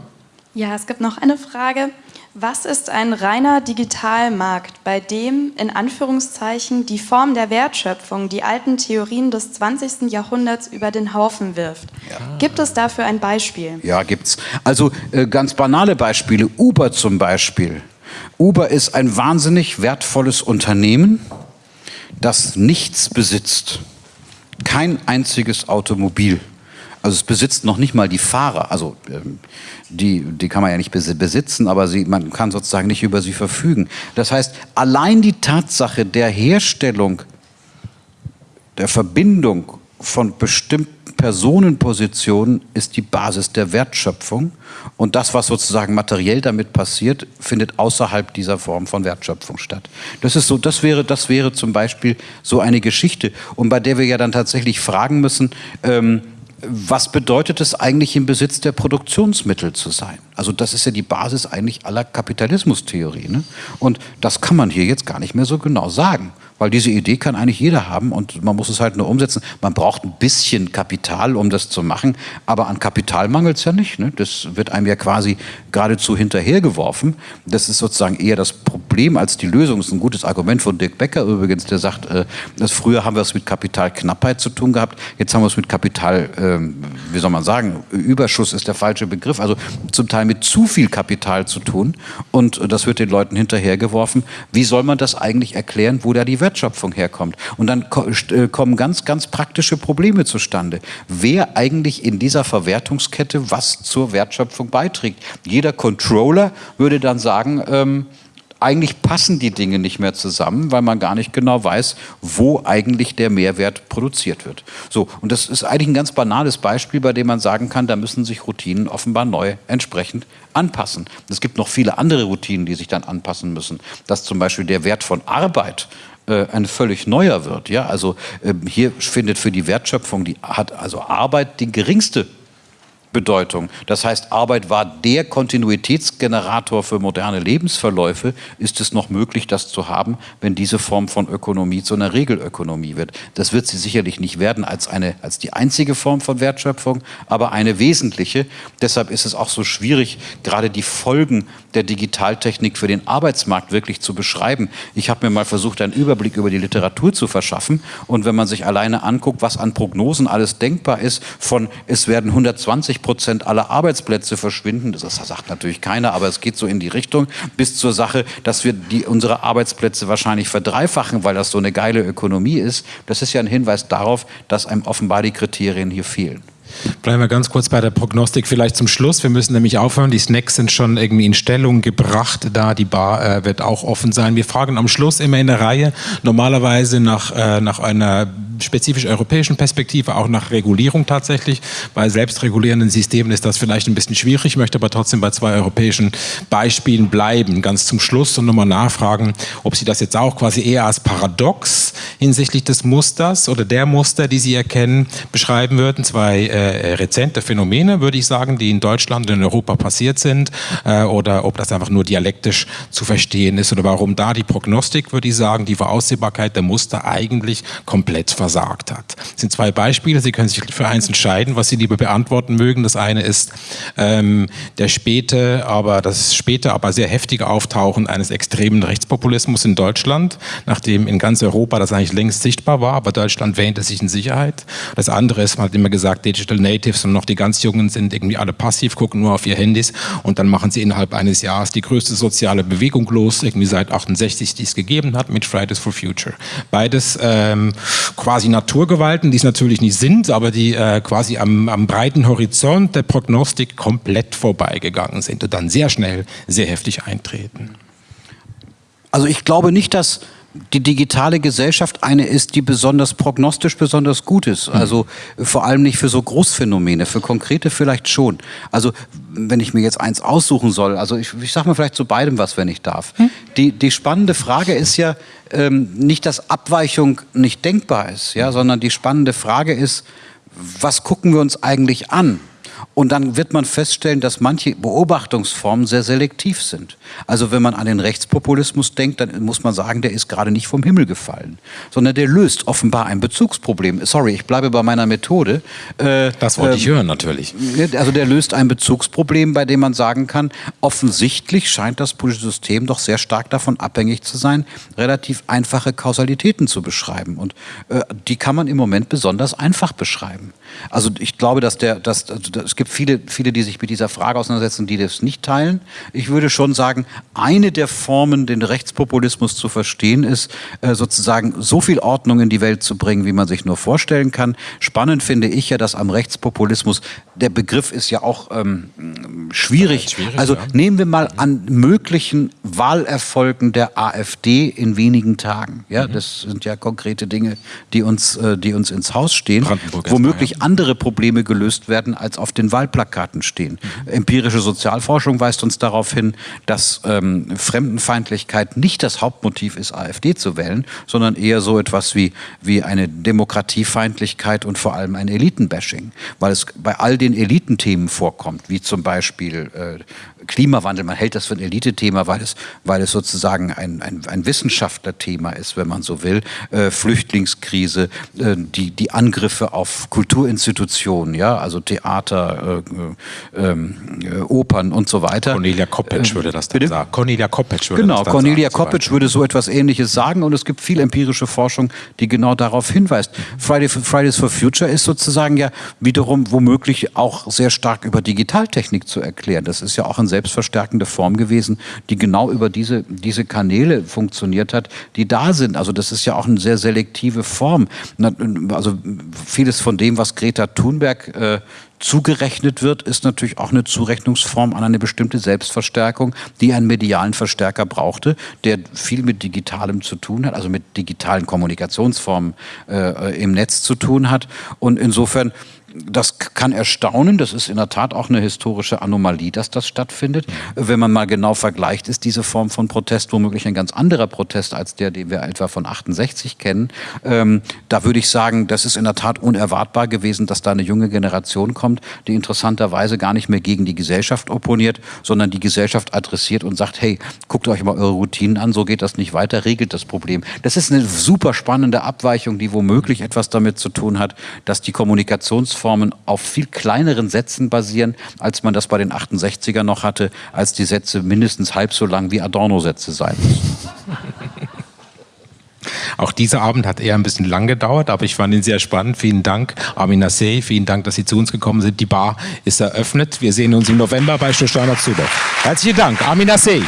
Ja, es gibt noch eine Frage. Was ist ein reiner Digitalmarkt, bei dem in Anführungszeichen die Form der Wertschöpfung die alten Theorien des 20. Jahrhunderts über den Haufen wirft? Ja. Gibt es dafür ein Beispiel? Ja, gibt's. Also äh, ganz banale Beispiele. Uber zum Beispiel. Uber ist ein wahnsinnig wertvolles Unternehmen, das nichts besitzt. Kein einziges Automobil. Also es besitzt noch nicht mal die Fahrer. Also ähm, die, die kann man ja nicht besitzen, aber sie, man kann sozusagen nicht über sie verfügen. Das heißt, allein die Tatsache der Herstellung, der Verbindung von bestimmten Personenpositionen ist die Basis der Wertschöpfung. Und das, was sozusagen materiell damit passiert, findet außerhalb dieser Form von Wertschöpfung statt. Das ist so, das wäre, das wäre zum Beispiel so eine Geschichte, und bei der wir ja dann tatsächlich fragen müssen, ähm, was bedeutet es eigentlich im Besitz der Produktionsmittel zu sein? Also das ist ja die Basis eigentlich aller Kapitalismustheorie. Ne? Und das kann man hier jetzt gar nicht mehr so genau sagen. Weil diese Idee kann eigentlich jeder haben und man muss es halt nur umsetzen. Man braucht ein bisschen Kapital, um das zu machen, aber an Kapital mangelt es ja nicht. Ne? Das wird einem ja quasi geradezu hinterhergeworfen. Das ist sozusagen eher das Problem als die Lösung. Das ist ein gutes Argument von Dirk Becker übrigens, der sagt, äh, dass früher haben wir es mit Kapitalknappheit zu tun gehabt, jetzt haben wir es mit Kapital, äh, wie soll man sagen, Überschuss ist der falsche Begriff, also zum Teil mit zu viel Kapital zu tun und das wird den Leuten hinterhergeworfen. Wie soll man das eigentlich erklären, wo da die Wertschöpfung herkommt. Und dann äh, kommen ganz, ganz praktische Probleme zustande. Wer eigentlich in dieser Verwertungskette was zur Wertschöpfung beiträgt? Jeder Controller würde dann sagen, ähm, eigentlich passen die Dinge nicht mehr zusammen, weil man gar nicht genau weiß, wo eigentlich der Mehrwert produziert wird. So, und das ist eigentlich ein ganz banales Beispiel, bei dem man sagen kann, da müssen sich Routinen offenbar neu entsprechend anpassen. Es gibt noch viele andere Routinen, die sich dann anpassen müssen. Dass zum Beispiel der Wert von Arbeit äh, ein völlig neuer wird. Ja? Also äh, hier findet für die Wertschöpfung, die hat also Arbeit die geringste Bedeutung. Das heißt, Arbeit war der Kontinuitätsgenerator für moderne Lebensverläufe. Ist es noch möglich, das zu haben, wenn diese Form von Ökonomie zu einer Regelökonomie wird? Das wird sie sicherlich nicht werden als, eine, als die einzige Form von Wertschöpfung, aber eine wesentliche. Deshalb ist es auch so schwierig, gerade die Folgen der Digitaltechnik für den Arbeitsmarkt wirklich zu beschreiben. Ich habe mir mal versucht, einen Überblick über die Literatur zu verschaffen. Und wenn man sich alleine anguckt, was an Prognosen alles denkbar ist, von es werden 120 Prozent aller Arbeitsplätze verschwinden. Das sagt natürlich keiner, aber es geht so in die Richtung, bis zur Sache, dass wir die, unsere Arbeitsplätze wahrscheinlich verdreifachen, weil das so eine geile Ökonomie ist. Das ist ja ein Hinweis darauf, dass einem offenbar die Kriterien hier fehlen. Bleiben wir ganz kurz bei der Prognostik vielleicht zum Schluss. Wir müssen nämlich aufhören. Die Snacks sind schon irgendwie in Stellung gebracht. Da die Bar äh, wird auch offen sein. Wir fragen am Schluss immer in der Reihe normalerweise nach, äh, nach einer spezifisch europäischen Perspektive, auch nach Regulierung tatsächlich. Bei selbstregulierenden Systemen ist das vielleicht ein bisschen schwierig. Ich möchte aber trotzdem bei zwei europäischen Beispielen bleiben. Ganz zum Schluss und nochmal nachfragen, ob Sie das jetzt auch quasi eher als Paradox hinsichtlich des Musters oder der Muster, die Sie erkennen, beschreiben würden. Zwei äh, rezente Phänomene, würde ich sagen, die in Deutschland und in Europa passiert sind, äh, oder ob das einfach nur dialektisch zu verstehen ist oder warum da die Prognostik, würde ich sagen, die Voraussehbarkeit der Muster eigentlich komplett versagt hat. Das sind zwei Beispiele, Sie können sich für eins entscheiden, was Sie lieber beantworten mögen. Das eine ist ähm, der späte, aber das späte, aber sehr heftige Auftauchen eines extremen Rechtspopulismus in Deutschland, nachdem in ganz Europa das eigentlich längst sichtbar war, aber Deutschland wähnte sich in Sicherheit. Das andere ist, man hat immer gesagt, Digital Digital Natives und noch die ganz Jungen sind irgendwie alle passiv, gucken nur auf ihr Handys und dann machen sie innerhalb eines Jahres die größte soziale Bewegung los, irgendwie seit 68, die es gegeben hat, mit Fridays for Future. Beides ähm, quasi Naturgewalten, die es natürlich nicht sind, aber die äh, quasi am, am breiten Horizont der Prognostik komplett vorbeigegangen sind und dann sehr schnell sehr heftig eintreten. Also ich glaube nicht, dass die digitale Gesellschaft eine ist, die besonders prognostisch besonders gut ist. Hm. Also vor allem nicht für so Großphänomene, für konkrete vielleicht schon. Also wenn ich mir jetzt eins aussuchen soll, also ich, ich sage mal vielleicht zu beidem was, wenn ich darf. Hm? Die, die spannende Frage ist ja ähm, nicht, dass Abweichung nicht denkbar ist, ja, sondern die spannende Frage ist, was gucken wir uns eigentlich an? Und dann wird man feststellen, dass manche Beobachtungsformen sehr selektiv sind. Also wenn man an den Rechtspopulismus denkt, dann muss man sagen, der ist gerade nicht vom Himmel gefallen, sondern der löst offenbar ein Bezugsproblem. Sorry, ich bleibe bei meiner Methode. Äh, das wollte äh, ich hören, natürlich. Also der löst ein Bezugsproblem, bei dem man sagen kann, offensichtlich scheint das politische System doch sehr stark davon abhängig zu sein, relativ einfache Kausalitäten zu beschreiben. Und äh, die kann man im Moment besonders einfach beschreiben. Also ich glaube, dass der, dass, also es gibt viele, viele, die sich mit dieser Frage auseinandersetzen, die das nicht teilen. Ich würde schon sagen, eine der Formen, den Rechtspopulismus zu verstehen, ist äh, sozusagen so viel Ordnung in die Welt zu bringen, wie man sich nur vorstellen kann. Spannend finde ich ja, dass am Rechtspopulismus, der Begriff ist ja auch ähm, schwierig. schwierig. Also ja. nehmen wir mal an möglichen Wahlerfolgen der AfD in wenigen Tagen. Ja, mhm. das sind ja konkrete Dinge, die uns, äh, die uns ins Haus stehen. Womöglich völlig andere Probleme gelöst werden, als auf den Wahlplakaten stehen. Mhm. Empirische Sozialforschung weist uns darauf hin, dass ähm, Fremdenfeindlichkeit nicht das Hauptmotiv ist, AfD zu wählen, sondern eher so etwas wie, wie eine Demokratiefeindlichkeit und vor allem ein Elitenbashing, weil es bei all den Elitenthemen vorkommt, wie zum Beispiel äh, Klimawandel, man hält das für ein Elite-Thema, weil es, weil es sozusagen ein, ein, ein Wissenschaftlerthema ist, wenn man so will. Äh, Flüchtlingskrise, äh, die, die Angriffe auf Kulturinstitutionen, ja, also Theater, äh, ähm, äh Opern und so weiter. Cornelia Koppetsch würde das dann sagen. Cornelia Koppetsch würde genau, das dann Cornelia sagen, Koppetsch würde so etwas Ähnliches sagen und es gibt viel empirische Forschung, die genau darauf hinweist. Friday, Fridays for Future ist sozusagen ja wiederum womöglich auch sehr stark über Digitaltechnik zu erklären. Das ist ja auch ein selbstverstärkende Form gewesen, die genau über diese, diese Kanäle funktioniert hat, die da sind. Also das ist ja auch eine sehr selektive Form. Also vieles von dem, was Greta Thunberg äh, zugerechnet wird, ist natürlich auch eine Zurechnungsform an eine bestimmte Selbstverstärkung, die einen medialen Verstärker brauchte, der viel mit Digitalem zu tun hat, also mit digitalen Kommunikationsformen äh, im Netz zu tun hat. Und insofern das kann erstaunen, das ist in der Tat auch eine historische Anomalie, dass das stattfindet. Wenn man mal genau vergleicht, ist diese Form von Protest womöglich ein ganz anderer Protest als der, den wir etwa von 68 kennen. Ähm, da würde ich sagen, das ist in der Tat unerwartbar gewesen, dass da eine junge Generation kommt, die interessanterweise gar nicht mehr gegen die Gesellschaft opponiert, sondern die Gesellschaft adressiert und sagt, hey, guckt euch mal eure Routinen an, so geht das nicht weiter, regelt das Problem. Das ist eine super spannende Abweichung, die womöglich etwas damit zu tun hat, dass die Kommunikationsform Rechtsformen auf viel kleineren Sätzen basieren, als man das bei den 68er noch hatte, als die Sätze mindestens halb so lang wie Adorno-Sätze sein müssen. (laughs) Auch dieser Abend hat eher ein bisschen lang gedauert, aber ich fand ihn sehr spannend. Vielen Dank, Armin Nasseh. Vielen Dank, dass Sie zu uns gekommen sind. Die Bar ist eröffnet. Wir sehen uns im November bei Stostaner Zuboff. Herzlichen Dank, Armin Nasseh.